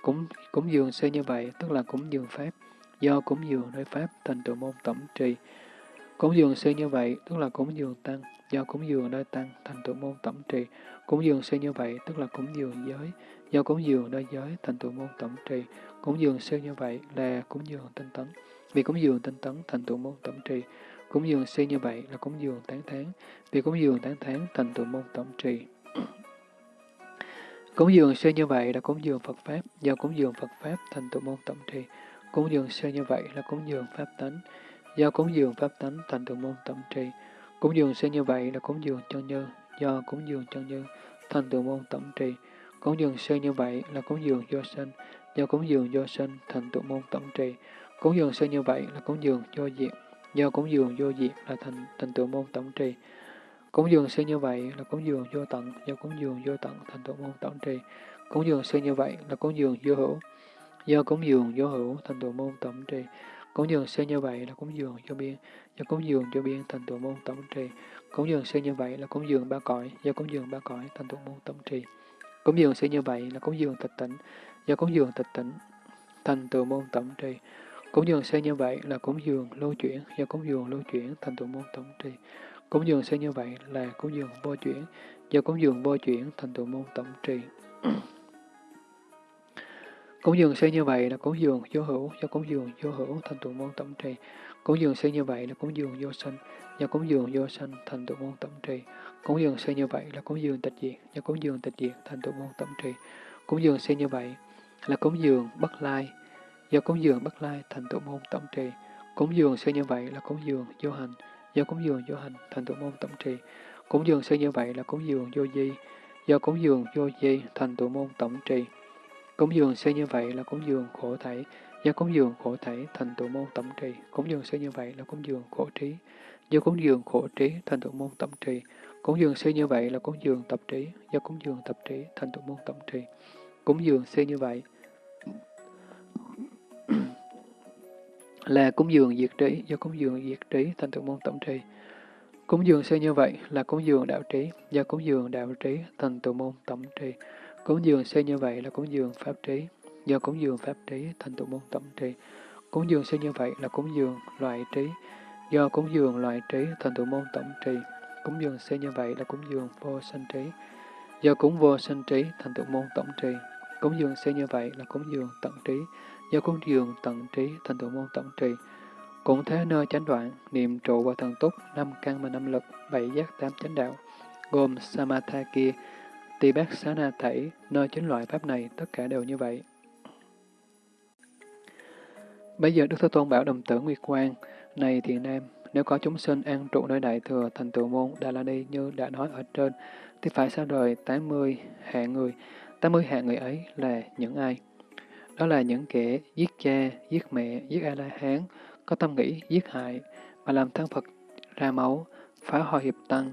Cúng, cúng dường si như vậy, tức là cúng dường Pháp, do cúng dường nơi Pháp thành tựu môn tổng trì. Cúng dường sư như vậy, tức là cúng dường Tăng, do cúng dường nơi Tăng thành tựu môn tổng trì. Cúng dường sư như vậy, tức là cúng dường giới, do cúng dường nơi giới thành tựu môn tổng trì. Cúng dường sư như vậy là cúng dường tinh tấn. Vì cúng dường tinh tấn thành tựu môn tổng trì. Cúng dường sư như vậy là cúng dường tán tháng. Vì cúng dường tán tháng thành tựu môn tổng trì. cúng dường sư như vậy là cúng dường Phật Pháp. Do cúng dường Phật Pháp thành tựu môn tổng trì. Cúng dường sư như vậy là cúng dường Pháp tánh. Do cúng dường Pháp tánh thành tựu môn tẩm trì. Cúng dường sẽ như vậy là cúng dường chân như. Do cúng dường chân như thành tựu môn tẩm trì. Cúng dường sẽ như vậy là cúng dường do sinh do cúng dường do sinh thành tựu môn tẩm trì. Cúng dường sơ như vậy là cúng dường do diệt, do cúng dường vô diệt là thành thành tựu môn tổng trì. Cúng dường sơ như vậy là cúng dường vô tận, do cúng dường vô tận thành tựu môn tổng trì. Cúng dường sơ như vậy là cúng dường vô hữu, do cúng dường vô hữu thành tựu môn tổng trì. Cúng dường sư như vậy là cúng dường cho biên, do cúng dường cho biên thành tựu môn tổng trì. Cúng dường sư như vậy là cúng dường ba cõi, do cúng dường ba cõi thành tựu môn tổng trì. Cúng dường sư như vậy là cúng dường tịch tỉnh, do cúng dường tịch tỉnh, thành tựu môn tổng trì. Cúng dường xây như vậy là cúng dường lưu chuyển, do cúng dường lưu chuyển thành tựu môn tổng trì. Cúng dường xây như vậy là cúng dường vô chuyển, do cúng dường vô chuyển thành tựu môn tổng trì cúng dường xây như vậy là cúng dường vô hữu, do cúng dường vô hữu thành tựu môn tổng trì. Cúng dường xây như vậy là cúng dường vô sanh, do cúng dường vô sanh thành tựu môn tổng trì. Cúng dường xây như vậy là cúng dường tịch diệt, do cúng dường tịch diệt thành tựu môn tổng trì. Cúng dường xây như vậy là cúng dường bất lai, do cúng dường bất lai thành tựu môn tổng trì. Cúng dường xây như vậy là cúng dường vô hành, do cúng dường vô hành thành tựu môn tổng trì. Cúng dường xây như vậy là cúng dường vô di, do cúng dường vô di thành tựu môn tổng trì. Cúng dường xây như vậy là cúng dường khổ thảy, do cúng dường khổ thảy thành tựu môn tổng trì. Cúng dường xây như vậy là cúng dường khổ trí, do cúng dường khổ trí thành tựu môn tổng trì. Cúng dường xây như vậy là cúng dường tập trí, do cúng dường tập trí thành tựu môn tổng trì. Cúng dường xây như vậy là cúng dường diệt trí, do cúng dường diệt trí thành tựu môn tổng trì. Cúng dường xây như vậy là cúng dường đạo trí, do cúng dường đạo trí thành tựu môn tổng trì. Cúng dường xây như vậy là cúng dường pháp trí, do cúng dường pháp trí thành tựu môn tổng trì. Cúng dường xây như vậy là cúng dường loại trí, do cúng dường loại trí thành tựu môn tổng trì. Cúng dường xây như vậy là cúng dường vô sanh trí, do cúng vô sanh trí thành tựu môn tổng trì. Cúng dường xây như vậy là cúng dường tận trí, do cúng dường tận trí thành tựu môn tổng trì. Cũng thế nơi chánh đoạn, niệm trụ và thần túc, năm căn và năm lực, bảy giác tám chánh đạo, gồm Samatha kia, tỳ bát xá na thảy, nơi chính loại pháp này, tất cả đều như vậy. Bây giờ Đức Thế Tôn bảo đồng tử Nguyệt Quang, này thiện nam, nếu có chúng sinh an trụ nơi đại thừa thành tựu môn Đà La Ni như đã nói ở trên, thì phải xa rời 80 hạng người. 80 hạng người ấy là những ai? Đó là những kẻ giết cha, giết mẹ, giết A-la-hán, có tâm nghĩ giết hại, mà làm thân Phật ra máu, phá hoại hiệp tăng,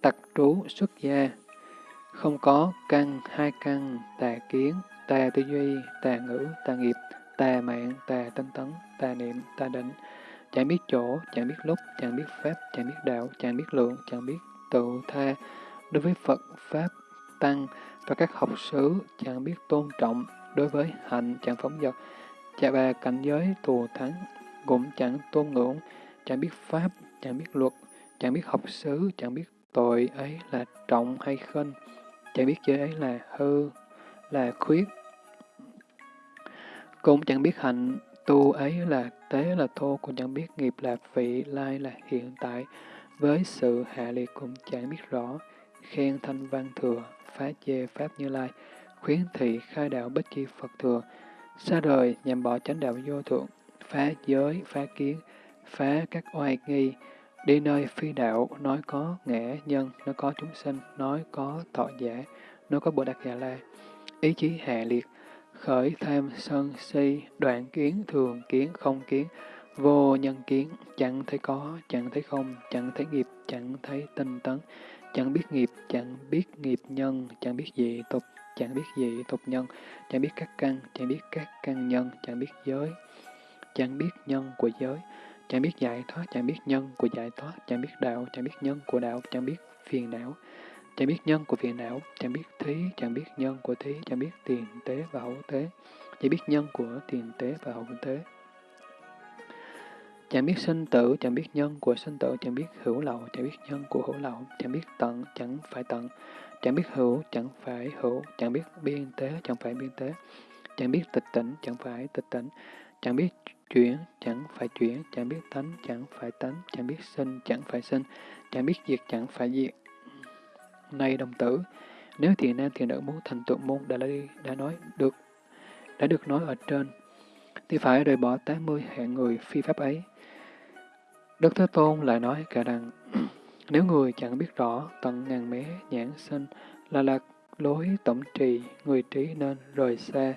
tặc trú, xuất gia, không có căn, hai căn, tà kiến, tà tư duy, tà ngữ, tà nghiệp, tà mạng, tà tinh tấn, tà niệm, tà định, chẳng biết chỗ, chẳng biết lúc, chẳng biết pháp, chẳng biết đạo, chẳng biết lượng, chẳng biết tự tha, đối với Phật, Pháp, Tăng và các học sứ, chẳng biết tôn trọng, đối với hạnh, chẳng phóng dật, chà bà cảnh giới thù thắng, cũng chẳng tôn ngưỡng, chẳng biết pháp, chẳng biết luật, chẳng biết học xứ, chẳng biết tội ấy là trọng hay khinh, chẳng biết giới ấy là hư, là khuyết. Cũng chẳng biết hạnh tu ấy là tế là thô, cũng chẳng biết nghiệp là vị, lai là hiện tại. Với sự hạ liệt cũng chẳng biết rõ, khen thanh văn thừa, phá chê pháp như lai, khuyến thị khai đạo bất chi Phật thừa, xa đời nhằm bỏ chánh đạo vô thượng, phá giới, phá kiến, phá các oai nghi, đi nơi phi đạo, nói có ngã nhân, nói có chúng sinh, nói có thọ giả, nói có Bồ Đạt Già dạ La, ý chí hạ liệt, khởi tham sân si, đoạn kiến, thường kiến, không kiến, vô nhân kiến, chẳng thấy có, chẳng thấy không, chẳng thấy nghiệp, chẳng thấy tinh tấn, chẳng biết nghiệp, chẳng biết nghiệp nhân, chẳng biết dị tục, chẳng biết dị tục nhân, chẳng biết các căn, chẳng biết các căn nhân, chẳng biết giới, chẳng biết nhân của giới, chẳng biết giải thoát, chẳng biết nhân của giải thoát, chẳng biết đạo, chẳng biết nhân của đạo, chẳng biết phiền não, chẳng biết nhân của phiền não, chẳng biết thí, chẳng biết nhân của thí, chẳng biết tiền tế và hậu tế, chẳng biết nhân của tiền tế và hậu tế. Chẳng biết sinh tử, chẳng biết nhân của sinh tử, chẳng biết hữu lậu, chẳng biết nhân của hữu lậu, chẳng biết tận, chẳng phải tận, chẳng biết hữu, chẳng phải hữu, chẳng biết biên tế, chẳng phải biên tế, chẳng biết tịch tỉnh, chẳng phải tịch tỉnh, chẳng biết chuyển, chẳng phải chuyển, chẳng biết tánh, chẳng phải tánh, chẳng biết sinh, chẳng phải sinh, chẳng biết diệt, chẳng phải diệt. Này đồng tử, nếu thiền nam thiền nữ muốn thành tựu môn đã, đã nói được, đã được nói ở trên, thì phải rời bỏ 80 hạng người phi pháp ấy. Đức Thế Tôn lại nói cả rằng, *clears throat* nếu người chẳng biết rõ tận ngàn mé nhãn sinh là lạc lối tổng trì, người trí nên rời xa,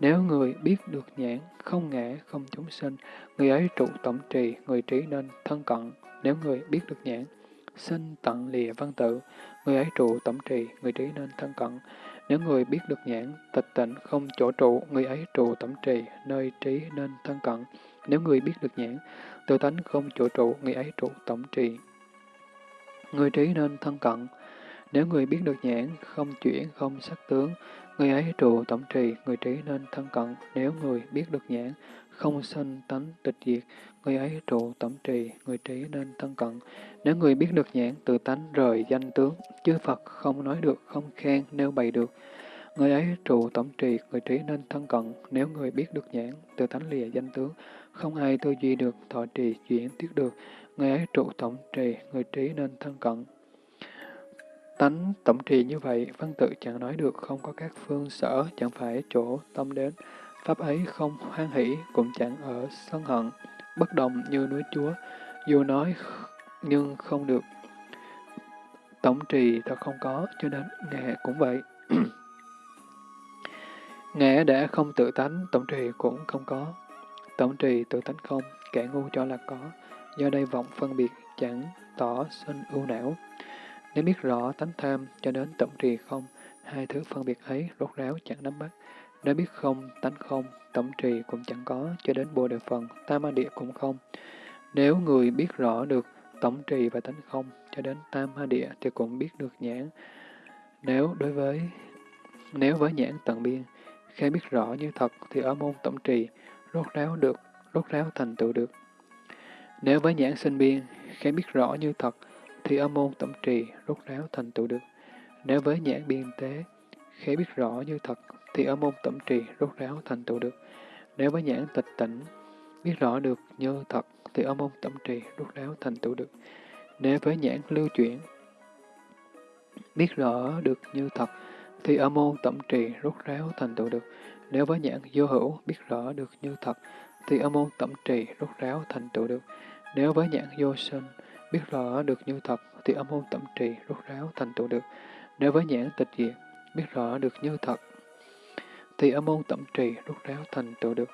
nếu người biết được nhãn, không ngã, không chúng sinh, người ấy trụ tổng trì, người trí nên thân cận. Nếu người biết được nhãn, sinh tận lìa văn tự, người ấy trụ tổng trì, người trí nên thân cận. Nếu người biết được nhãn, tịch tịnh, không chỗ trụ, người ấy trụ tổng trì, nơi trí nên thân cận. Nếu người biết được nhãn, tự tánh không chỗ trụ, người ấy trụ tổng trì, người trí nên thân cận. Nếu người biết được nhãn, không chuyển, không sắc tướng, Người ấy trụ tổng trì, người trí nên thân cận, nếu người biết được nhãn, không sinh tánh tịch diệt, người ấy trụ tổng trì, người trí nên thân cận. Nếu người biết được nhãn, tự tánh rời danh tướng, chư Phật không nói được, không khen, nêu bày được. Người ấy trụ tổng trì, người trí nên thân cận, nếu người biết được nhãn, tự tánh lìa danh tướng, không ai tư duy được, thọ trì, chuyển tiết được. Người ấy trụ tổng trì, người trí nên thân cận, Tánh tổng trì như vậy, văn tự chẳng nói được, không có các phương sở, chẳng phải chỗ tâm đến. Pháp ấy không hoan hỷ, cũng chẳng ở sân hận, bất động như núi chúa, dù nói nhưng không được. Tổng trì thật không có, cho đến nghệ cũng vậy. *clears throat* nghệ đã không tự tánh, tổng trì cũng không có. Tổng trì tự tánh không, kẻ ngu cho là có, do đây vọng phân biệt chẳng tỏ sinh ưu não. Nếu biết rõ tánh tham cho đến tổng trì không, hai thứ phân biệt ấy rốt ráo chẳng nắm bắt. Nếu biết không, tánh không, tổng trì cũng chẳng có, cho đến bồ đề phần, tam ma địa cũng không. Nếu người biết rõ được tổng trì và tánh không, cho đến tam ma địa thì cũng biết được nhãn. Nếu đối với nếu với nhãn tận biên, khi biết rõ như thật thì ở môn tổng trì, rốt ráo được, rốt ráo thành tựu được. Nếu với nhãn sinh biên, khi biết rõ như thật thì ở môn tổng trì, rốt ráo thành tựu được. Nếu với nhãn biên tế, khế biết rõ như thật thì ở môn tổng trì, rốt ráo thành tựu được. Nếu với nhãn tịch tỉnh, biết rõ được như thật thì ở môn tổng trì, rốt ráo thành tựu được. Nếu với nhãn lưu chuyển, biết rõ được như thật thì ở môn tổng trì rút ráo thành tựu được. Nếu với nhãn vô hữu biết rõ được như thật, thì ở môn tổng trì rút ráo thành tựu được. Nếu với nhãn vô sinh biết rõ được như thật, thì âm môn tẩm trì rút ráo thành tựu được. Nếu với nhãn tịch diệt biết rõ được như thật, thì âm môn tẩm trì rút ráo thành tựu được.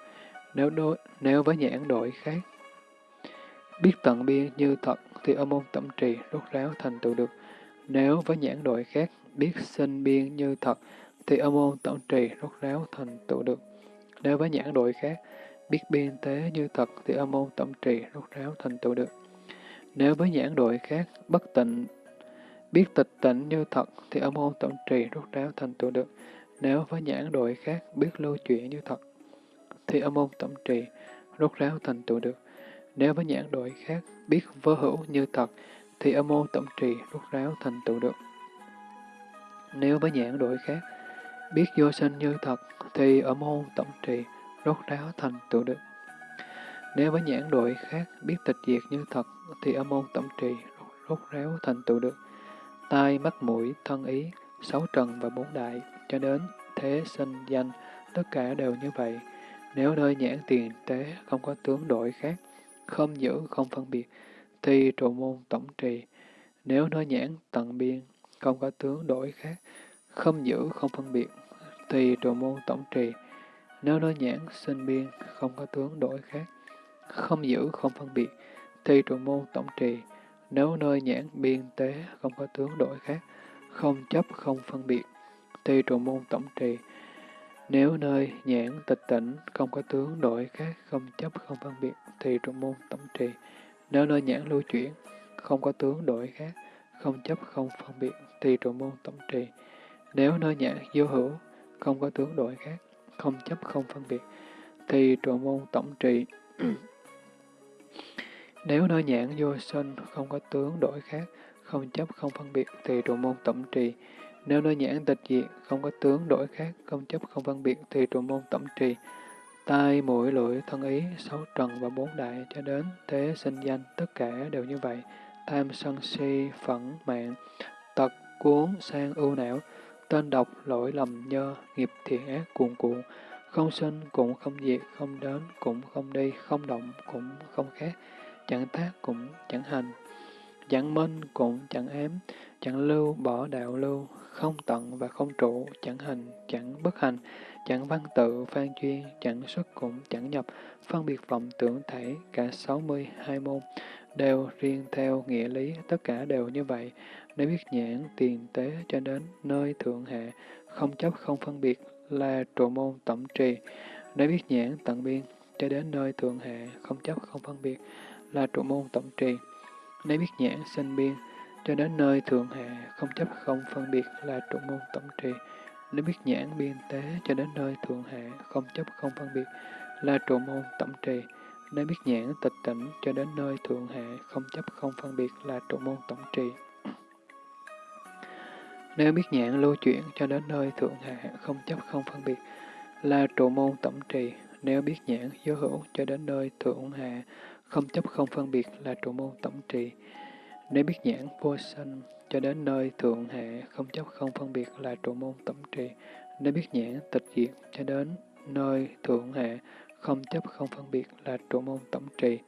Nếu đối, nếu với nhãn đổi khác, biết tận biên như thật, thì âm môn tẩm trì rút ráo thành tựu được. Nếu với nhãn đổi khác, biết sinh biên như thật, thì âm môn tẩm trì rốt ráo thành tựu được. Nếu với nhãn đổi khác, biết biên tế như thật, thì âm môn tẩm trì rốt ráo thành tựu được. Nếu với nhãn đội khác, bất tịnh, biết tịch tịnh như thật, thì ở môn tổng trì rốt ráo thành tựu được. Nếu với nhãn đội khác, biết lưu chuyển như thật, thì ở môn tổng trì rốt ráo thành tựu được. Nếu với nhãn đội khác, biết vô hữu như thật, thì ở môn tổng trì rốt ráo thành tựu được. Nếu với nhãn đội khác, biết vô sinh như thật, thì ở môn tổng trì, rốt ráo thành tựu được. Nếu với nhãn đội khác, biết tịch diệt như thật, thì ở môn tổng trì, rốt ráo thành tựu được. Tai, mắt, mũi, thân ý, sáu trần và bốn đại, cho đến thế sinh danh, tất cả đều như vậy. Nếu nơi nhãn tiền tế không có tướng đổi khác, không giữ, không phân biệt, thì trụ môn tổng trì. Nếu nơi nhãn tận biên, không có tướng đổi khác, không giữ, không phân biệt, thì trụ môn tổng trì. Nếu nơi nhãn sinh biên, không có tướng đổi khác, không giữ, không phân biệt, thì trụ môn tổng trì. Nếu nơi nhãn biên tế, không có tướng đổi khác, không chấp, không phân biệt, thì trụ môn tổng trì. Nếu nơi nhãn tịch tỉnh, không có tướng đổi khác, không chấp, không phân biệt, thì trụ môn tổng trì. Nếu nơi nhãn lưu chuyển, không có tướng đổi khác, không chấp, không phân biệt, thì trụ môn tổng trì. Nếu nơi nhãn vô hữu, không có tướng đổi khác, không chấp không phân biệt, thì trụ môn tổng trì. Nếu nơi nhãn vô sinh, không có tướng đổi khác, không chấp không phân biệt, thì trụ môn tổng trì. Nếu nơi nhãn tịch diệt, không có tướng đổi khác, không chấp không phân biệt, thì trụ môn tổng trì. Tai, mũi, lưỡi, thân ý, sáu trần và bốn đại cho đến thế sinh danh, tất cả đều như vậy. Tham sân si, phẫn, mạng, tật, cuốn, sang, ưu não, tên độc, lỗi lầm nhơ, nghiệp thiện ác cuồn cuộn, không sinh cũng không diệt, không đến cũng không đi, không động cũng không khác, chẳng tác cũng chẳng hành, chẳng minh cũng chẳng ám, chẳng lưu bỏ đạo lưu, không tận và không trụ, chẳng hành, chẳng bất hành, chẳng văn tự, phan chuyên, chẳng xuất cũng chẳng nhập, phân biệt vọng tưởng thể, cả sáu mươi hai môn, đều riêng theo nghĩa lý, tất cả đều như vậy. Nếu biết nhãn tiền tế cho đến nơi thượng hạ, không chấp không phân biệt là trụ môn tổng trì. Nếu biết nhãn tận biên cho đến nơi thượng hạ, không chấp không phân biệt là trụ môn tổng trì. Nếu biết nhãn sinh biên cho đến nơi thượng hạ, không chấp không phân biệt là trụ môn tổng trì. Nếu biết nhãn biên tế cho đến nơi thượng hạ, không chấp không phân biệt là trụ môn tổng trì. Nếu biết nhãn tịch tỉnh cho đến nơi thượng hạ, không chấp không phân biệt là trụ môn tổng trì. Nếu biết nhãn lưu chuyển cho đến nơi thượng hạ, không chấp không phân biệt, là trụ môn tổng trì. Nếu biết nhãn giới hữu cho đến nơi thượng hạ, không chấp không phân biệt, là trụ môn tổng trì. Nếu biết nhãn vô sanh cho đến nơi thượng hạ, không chấp không phân biệt, là trụ môn tổng trì. Nếu biết nhãn tịch diệt cho đến nơi thượng hạ, không chấp không phân biệt, là trụ môn tổng trì.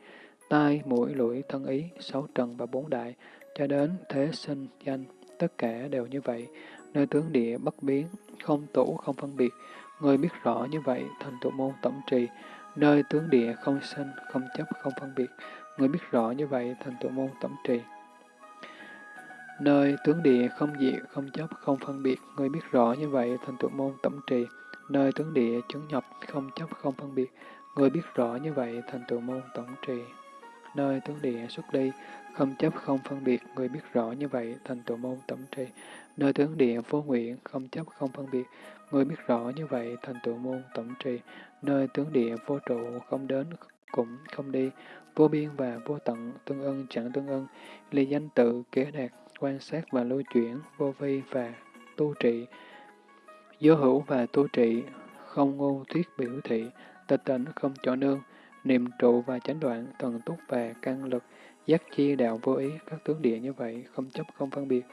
Tai, mũi, lưỡi, thân ý, sáu trần và bốn đại, cho đến thế sinh, danh, tất cả đều như vậy, nơi tướng địa bất biến, không tủ không phân biệt, người biết rõ như vậy thành tụ môn tổng trì, nơi tướng địa không sinh, không chấp, không phân biệt, người biết rõ như vậy thành tụ môn tổng trì. Nơi tướng địa không diệt, không chấp, không phân biệt, người biết rõ như vậy thành tụ môn tổng trì. Nơi tướng địa chứng nhập, không chấp, không phân biệt, người biết rõ như vậy thành tụ môn tổng trì. nơi tướng địa xuất ly, không chấp không phân biệt, người biết rõ như vậy thành tựu môn tổng trì. Nơi tướng địa vô nguyện, không chấp không phân biệt, người biết rõ như vậy thành tựu môn tổng trì. Nơi tướng địa vô trụ, không đến cũng không đi, vô biên và vô tận, tương ưng chẳng tương ưng, ly danh tự, kế đạt, quan sát và lưu chuyển, vô vi và tu trị, vô hữu và tu trị, không ngu thuyết biểu thị, tịch tỉnh không chỗ nương, niệm trụ và chánh đoạn, thần túc và căn lực, giác chi đạo vô ý, các tướng địa như vậy, không chấp không phân biệt.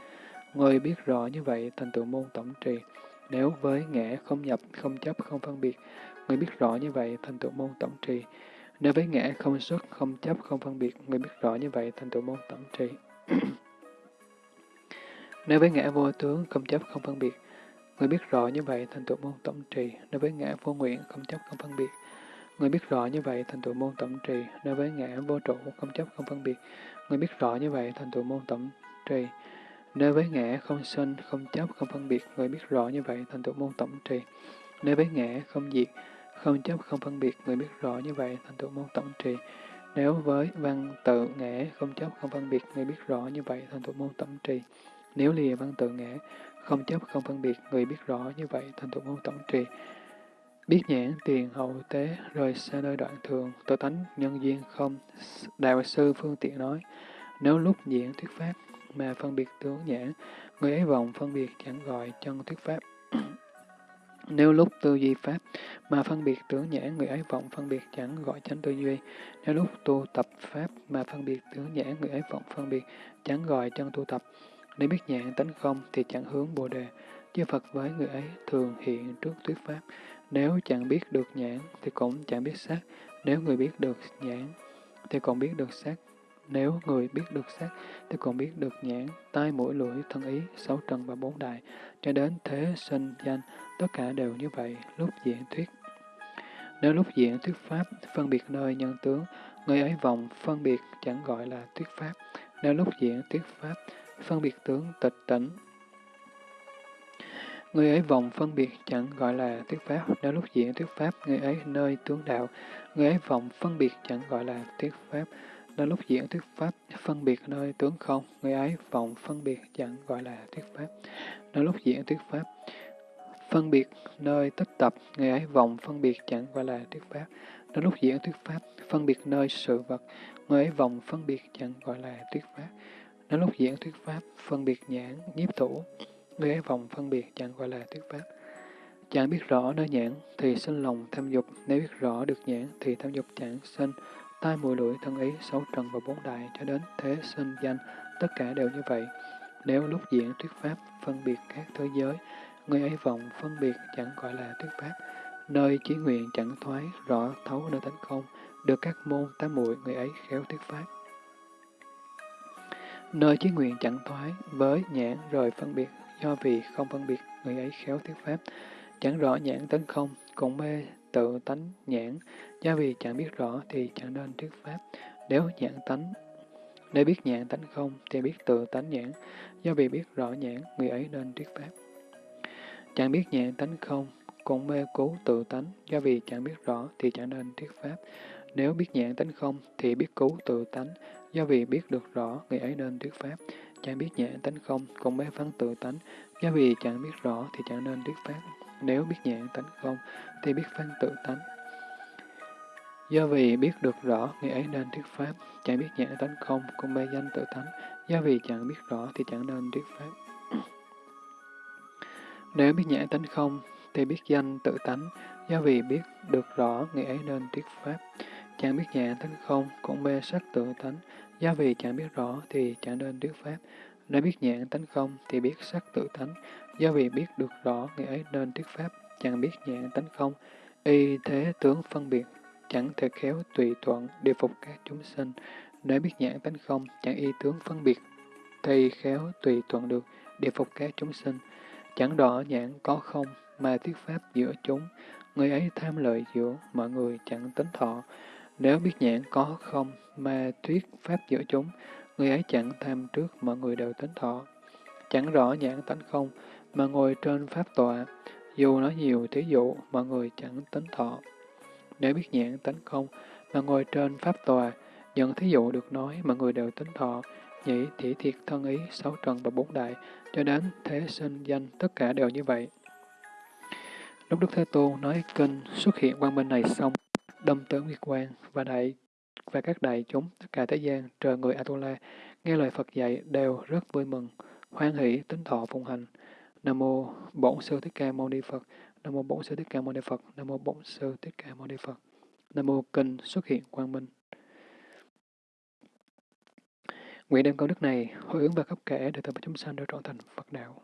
Người biết rõ như vậy, thành tựu môn tổng trì. Nếu với ngã không nhập, không chấp, không phân biệt, người biết rõ như vậy, thành tựu môn tổng trì. Nếu với ngã không xuất, không chấp, không phân biệt, người biết rõ như vậy, thành tựu môn tổng trì. *clears throat* Nếu với ngã vô tướng, không chấp, không phân biệt, người biết rõ như vậy, thành tựu môn tổng trì. Nếu với ngã vô nguyện, không chấp, không phân biệt, Người biết rõ như vậy thành tựu môn tổng trì, nếu với ngã vô trụ, không chấp, không phân biệt. Người biết rõ như vậy thành tựu môn tổng trì, nếu với ngã không sinh, không chấp, không phân biệt. Người biết rõ như vậy thành tựu môn tổng trì, nếu với ngã không diệt, không chấp, không phân biệt. Người biết rõ như vậy thành tựu môn tổng trì. Nếu với văn tự ngã không chấp, không phân biệt, người biết rõ như vậy thành tựu môn tổng trì. Nếu lìa văn tự ngã không chấp, không phân biệt, người biết rõ như vậy thành tựu môn tổng trì. Biết nhãn tiền hậu tế, rời xa nơi đoạn thường, tự tánh nhân duyên không. Đạo sư phương tiện nói, nếu lúc diễn thuyết pháp mà phân biệt tướng nhãn, người ấy vọng phân biệt chẳng gọi chân thuyết pháp. *clears throat* Nếu lúc tư duy pháp mà phân biệt tướng nhãn, người ấy vọng phân biệt chẳng gọi chánh tư duy. Nếu lúc tu tập pháp mà phân biệt tướng nhãn, người ấy vọng phân biệt chẳng gọi chân tu tập. Nếu biết nhãn tánh không thì chẳng hướng bồ đề. Chư Phật với người ấy thường hiện trước thuyết pháp. Nếu chẳng biết được nhãn thì cũng chẳng biết sắc. Nếu người biết được nhãn thì còn biết được sắc. Nếu người biết được sắc thì còn biết được nhãn, tai mũi lưỡi, thân ý, sáu trần và bốn đại, cho đến thế sinh danh, tất cả đều như vậy, lúc diễn thuyết. Nếu lúc diễn thuyết pháp, phân biệt nơi nhân tướng, người ấy vọng phân biệt chẳng gọi là thuyết pháp. Nếu lúc diễn thuyết pháp, phân biệt tướng tịch tỉnh, Người ấy vọng phân biệt chẳng gọi là thuyết pháp, nếu lúc diễn thuyết pháp, người ấy nơi tướng đạo. Người ấy vọng phân biệt chẳng gọi là thuyết pháp, nếu lúc diễn thuyết pháp, phân biệt nơi tướng không. Người ấy vọng phân biệt chẳng gọi là thuyết pháp, nếu lúc diễn thuyết pháp. Phân biệt nơi tích tập, người ấy vọng phân biệt chẳng gọi là thuyết pháp. Nếu lúc diễn thuyết pháp, phân biệt nơi sự vật, người ấy vọng phân biệt chẳng gọi là thuyết pháp. Nếu lúc diễn thuyết pháp, phân biệt nhãn, nhiếp thủ, Người ấy vọng phân biệt chẳng gọi là thuyết pháp. Chẳng biết rõ nơi nhãn thì sinh lòng tham dục, nếu biết rõ được nhãn thì tham dục chẳng sinh, tai mũi lưỡi thân ý, sáu trần và bốn đại cho đến thế sinh danh, tất cả đều như vậy. Nếu lúc diễn thuyết pháp phân biệt các thế giới, người ấy vọng phân biệt chẳng gọi là thuyết pháp. Nơi chí nguyện chẳng thoái, rõ thấu nơi tánh không, được các môn tám muội người ấy khéo thuyết pháp. Nơi chí nguyện chẳng thoái, với nhãn rồi phân biệt do vì không phân biệt người ấy khéo thuyết pháp, chẳng rõ nhãn tấn không, cũng mê tự tánh nhãn, do vì chẳng biết rõ thì chẳng nên thuyết pháp. Nếu nhãn tánh, nếu biết nhãn tánh không thì biết tự tánh nhãn, do vì biết rõ nhãn, người ấy nên thuyết pháp. Chẳng biết nhãn tánh không, cũng mê cứu tự tánh, do vì chẳng biết rõ thì chẳng nên thuyết pháp. Nếu biết nhãn tánh không thì biết cứu tự tánh, do vì biết được rõ, người ấy nên thuyết pháp. Chẳng biết nhãn tánh không, cũng mê phán tự tánh, do vì chẳng biết rõ thì chẳng nên thuyết pháp. Nếu biết nhãn tánh không, thì biết phán tự tánh. Do vì biết được rõ, người ấy nên thuyết pháp. Chẳng biết nhãn tánh không, cũng mê danh tự tánh. Do vì chẳng biết rõ thì chẳng nên thuyết pháp. *clears throat* Nếu biết nhãn tánh không, thì biết danh tự tánh. Do vì biết được rõ, người ấy nên thuyết pháp. Chẳng biết nhãn tánh không, cũng mê sắc tự tánh. Do vì chẳng biết rõ thì chẳng nên thuyết pháp. Nếu biết nhãn tánh không thì biết sắc tự tánh. Do vì biết được rõ người ấy nên thuyết pháp. Chẳng biết nhãn tánh không, y thế tướng phân biệt, chẳng thể khéo tùy thuận điều phục các chúng sinh. Nếu biết nhãn tánh không, chẳng y tướng phân biệt, thì khéo tùy thuận được điều phục các chúng sinh. Chẳng rõ nhãn có không mà thuyết pháp giữa chúng, người ấy tham lợi giữa mọi người chẳng tính thọ. Nếu biết nhãn có không mà thuyết pháp giữa chúng, người ấy chẳng tham trước mọi người đều tính thọ. Chẳng rõ nhãn tánh không mà ngồi trên pháp tọa, dù nói nhiều thí dụ mọi người chẳng tính thọ. Nếu biết nhãn tánh không mà ngồi trên pháp tòa, nhận thí dụ được nói, mọi người đều tính thọ, nhĩ, thị thiệt, thân ý, sáu trần và bốn đại, cho đến thế sinh danh, tất cả đều như vậy. Lúc Đức Thế Tôn nói kinh xuất hiện quang minh này xong, đâm tới Nguyệt Quang và đại và các đại chúng tất cả thế gian trời người Atula nghe lời Phật dạy đều rất vui mừng, hoan hỷ tính thọ phụng hành. Nam mô Bổn sư Thích Ca Mâu Ni Phật. Nam mô Bổn sư Thích Ca Mâu Ni Phật. Nam mô Bổn sư Thích Ca Mâu Ni Phật. Nam mô kinh xuất hiện quang minh. Nguyện đem công đức này hồi hướng và khắp kẻ để tất cả chúng sanh được trọn thành Phật đạo.